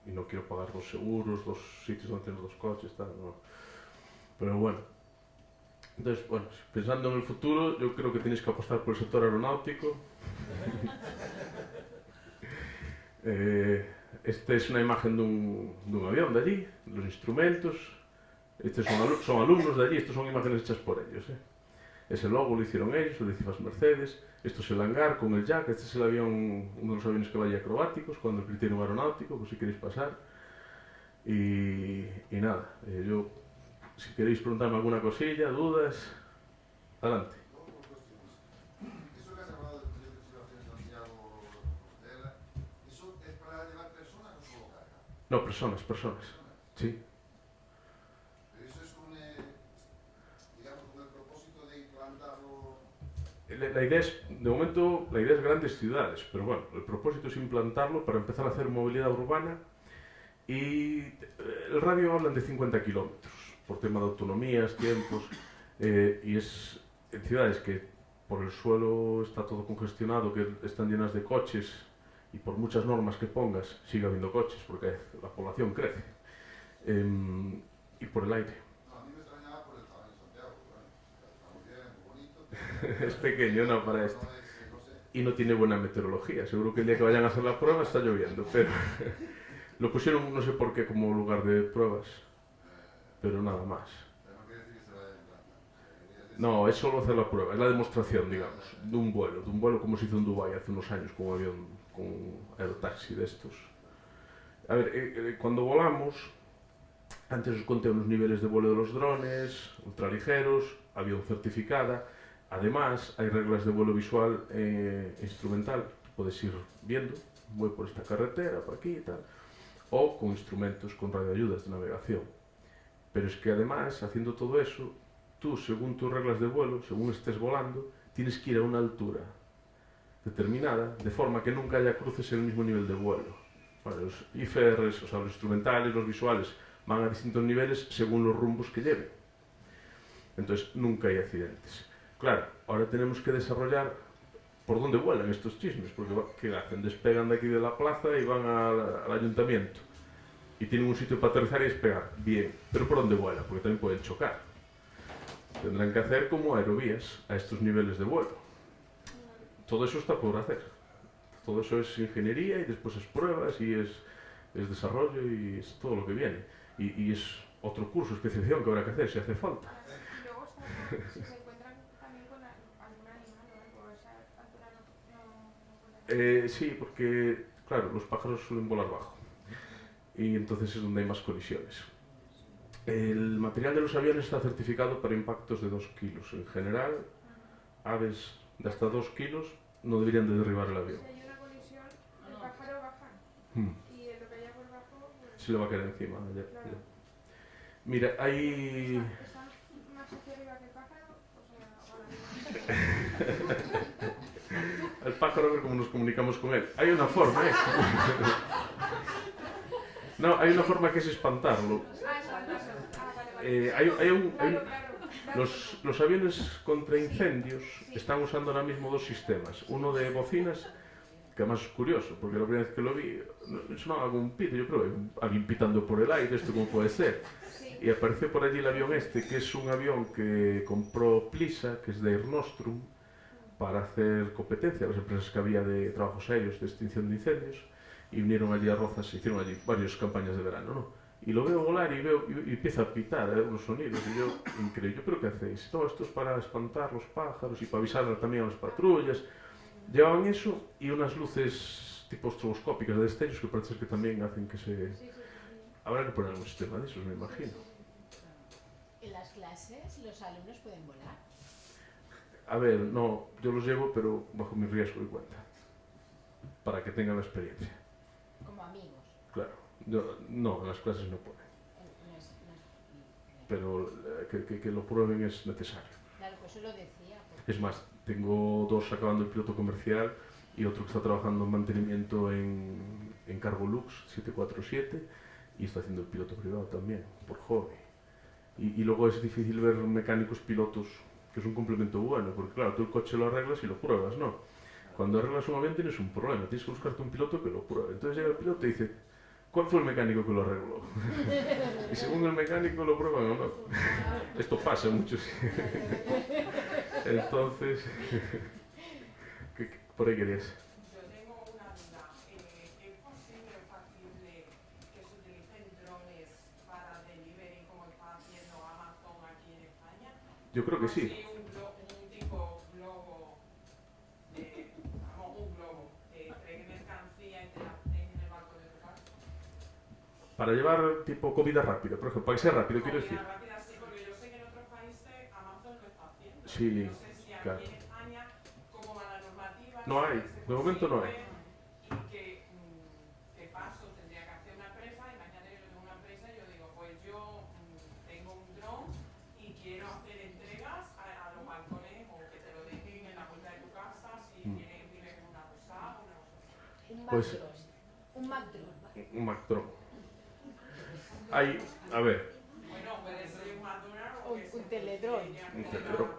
e non quero pagar los seguros, los sitios onde tienes dos coches, tal, no. Pero bueno, Entonces, bueno, pensando en el futuro, yo creo que tienes que apostar por el sector aeronáutico. *laughs* eh, esta es una imagen dun, dun avión de allí, los instrumentos. Estes son, alu son alumnos de allí, estas son imágenes hechas por ellos. Eh. Ese logo lo hicieron ellos, o lo hizo Mercedes. Esto es el hangar con el jack, este es el avión, uno de los aviones que vaya acrobáticos, cuando el criterio aeronáutico, pues si queréis pasar. Y, y nada, eh, yo, si queréis preguntarme alguna cosilla, dudas, adelante. No, personas, personas. Sí. Pero eso es un, eh, digamos, con el propósito de implantarlo. La, idea es, de momento, la idea es grandes ciudades, pero bueno, el propósito es implantarlo para empezar a hacer movilidad urbana y el radio hablan de 50 kilómetros por tema de autonomías, tiempos, eh, y es en ciudades que por el suelo está todo congestionado, que están llenas de coches, y por muchas normas que pongas sigue habiendo coches porque la población crece eh, y por el aire no, a mí me extrañaba por el tamaño de Santiago bueno, está muy bien, muy bonito *laughs* es pequeño no para esto. Y no tiene buena meteorología. Seguro que el día que vayan a hacer la prueba está lloviendo pero *laughs* lo pusieron no sé por qué como lugar de pruebas. Pero nada más. No, es solo hacer la prueba, es la demostración, digamos, de un vuelo, de un vuelo como se hizo en Dubái hace unos años con un avión con un aerotaxi de estos. A ver, eh, eh, cuando volamos, antes os conté unos niveles de vuelo de los drones, ultraligeros, avión certificada, además hay reglas de vuelo visual e instrumental, puedes ir viendo, voy por esta carretera, por aquí y tal, o con instrumentos con radioayudas de navegación. Pero es que además, haciendo todo eso, tú, según tus reglas de vuelo, según estés volando, tienes que ir a una altura determinada, de forma que nunca haya cruces en el mismo nivel de vuelo. Los IFRs, o sea, los instrumentales, los visuales, van a distintos niveles según los rumbos que lleven. Entonces, nunca hay accidentes. Claro, ahora tenemos que desarrollar por dónde vuelan estos chismes, porque ¿qué hacen? Despegan de aquí de la plaza y van al, al ayuntamiento. Y tienen un sitio para aterrizar y despegar. Bien, pero ¿por dónde vuelan? Porque también pueden chocar. Tendrán que hacer como aerovías a estos niveles de vuelo. Todo eso está por hacer. Todo eso es ingeniería y después es pruebas y es, es desarrollo y es todo lo que viene. Y, y es otro curso, especialización que habrá que hacer si hace falta. *laughs* Y luego está, si se encuentran también con a- algún animal o algo, a esa altura no, no, no vuelan. Eh, sí, porque, claro, los pájaros suelen volar bajo. Y entonces es donde hay más colisiones. El material de los aviones está certificado para impactos de 2 kilos. En general, aves de hasta 2 kilos no deberían de derribar el Si avión. hay una colisión, el no. pájaro baja Hmm, y lo que haya por debajo, pues, Se le va a caer encima. ya, Claro. ya. Mira, hay... está, está más hacia arriba que el pájaro, o sea, *laughs* Al pájaro a ver cómo nos comunicamos con él. Hay una forma, ¿eh? No, hay una forma que es espantarlo. Eh, hay, hay un, hay un-. Los, los aviones contra incendios están usando ahora mismo dos sistemas. Uno de bocinas, que además es curioso, porque la primera vez que lo vi sonaba como un pito. Yo creo, alguien pitando por el aire, ¿esto cómo puede ser? Y apareció por allí el avión este, que es un avión que compró Plisa, que es de Air Nostrum, para hacer competencia a las empresas que había de trabajos aéreos de extinción de incendios. Y vinieron allí a Rozas, hicieron allí varias campañas de verano, ¿no? Y lo veo volar y veo y, y empieza a pitar ¿eh? unos sonidos. Y yo, increíble, ¿yo pero qué hacéis? No, esto es para espantar los pájaros y para avisar también a las patrullas. Llevaban eso y unas luces tipo estroboscópicas de destellos que parece que también hacen que se... Habrá que poner un sistema de esos, me imagino. En las clases los alumnos pueden volar. A ver, no, yo los llevo, pero bajo mi riesgo y cuenta. Para que tengan la experiencia. como amigos. Claro. Yo- no, en las clases no ponen. No es- no es- Pero eh, que, que- que lo prueben es necesario. Claro, pues eso lo decía. porque- Es más, tengo dos acabando el piloto comercial y otro que está trabajando en mantenimiento en, en Cargolux 747 y está haciendo el piloto privado también, por hobby. Y, y luego es difícil ver mecánicos pilotos, que es un complemento bueno, porque claro, tú el coche lo arreglas y lo pruebas, ¿no? Cuando arreglas un avión tienes un problema, tienes que buscarte un piloto que lo pruebe. Entonces llega el piloto y dice, ¿cuál fue el mecánico que lo arregló? *laughs* y según el mecánico lo prueban o no. *laughs* Esto pasa mucho. *laughs* Entonces, ¿qué- qué- por ahí querías. Yo tengo una duda. Eh, ¿Es posible o factible que se utilicen drones para delivery como está haciendo Amazon aquí en España? Yo creo que sí. Así un, glo- un tipo globo, de, vamos, un globo, eh, trae mercancía y te la ponen en el balcón de tu casa. Para llevar tipo comida rápida, por ejemplo, para que sea rápido, quiero decir. Comida rápida sí, porque yo sé que en otros países Amazon lo está haciendo. Sí, no sé si aquí claro. en España, cómo va la normativa. No hay, de momento no hay. Pues-. Un Macdron. Un Mactron. Hay, a ver, Bueno, puede ser un Un- teledrón. Un teledrón.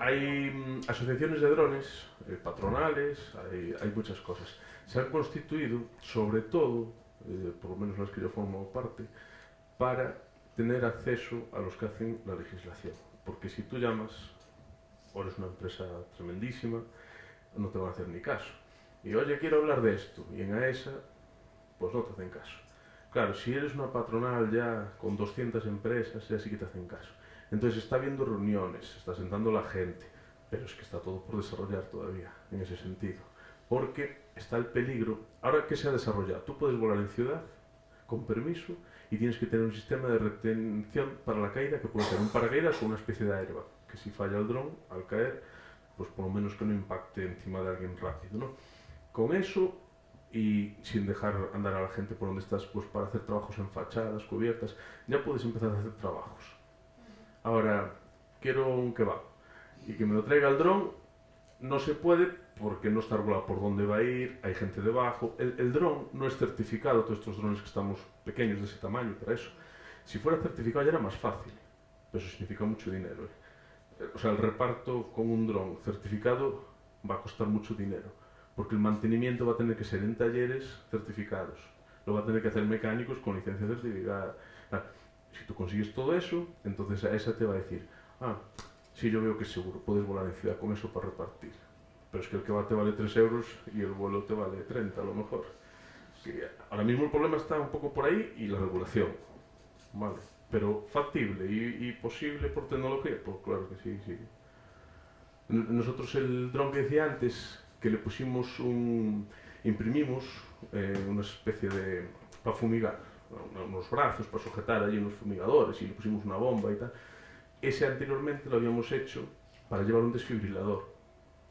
hay mm, asociaciones de drones, eh, patronales, hay, hay muchas cosas. Se han constituido, sobre todo, eh, por lo menos las que yo formo parte, para tener acceso a los que hacen la legislación. Porque si tú llamas, o eres una empresa tremendísima, no te van a hacer ni caso. Y oye, quiero hablar de esto, y en AESA, pues no te hacen caso. Claro, si eres una patronal ya con 200 empresas, ya sí que te hacen caso. Entonces está habiendo reuniones, está sentando la gente, pero es que está todo por desarrollar todavía, en ese sentido. Porque está el peligro. Ahora que se ha desarrollado, tú puedes volar en ciudad con permiso y tienes que tener un sistema de retención para la caída que puede ser un paracaídas o una especie de airbag, que si falla el dron al caer, pues por lo menos que no impacte encima de alguien rápido, ¿no? Con eso y sin dejar andar a la gente por donde estás, pues para hacer trabajos en fachadas, cubiertas, ya puedes empezar a hacer trabajos. Ahora, quiero un kebab y que me lo traiga el dron, no se puede porque no está regulado por dónde va a ir, hay gente debajo. El, dron no es certificado, todos estos drones que estamos pequeños de ese tamaño, para eso. Si fuera certificado ya era más fácil, pero eso significa mucho dinero. ¿eh? O sea, el reparto con un dron certificado va a costar mucho dinero, porque el mantenimiento va a tener que ser en talleres certificados, lo va a tener que hacer mecánicos con licencia certificada. Si tú consigues todo eso, entonces a esa te va a decir, ah, sí, yo veo que es seguro, puedes volar en ciudad con eso para repartir. Pero es que el que va te vale 3 euros y el vuelo te vale 30 a lo mejor. Que ahora mismo el problema está un poco por ahí y la regulación. Vale. Pero factible y, y posible por tecnología, pues claro que sí, sí. Nosotros el dron que decía antes, que le pusimos un... imprimimos eh, una especie de... para fumigar, ¿no? unos brazos para sujetar allí unos fumigadores y le pusimos una bomba y tal. Ese anteriormente lo habíamos hecho para llevar un desfibrilador.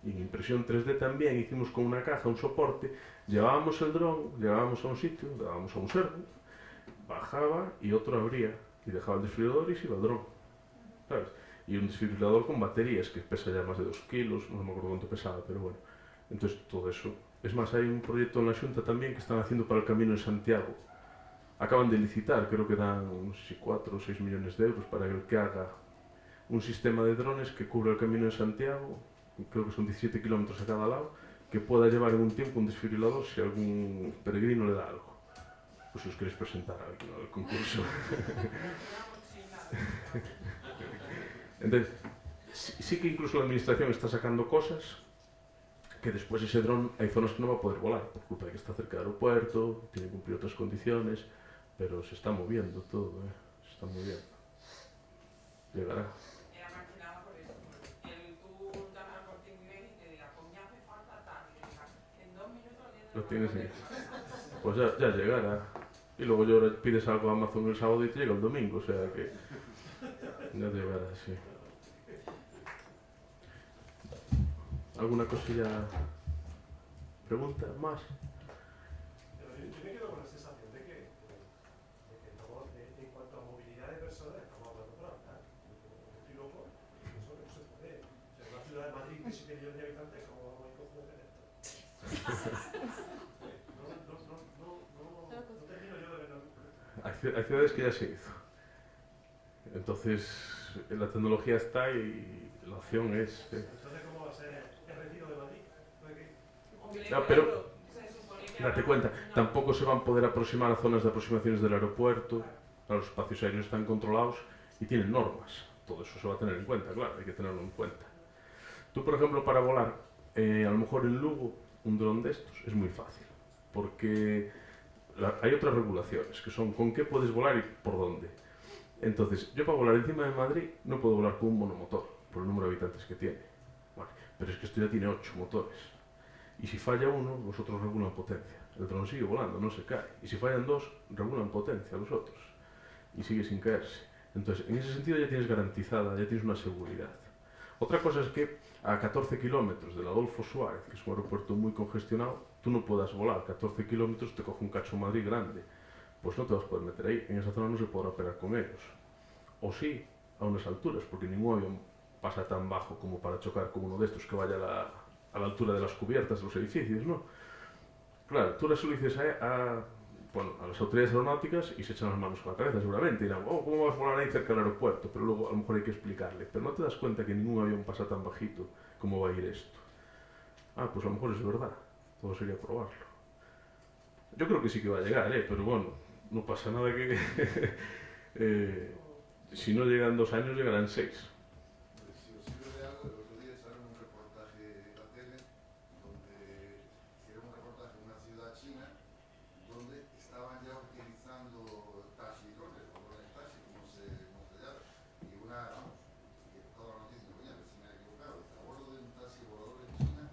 Y en impresión 3D también hicimos con una caja un soporte, llevábamos el dron, llevábamos a un sitio, le dábamos a un servo, bajaba y otro abría y dejaba el desfibrilador y se iba el dron. ¿Sabes? Y un desfibrilador con baterías que pesa ya más de 2 kilos, no me acuerdo cuánto pesaba, pero bueno. entonces todo eso. Es más, hay un proyecto en la Xunta también que están haciendo para el Camino de Santiago. Acaban de licitar, creo que dan uns 4 o 6 millones de euros para el que haga un sistema de drones que cubra el Camino de Santiago, creo que son 17 km a cada lado, que pueda llevar en un tempo un desfibrilador se algún peregrino le da algo. Pois os queréis presentar aquí no concurso. *laughs* Entonces, sí, sí que incluso a administración está sacando cosas que después ese dron hay zonas que no va a poder volar por culpa de que está cerca del aeropuerto, tiene que cumplir otras condiciones, pero se está moviendo todo, ¿eh? se está moviendo. Llegará. Lo tienes. Pues ya, ya llegará. Y luego yo pides algo a Amazon el sábado y te llega el domingo, o sea que ya llegará, sí. ¿Alguna cosilla? ¿Pregunta más? Pero yo, me quedo con la sensación de que, de que estamos, de- en cuanto a movilidad de personas, estamos hablando por hablar. Estoy loco no se puede. O sea, una ciudad de Madrid de 7 millones de habitantes, ¿cómo vamos a ir con esto? No, no, no, no, no, no termino yo de verlo. Hay ciudades que ya se hizo. Entonces, la tecnología está y la opción es... eh, Entonces, ¿cómo va a ser el retiro de Madrid? ¿No hay que ir? Hombre, No, pero- Date cuenta, tampoco se van a poder aproximar a zonas de aproximaciones del aeropuerto, los espacios aéreos están controlados y tienen normas. Todo eso se va a tener en cuenta, claro, hay que tenerlo en cuenta. Tú, por ejemplo, para volar, eh, a lo mejor en Lugo, un dron de estos es muy fácil, porque la- hay otras regulaciones, que son con qué puedes volar y por dónde. Entonces, yo para volar encima de Madrid no puedo volar con un monomotor, por el número de habitantes que tiene. Vale, pero es que esto ya tiene ocho motores. Y si falla uno, los otros regulan potencia. El dron sigue volando, no se cae. Y si fallan dos, regulan potencia los otros. Y sigue sin caerse. Entonces, en ese sentido ya tienes garantizada, ya tienes una seguridad. Otra cosa es que a 14 kilómetros del Adolfo Suárez, que es un aeropuerto muy congestionado, tú no puedas volar. 14 kilómetros te coge un cacho Madrid grande. Pues no te vas a poder meter ahí. En esa zona no se podrá operar con ellos. O sí, a unas alturas, porque ningún avión pasa tan bajo como para chocar con uno de estos que vaya a la, a la altura de las cubiertas de los edificios, ¿no? Claro, tú les lo dices a, bueno, a las autoridades aeronáuticas y se echan las manos a la cabeza seguramente. Dirán, oh, ¿cómo vas a volar ahí cerca del aeropuerto? Pero luego a lo mejor hay que explicarle. Pero no te das cuenta que ningún avión pasa tan bajito como va a ir esto. Ah, pues a lo mejor es verdad. Todo sería probarlo. Yo creo que sí que va a llegar, ¿eh? Pero bueno, no pasa nada que... *laughs* eh, si no llegan dos años, llegarán seis. Si os sirve de algo, el otro día echaron un reportaje en la tele donde hicieron un reportaje en una ciudad china donde estaban ya utilizando taxi drones, o drones taxi, como se, como se llama. Y una, vamos, que toda la noticia, coño, a ver si me he equivocado, a bordo de un taxi volador en China,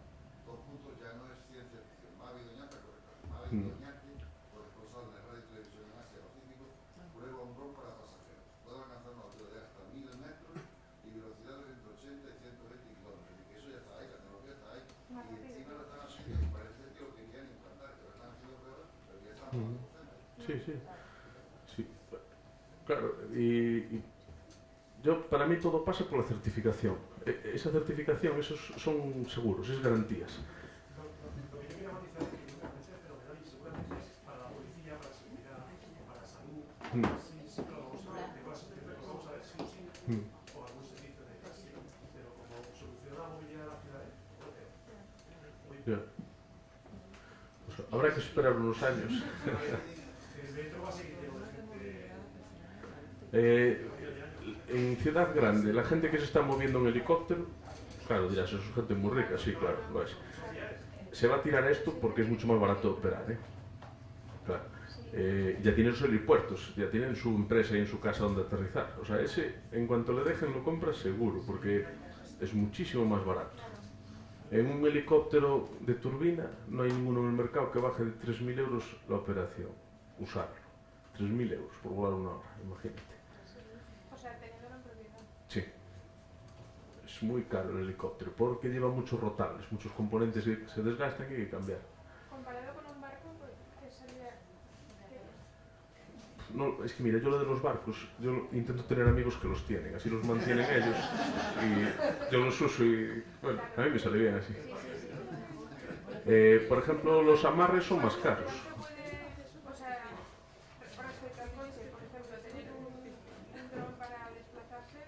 dos puntos ya no es ciencia ficción. Mavi Doñate, Mavi Mm. Doñate, corresponsal de radio y televisión en Asia Pacífico, prueba un dron para pasajeros. Puede alcanzar una altura de hasta 1000 metros y velocidades entre 80 y 120 kilómetros. Y que eso ya está ahí, la tecnología está ahí. Más Y rápido. encima lo están haciendo y parece que lo querían implantar, que lo están haciendo pruebas, pero que ya están Ujú. jugando con cenas. Sí, sí. sí. Claro, y, yo, para mí todo pasa por la certificación. E- Esa certificación, esos son seguros, es garantías. Ya. Pues habrá que esperar unos años. El metro va a seguir lleno de gente. Eh, grande, la gente que se está moviendo en helicóptero, claro, dirás, es gente muy rica, sí, claro, lo es. Se va a tirar esto porque es mucho más barato operar, ¿eh? Eh, ya tienen sus helipuertos, ya tienen su empresa y en su casa donde aterrizar. O sea, ese, en cuanto le dejen, lo compras seguro, porque es muchísimo más barato. En un helicóptero de turbina no hay ninguno en el mercado que baje de 3.000 euros la operación, usarlo. 3.000 euros por volar una hora, imagínate. O sea, teniéndolo en propiedad. Sí. Es muy caro el helicóptero porque lleva muchos rotables, muchos componentes que se desgastan y hay que cambiar. Comparado con un barco, pues, ¿qué sería? No, es que mira, yo lo de los barcos, yo intento tener amigos que los tienen, así los mantienen ellos y yo los uso y bueno, a mí me sale bien así. Eh, por ejemplo, los amarres son más caros. ¿No se puede, o sea, respecto al coche, por ejemplo, tener un, un dron para desplazarse?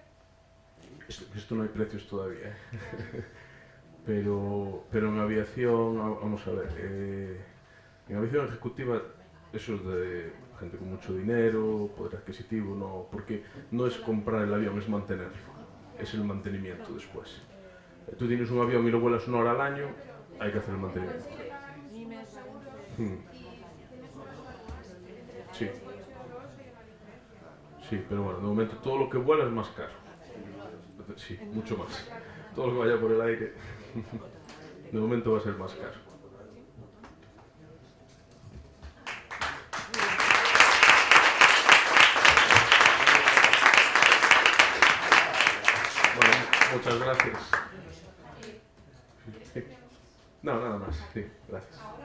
Esto, esto no hay precios todavía, ¿eh? *laughs* pero, pero en aviación, va- vamos a ver, eh, en aviación ejecutiva eso es de gente con mucho dinero, poder adquisitivo, no, porque no es comprar el avión, es mantenerlo, es el mantenimiento después. Eh, Tú tienes un avión y lo vuelas una hora al año, hay que hacer el mantenimiento. Hmm, Sí. Sí, pero bueno, de momento todo lo que vuela es más caro. Sí, mucho más. Todo lo que vaya por el aire, de momento va a ser más caro. Muchas gracias. No, nada más. Gracias.